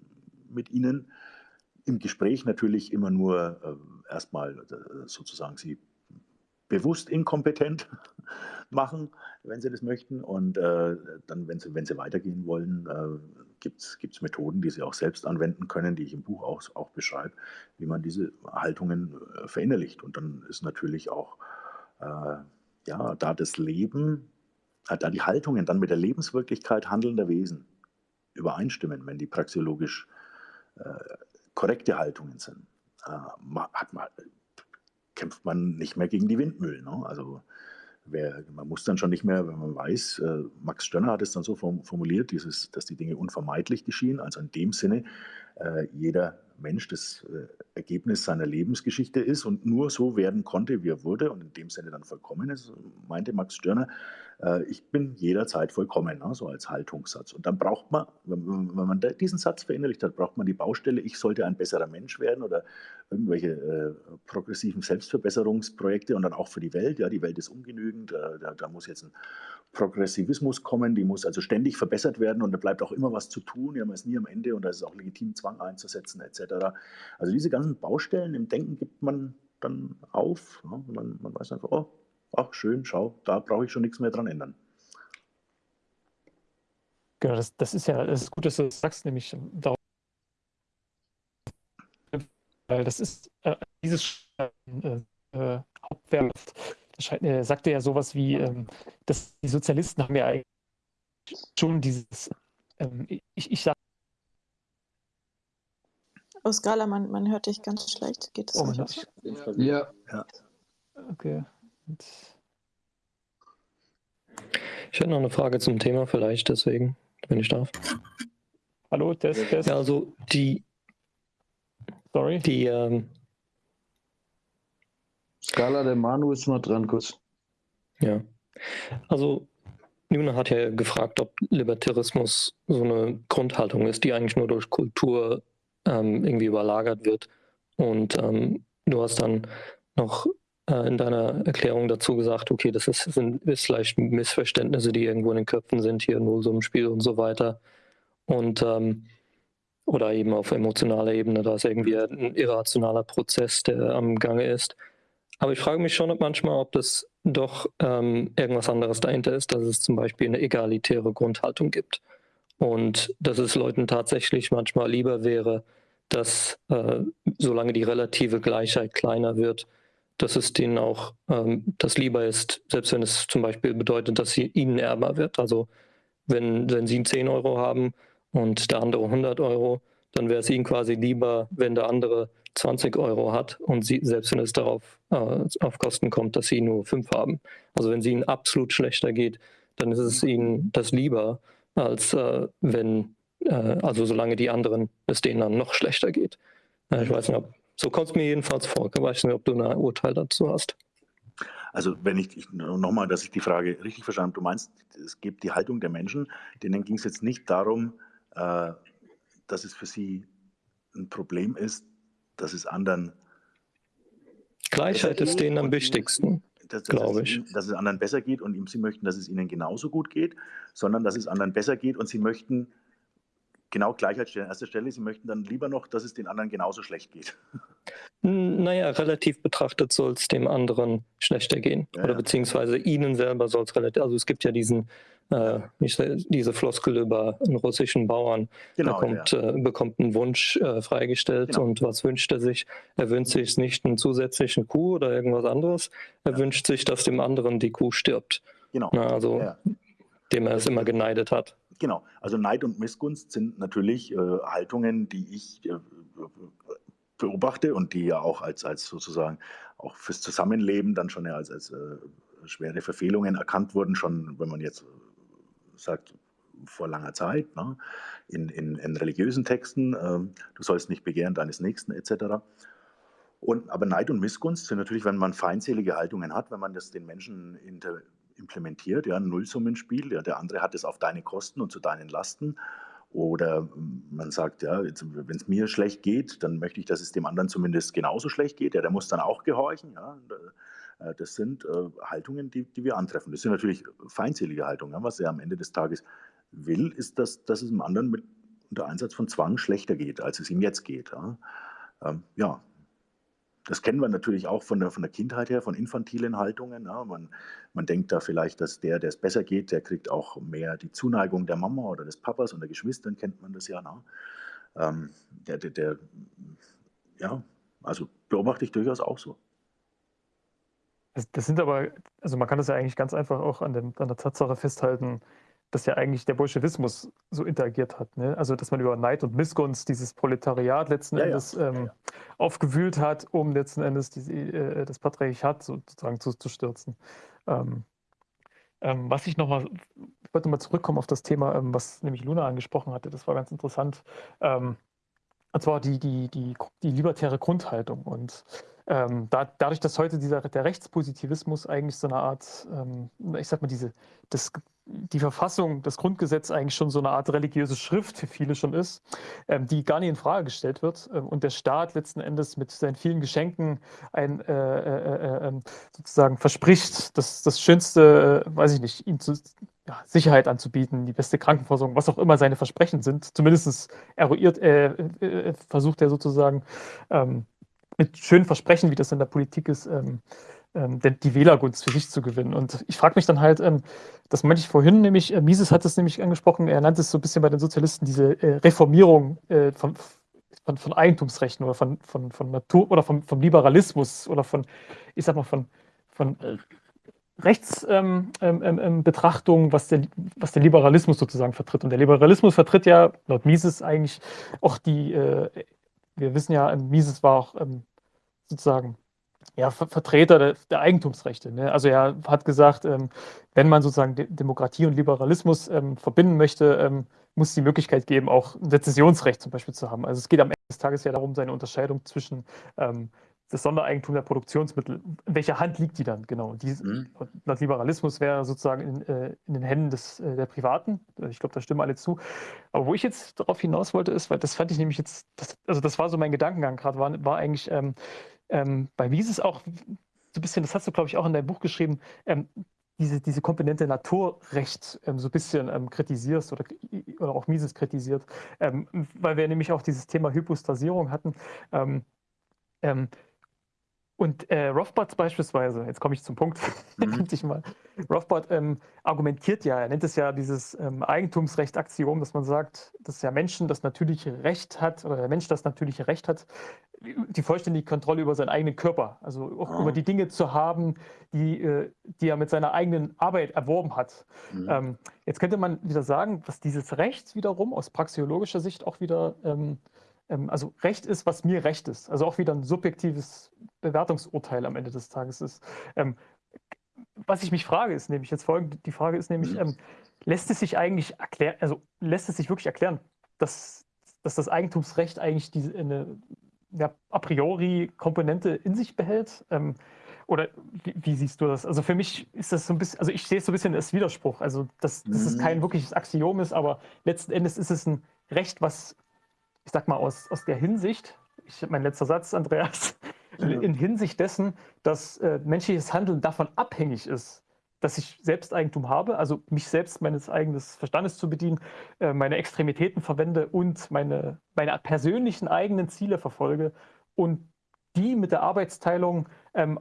mit ihnen im Gespräch natürlich immer nur äh, erstmal äh, sozusagen sie bewusst inkompetent machen, wenn sie das möchten. Und äh, dann, wenn sie, wenn sie weitergehen wollen, äh, gibt es Methoden, die sie auch selbst anwenden können, die ich im Buch auch, auch beschreibe, wie man diese Haltungen äh, verinnerlicht. Und dann ist natürlich auch äh, ja, da das Leben, äh, da die Haltungen dann mit der Lebenswirklichkeit handelnder Wesen übereinstimmen, wenn die praxiologisch äh, korrekte Haltungen sind. hat man, kämpft man nicht mehr gegen die Windmühlen. Ne? Also wer, man muss dann schon nicht mehr, wenn man weiß, äh, Max Stönner hat es dann so formuliert, dieses, dass die Dinge unvermeidlich geschehen. Also in dem Sinne, äh, jeder Mensch das äh, Ergebnis seiner Lebensgeschichte ist und nur so werden konnte, wie er wurde und in dem Sinne dann vollkommen ist, meinte Max Stirner, äh, ich bin jederzeit vollkommen, ne, so als Haltungssatz. Und dann braucht man, wenn, wenn man diesen Satz verinnerlicht hat, braucht man die Baustelle, ich sollte ein besserer Mensch werden oder irgendwelche äh, progressiven Selbstverbesserungsprojekte und dann auch für die Welt. Ja, die Welt ist ungenügend, äh, da, da, muss jetzt ein Progressivismus kommen, die muss also ständig verbessert werden und da bleibt auch immer was zu tun, ja, man ist nie am Ende und da ist es auch legitim, Zwang einzusetzen etc. Also diese ganzen Baustellen im Denken gibt man dann auf. Ja, man, man weiß einfach, oh, ach schön, schau, da brauche ich schon nichts mehr dran ändern. Genau, das, das ist ja, das ist gut, dass du das sagst, nämlich darauf, weil das ist äh, dieses äh, äh, Hauptwerk, das äh, sagte ja sowas wie, ähm, dass die Sozialisten haben ja eigentlich schon dieses, ähm, ich, ich sage Oh, Skala, man, man hört dich ganz schlecht. Geht das oh, nicht? Ja. ja. Okay. Ich hätte noch eine Frage zum Thema vielleicht, deswegen, wenn ich darf. Hallo, Test, Test. Ja, also die. Sorry. Die. Ähm, Skala, der Manu ist mal dran, kurz. Ja. Also, Nuna hat ja gefragt, ob Libertarismus so eine Grundhaltung ist, die eigentlich nur durch Kultur ähm, irgendwie überlagert wird. Und ähm, du hast dann noch äh, in deiner Erklärung dazu gesagt, okay, das ist, sind ist vielleicht Missverständnisse, die irgendwo in den Köpfen sind, hier nur so im Spiel und so weiter. Und ähm, oder eben auf emotionaler Ebene, da ist irgendwie ein irrationaler Prozess, der am Gange ist. Aber ich frage mich schon manchmal, ob das doch ähm, irgendwas anderes dahinter ist, dass es zum Beispiel eine egalitäre Grundhaltung gibt. Und dass es Leuten tatsächlich manchmal lieber wäre, dass äh, solange die relative Gleichheit kleiner wird, dass es denen auch ähm, das lieber ist, selbst wenn es zum Beispiel bedeutet, dass sie ihnen ärmer wird. Also wenn, wenn sie 10 Euro haben und der andere 100 Euro, dann wäre es ihnen quasi lieber, wenn der andere 20 Euro hat und sie, selbst wenn es darauf äh, auf Kosten kommt, dass sie nur 5 haben. Also wenn es ihnen absolut schlechter geht, dann ist es ihnen das lieber, als äh, wenn, äh, also solange die anderen es denen dann noch schlechter geht. ich weiß nicht, ob so kommt es mir jedenfalls vor. Ich weiß nicht, ob du ein Urteil dazu hast. Also wenn ich, ich nochmal, dass ich die Frage richtig verstanden habe, du meinst, es gibt die Haltung der Menschen, denen ging es jetzt nicht darum, äh, dass es für sie ein Problem ist, dass es anderen Gleichheit ist denen am wichtigsten, glaube ich. Dass es anderen besser geht und sie möchten, dass es ihnen genauso gut geht, sondern dass es anderen besser geht und sie möchten genau Gleichheit stellen. An erster Stelle, Sie möchten dann lieber noch, dass es den anderen genauso schlecht geht. Naja, relativ betrachtet soll es dem anderen schlechter gehen. Ja, Oder ja. beziehungsweise Ihnen selber soll es relativ, also es gibt ja diesen, äh, diese Floskel über einen russischen Bauern, genau, der kommt, ja. äh, bekommt einen Wunsch äh, freigestellt genau. und was wünscht er sich? Er wünscht sich nicht einen zusätzlichen Kuh oder irgendwas anderes, er wünscht sich, dass dem anderen die Kuh stirbt. Genau. Na, also dem er es immer geneidet hat. Genau, also Neid und Missgunst sind natürlich äh, Haltungen, die ich äh, beobachte und die ja auch als, als sozusagen auch fürs Zusammenleben dann schon ja als, als äh, schwere Verfehlungen erkannt wurden, schon wenn man jetzt sagt, vor langer Zeit, ne? in, in, in, religiösen Texten, äh, du sollst nicht begehren deines Nächsten etc. Und, aber Neid und Missgunst sind natürlich, wenn man feindselige Haltungen hat, wenn man das den Menschen inter, implementiert, ja, ein Nullsummenspiel. Ja, der andere hat es auf deine Kosten und zu deinen Lasten. Oder man sagt, ja, wenn es mir schlecht geht, dann möchte ich, dass es dem anderen zumindest genauso schlecht geht. Ja, der muss dann auch gehorchen. Ja. Äh, das sind äh, Haltungen, die, die wir antreffen. Das sind natürlich feindselige Haltungen. Was er am Ende des Tages will, ist, dass, dass es dem anderen mit unter Einsatz von Zwang schlechter geht, als es ihm jetzt geht. Ja, ähm, ja das kennen wir natürlich auch von der, von der Kindheit her, von infantilen Haltungen. Ja. Man, man denkt da vielleicht, dass der, der es besser geht, der kriegt auch mehr die Zuneigung der Mama oder des Papas und der Geschwistern, kennt man das ja. Ne? Ähm, der, der, der, ja, also beobachte ich durchaus auch so. Das, das, sind aber, also man kann das ja eigentlich ganz einfach auch an, dem, an der Tatsache festhalten, dass ja eigentlich der Bolschewismus so interagiert hat. Ne? Also, dass man über Neid und Missgunst dieses Proletariat letzten ja, Endes ja. Ähm, ja, aufgewühlt hat, um letzten Endes die, äh, das Patriarchat sozusagen zu, zu stürzen. Ähm, ähm, was ich nochmal, ich wollte mal zurückkommen auf das Thema, ähm, was nämlich Luna angesprochen hatte, das war ganz interessant. Ähm, und zwar die, die, die, die libertäre Grundhaltung. Und ähm, da, dadurch, dass heute dieser, der Rechtspositivismus eigentlich so eine Art, ähm, ich sag mal, diese, das, die Verfassung, das Grundgesetz eigentlich schon so eine Art religiöse Schrift für viele schon ist, ähm, die gar nicht in Frage gestellt wird ähm, und der Staat letzten Endes mit seinen vielen Geschenken ein, äh, äh, äh, ähm, sozusagen verspricht, das, das Schönste, äh, weiß ich nicht, ihm zu, ja, Sicherheit anzubieten, die beste Krankenversorgung, was auch immer seine Versprechen sind. Zumindest eruiert, äh, äh, versucht er sozusagen ähm, mit schönen Versprechen, wie das in der Politik ist, ähm, die Wählergunst für sich zu gewinnen. Und ich frage mich dann halt, ähm, das meinte ich vorhin nämlich, äh, Mises hat es nämlich angesprochen, er nannte es so ein bisschen bei den Sozialisten diese äh, Reformierung äh, von, von, von, Eigentumsrechten oder von, von, von Natur oder vom, vom Liberalismus oder von, ich sag mal, von, von Rechtsbetrachtung, ähm, ähm, ähm was, der, was der Liberalismus sozusagen vertritt. Und der Liberalismus vertritt ja laut Mises eigentlich auch die, äh, wir wissen ja, Mises war auch ähm, sozusagen ja, Vertreter der, der Eigentumsrechte. Ne? Also er hat gesagt, ähm, wenn man sozusagen De Demokratie und Liberalismus ähm, verbinden möchte, ähm, muss es die Möglichkeit geben, auch ein Sezessionsrecht zum Beispiel zu haben. Also es geht am Ende des Tages ja darum, seine Unterscheidung zwischen ähm, das Sondereigentum der Produktionsmittel, in welcher Hand liegt die dann genau? Die, mhm. Laut Liberalismus wäre sozusagen in, äh, in, den Händen des, äh, der Privaten. Ich glaube, da stimmen alle zu. Aber wo ich jetzt darauf hinaus wollte, ist, weil das fand ich nämlich jetzt, das, also das war so mein Gedankengang gerade, war, war eigentlich, ähm, ähm, bei Mises auch so ein bisschen, das hast du, glaube ich, auch in deinem Buch geschrieben, ähm, diese, diese Komponente Naturrecht ähm, so ein bisschen ähm, kritisierst oder, oder auch Mises kritisiert, ähm, weil wir nämlich auch dieses Thema Hypostasierung hatten. Und äh, Rothbard beispielsweise, jetzt komme ich zum Punkt, mhm. mal. Rothbard ähm, argumentiert ja, er nennt es ja dieses ähm, Eigentumsrecht-Axiom, dass man sagt, dass ja Menschen das natürliche Recht hat oder der Mensch das natürliche Recht hat, die vollständige Kontrolle über seinen eigenen Körper, also auch oh. über die Dinge zu haben, die, äh, die er mit seiner eigenen Arbeit erworben hat. Mhm. Ähm, jetzt könnte man wieder sagen, dass dieses Recht wiederum aus praxiologischer Sicht auch wieder, ähm, ähm, also Recht ist, was mir Recht ist, also auch wieder ein subjektives Bewertungsurteil am Ende des Tages ist. Ähm, was ich mich frage, ist nämlich jetzt folgende, die Frage ist nämlich, mhm. Ähm, lässt es sich eigentlich erklären, also lässt es sich wirklich erklären, dass, dass das Eigentumsrecht eigentlich diese, eine ja, a priori Komponente in sich behält? Ähm, oder wie, wie, siehst du das? Also für mich ist das so ein bisschen, also ich sehe es so ein bisschen als Widerspruch. Also dass, dass es kein mhm. wirkliches Axiom ist, aber letzten Endes ist es ein Recht, was, ich sag mal, aus, aus der Hinsicht, ich, mein letzter Satz, Andreas, in Hinsicht dessen, dass äh, menschliches Handeln davon abhängig ist, dass ich Selbsteigentum habe, also mich selbst meines eigenen Verstandes zu bedienen, äh, meine Extremitäten verwende und meine, meine persönlichen eigenen Ziele verfolge und die mit der Arbeitsteilung ähm,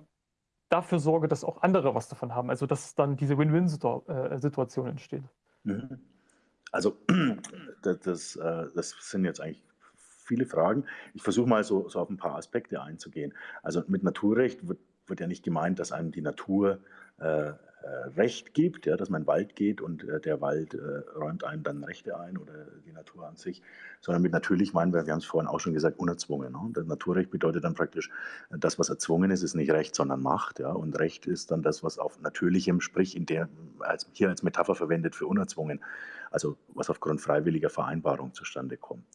dafür sorge, dass auch andere was davon haben. Also dass dann diese Win-Win-Situation äh, entsteht. Mhm. Also das, das, äh, das sind jetzt eigentlich viele Fragen. Ich versuche mal so, so, auf ein paar Aspekte einzugehen. Also mit Naturrecht wird, wird ja nicht gemeint, dass einem die Natur äh, äh, Recht gibt, ja, dass man in den Wald geht und äh, der Wald äh, räumt einem dann Rechte ein oder die Natur an sich, sondern mit natürlich meinen wir, wir haben es vorhin auch schon gesagt, unerzwungen. Ne? Das Naturrecht bedeutet dann praktisch, das, was erzwungen ist, ist nicht Recht, sondern Macht. Ja? Und Recht ist dann das, was auf Natürlichem, sprich in der, als, hier als Metapher verwendet für unerzwungen, also was aufgrund freiwilliger Vereinbarung zustande kommt.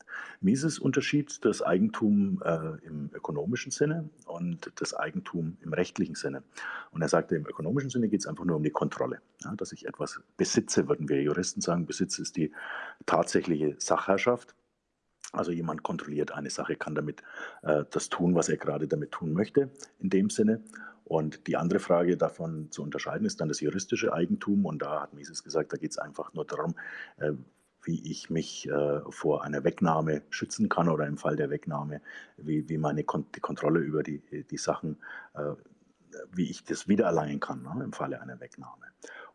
Mises unterschied das Eigentum äh, im ökonomischen Sinne und das Eigentum im rechtlichen Sinne. Und er sagte, im ökonomischen Sinne geht es einfach nur um die Kontrolle. Ja, dass ich etwas besitze, würden wir Juristen sagen. Besitz ist die tatsächliche Sachherrschaft. Also jemand kontrolliert eine Sache, kann damit äh, das tun, was er gerade damit tun möchte, in dem Sinne. Und die andere Frage davon zu unterscheiden ist dann das juristische Eigentum. Und da hat Mises gesagt, da geht es einfach nur darum, äh, wie ich mich äh, vor einer Wegnahme schützen kann oder im Fall der Wegnahme, wie, wie meine Kon die Kontrolle über die, die Sachen, äh, wie ich das wiedererlangen kann ne, im Falle einer Wegnahme.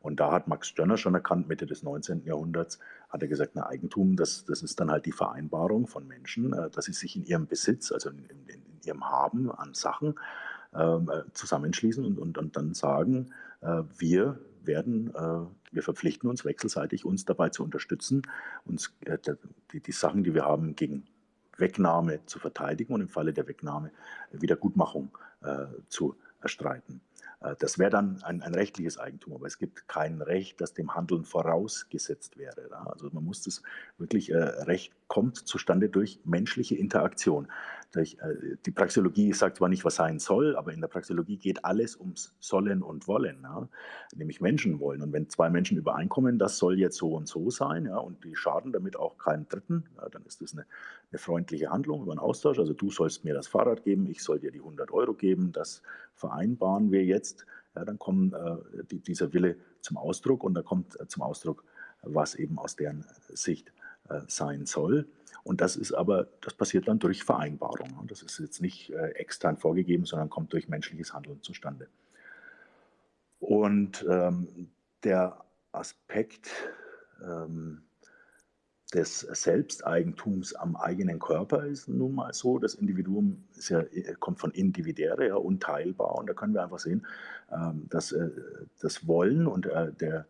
Und da hat Max Stirner schon erkannt, Mitte des 19. Jahrhunderts, hat er gesagt, ein Eigentum, das, das ist dann halt die Vereinbarung von Menschen, äh, dass sie sich in ihrem Besitz, also in, in, in ihrem Haben an Sachen, ähm, äh, zusammenschließen und, und, und dann sagen, äh, wir werden, äh, wir verpflichten uns wechselseitig, uns dabei zu unterstützen, uns die, die Sachen, die wir haben, gegen Wegnahme zu verteidigen und im Falle der Wegnahme Wiedergutmachung zu erstreiten. Äh, das wäre dann ein, ein, rechtliches Eigentum, aber es gibt kein Recht, das dem Handeln vorausgesetzt wäre. Also man muss das wirklich, äh, Recht kommt zustande durch menschliche Interaktion. Äh, die Praxeologie sagt zwar nicht, was sein soll, aber in der Praxeologie geht alles ums Sollen und Wollen, nämlich Menschen wollen. Und wenn zwei Menschen übereinkommen, das soll jetzt so und so sein, und die schaden damit auch keinen Dritten, dann ist das eine, eine freundliche Handlung über einen Austausch. Also du sollst mir das Fahrrad geben, ich soll dir die 100 Euro geben, das vereinbaren wir jetzt. Ja, dann kommt äh, die, dieser Wille zum Ausdruck und da kommt äh, zum Ausdruck, was eben aus deren Sicht äh, sein soll. Und das ist aber, das passiert dann durch Vereinbarung. Das ist jetzt nicht äh, extern vorgegeben, sondern kommt durch menschliches Handeln zustande. Und ähm, der Aspekt ähm, des Selbsteigentums am eigenen Körper ist nun mal so. Das Individuum ja, kommt von individuäre, ja, unteilbar. Und da können wir einfach sehen, ähm, dass äh, das Wollen und äh, der, äh,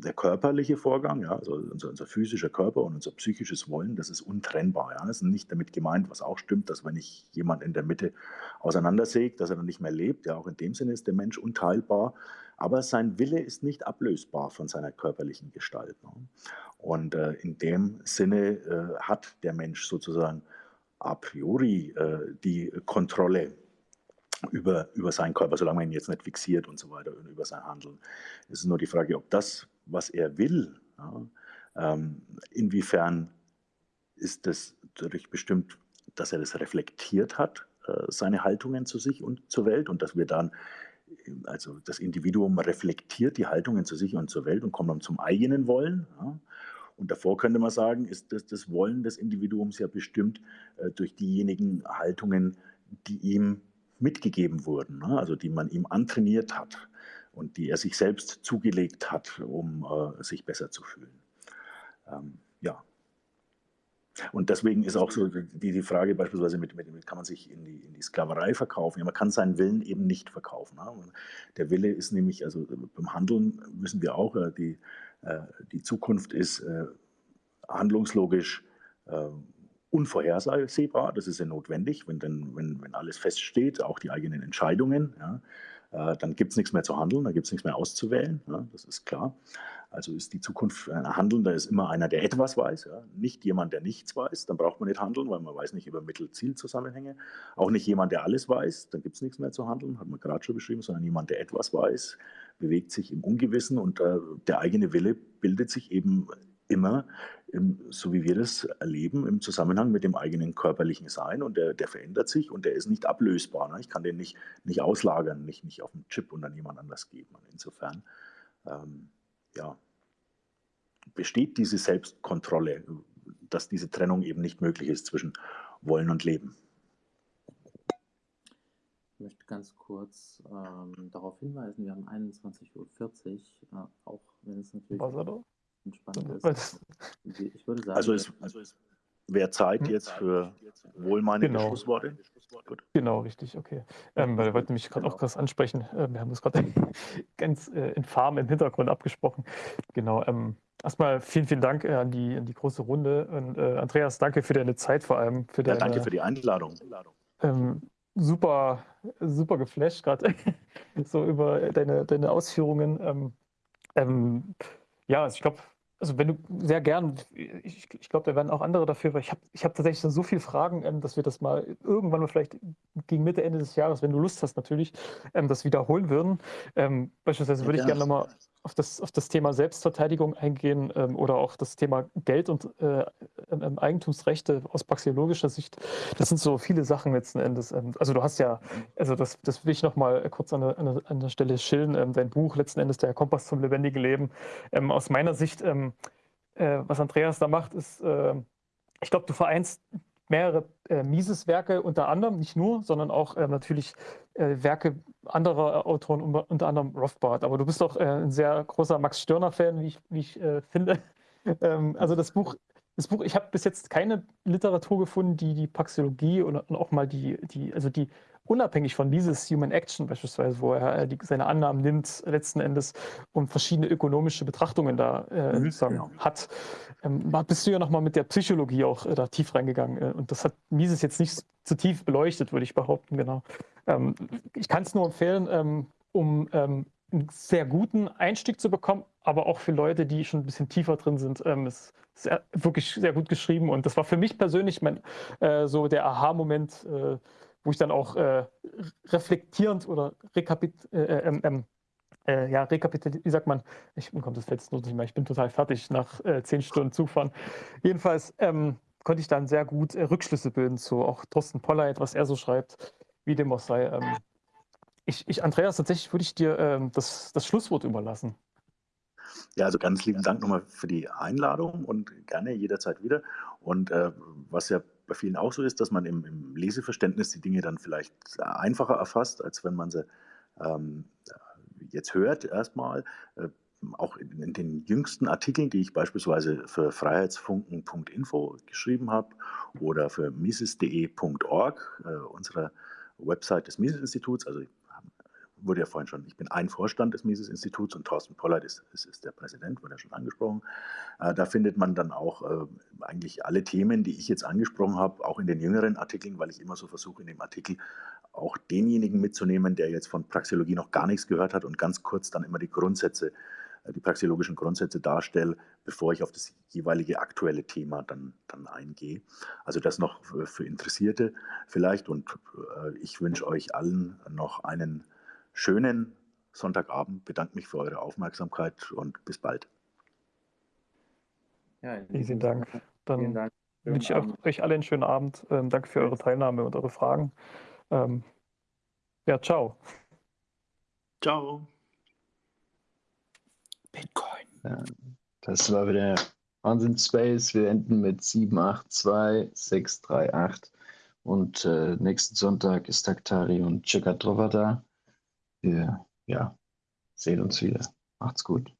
der körperliche Vorgang, ja, also unser, unser, physischer Körper und unser psychisches Wollen, das ist untrennbar. Ja. Das ist nicht damit gemeint, was auch stimmt, dass wenn ich jemand in der Mitte auseinandersägt, dass er dann nicht mehr lebt. Ja, auch in dem Sinne ist der Mensch unteilbar. Aber sein Wille ist nicht ablösbar von seiner körperlichen Gestalt. Ne. Und äh, in dem Sinne äh, hat der Mensch sozusagen a priori äh, die Kontrolle über, über seinen Körper, solange man ihn jetzt nicht fixiert und so weiter, über sein Handeln. Es ist nur die Frage, ob das, was er will, ja, ähm, inwiefern ist das dadurch bestimmt, dass er das reflektiert hat, äh, seine Haltungen zu sich und zur Welt und dass wir dann, also das Individuum reflektiert die Haltungen zu sich und zur Welt und kommt dann zum eigenen Wollen. Ja. Und davor könnte man sagen, ist das, das Wollen des Individuums ja bestimmt äh, durch diejenigen Haltungen, die ihm mitgegeben wurden, ne? also die man ihm antrainiert hat und die er sich selbst zugelegt hat, um äh, sich besser zu fühlen. Ähm, ja. Und deswegen ist auch so die, die Frage beispielsweise, mit, mit, kann man sich in die, in die Sklaverei verkaufen? Ja, man kann seinen Willen eben nicht verkaufen. Ne? Der Wille ist nämlich, also beim Handeln wissen wir auch, äh, die, äh, die Zukunft ist äh, handlungslogisch unvorhersehbar. Das ist ja notwendig, wenn, denn, wenn, wenn alles feststeht, auch die eigenen Entscheidungen. Ja, dann gibt es nichts mehr zu handeln, dann gibt es nichts mehr auszuwählen, ja, das ist klar. Also ist die Zukunft ein Handelnder ist immer einer, der etwas weiß, ja? nicht jemand, der nichts weiß, dann braucht man nicht handeln, weil man weiß nicht über Mittel-Ziel-Zusammenhänge. Auch nicht jemand, der alles weiß, dann gibt es nichts mehr zu handeln, hat man gerade schon beschrieben, sondern jemand, der etwas weiß, bewegt sich im Ungewissen und äh, der eigene Wille bildet sich eben immer, im, so wie wir das erleben, im Zusammenhang mit dem eigenen körperlichen Sein und der, der verändert sich und der ist nicht ablösbar. Ne? Ich kann den nicht, nicht auslagern, nicht, nicht auf einen Chip und an jemand anders geben. Und insofern ähm, ja, besteht diese Selbstkontrolle, dass diese Trennung eben nicht möglich ist zwischen Wollen und Leben. Ich möchte ganz kurz ähm, darauf hinweisen, wir haben 21.40 Uhr, äh, auch wenn es natürlich entspannt ist. Ich würde sagen, also es, also es wäre Zeit hm? jetzt für wohlmeinende genau. Schlussworte. Gut. Genau, richtig, okay. Ähm, weil wir wollten mich gerade genau. auch krass ansprechen. Äh, wir haben das gerade ganz äh, infam im Hintergrund abgesprochen. Genau. Ähm, erstmal vielen, vielen Dank äh, an, die, an die große Runde. Und äh, Andreas, danke für deine Zeit vor allem. Für deine, ja, danke für die Einladung. Ähm, super, super geflasht gerade so über deine, deine Ausführungen. Ähm, ähm, ja, also ich glaube, also wenn du sehr gern, ich, ich glaube, da werden auch andere dafür, weil ich habe ich hab tatsächlich so viele Fragen, ähm, dass wir das mal irgendwann mal vielleicht gegen Mitte, Ende des Jahres, wenn du Lust hast natürlich, ähm, das wiederholen würden. Ähm, beispielsweise würde ich gerne nochmal auf das, auf das Thema Selbstverteidigung eingehen ähm, oder auch das Thema Geld und äh, ähm, Eigentumsrechte aus praxeologischer Sicht. Das sind so viele Sachen letzten Endes. Ähm, also du hast ja, also das, das will ich nochmal kurz an der, an der Stelle schillen, ähm, dein Buch letzten Endes der Kompass zum lebendigen Leben. Ähm, aus meiner Sicht, ähm, äh, was Andreas da macht, ist, äh, ich glaube, du vereinst mehrere äh, Mises-Werke unter anderem, nicht nur, sondern auch äh, natürlich äh, Werke anderer Autoren, unter anderem Rothbard. Aber du bist doch äh, ein sehr großer Max Stirner-Fan, wie ich, wie ich äh, finde. ähm, also das Buch, das Buch, ich habe bis jetzt keine Literatur gefunden, die die Praxeologie und, und auch mal die, die, also die unabhängig von dieses Human Action beispielsweise, wo er äh, die, seine Annahmen nimmt letzten Endes und verschiedene ökonomische Betrachtungen da äh, mhm, genau. hat, ähm, bist du ja nochmal mit der Psychologie auch äh, da tief reingegangen. Äh, und das hat Mises jetzt nicht zu tief beleuchtet, würde ich behaupten, genau. Ähm, ich kann es nur empfehlen, ähm, um ähm, einen sehr guten Einstieg zu bekommen, aber auch für Leute, die schon ein bisschen tiefer drin sind. Ähm, es ist wirklich sehr gut geschrieben und das war für mich persönlich mein, äh, so der Aha-Moment, äh, wo ich dann auch äh, reflektierend oder rekapit äh, äh ähm, ähm, äh, ja, rekapituliert, wie sagt man, ich kommt das noch nicht mehr, ich bin total fertig nach äh, zehn Stunden Zufahren. Jedenfalls ähm, konnte ich dann sehr gut äh, Rückschlüsse bilden zu auch Thorsten Polleit, was er so schreibt, wie dem auch sei. Ähm, ich, ich, Andreas, tatsächlich würde ich dir ähm, das, das Schlusswort überlassen. Ja, also ganz lieben Dank nochmal für die Einladung und gerne jederzeit wieder. Und äh, was ja bei vielen auch so ist, dass man im, im, Leseverständnis die Dinge dann vielleicht einfacher erfasst, als wenn man sie ähm, jetzt hört erstmal. Äh, auch in, in, den jüngsten Artikeln, die ich beispielsweise für freiheitsfunken.info geschrieben habe oder für mises.de.org, äh, unserer Website des Mises-Instituts, also wurde ja vorhin schon, ich bin ein Vorstand des Mises-Instituts und Thorsten Pollert ist, ist, ist, der Präsident, wurde ja schon angesprochen. Äh, da findet man dann auch äh, eigentlich alle Themen, die ich jetzt angesprochen habe, auch in den jüngeren Artikeln, weil ich immer so versuche, in dem Artikel auch denjenigen mitzunehmen, der jetzt von Praxeologie noch gar nichts gehört hat und ganz kurz dann immer die Grundsätze, äh, die praxeologischen Grundsätze darstelle, bevor ich auf das jeweilige aktuelle Thema dann, dann eingehe. Also das noch für, für Interessierte vielleicht und äh, ich wünsche euch allen noch einen schönen Sonntagabend, bedanke mich für eure Aufmerksamkeit und bis bald. Ja, Vielen Dank. Dann Dank. wünsche ich euch alle einen schönen Abend. Ähm, danke für eure Teilnahme und eure Fragen. Ähm, ja, ciao. Ciao. Bitcoin. Ja, das war wieder Wahnsinn Space. Wir enden mit 782638. Und äh, nächsten Sonntag ist Taktari und Chikatrova da. Ja, sehen uns wieder. Macht's gut.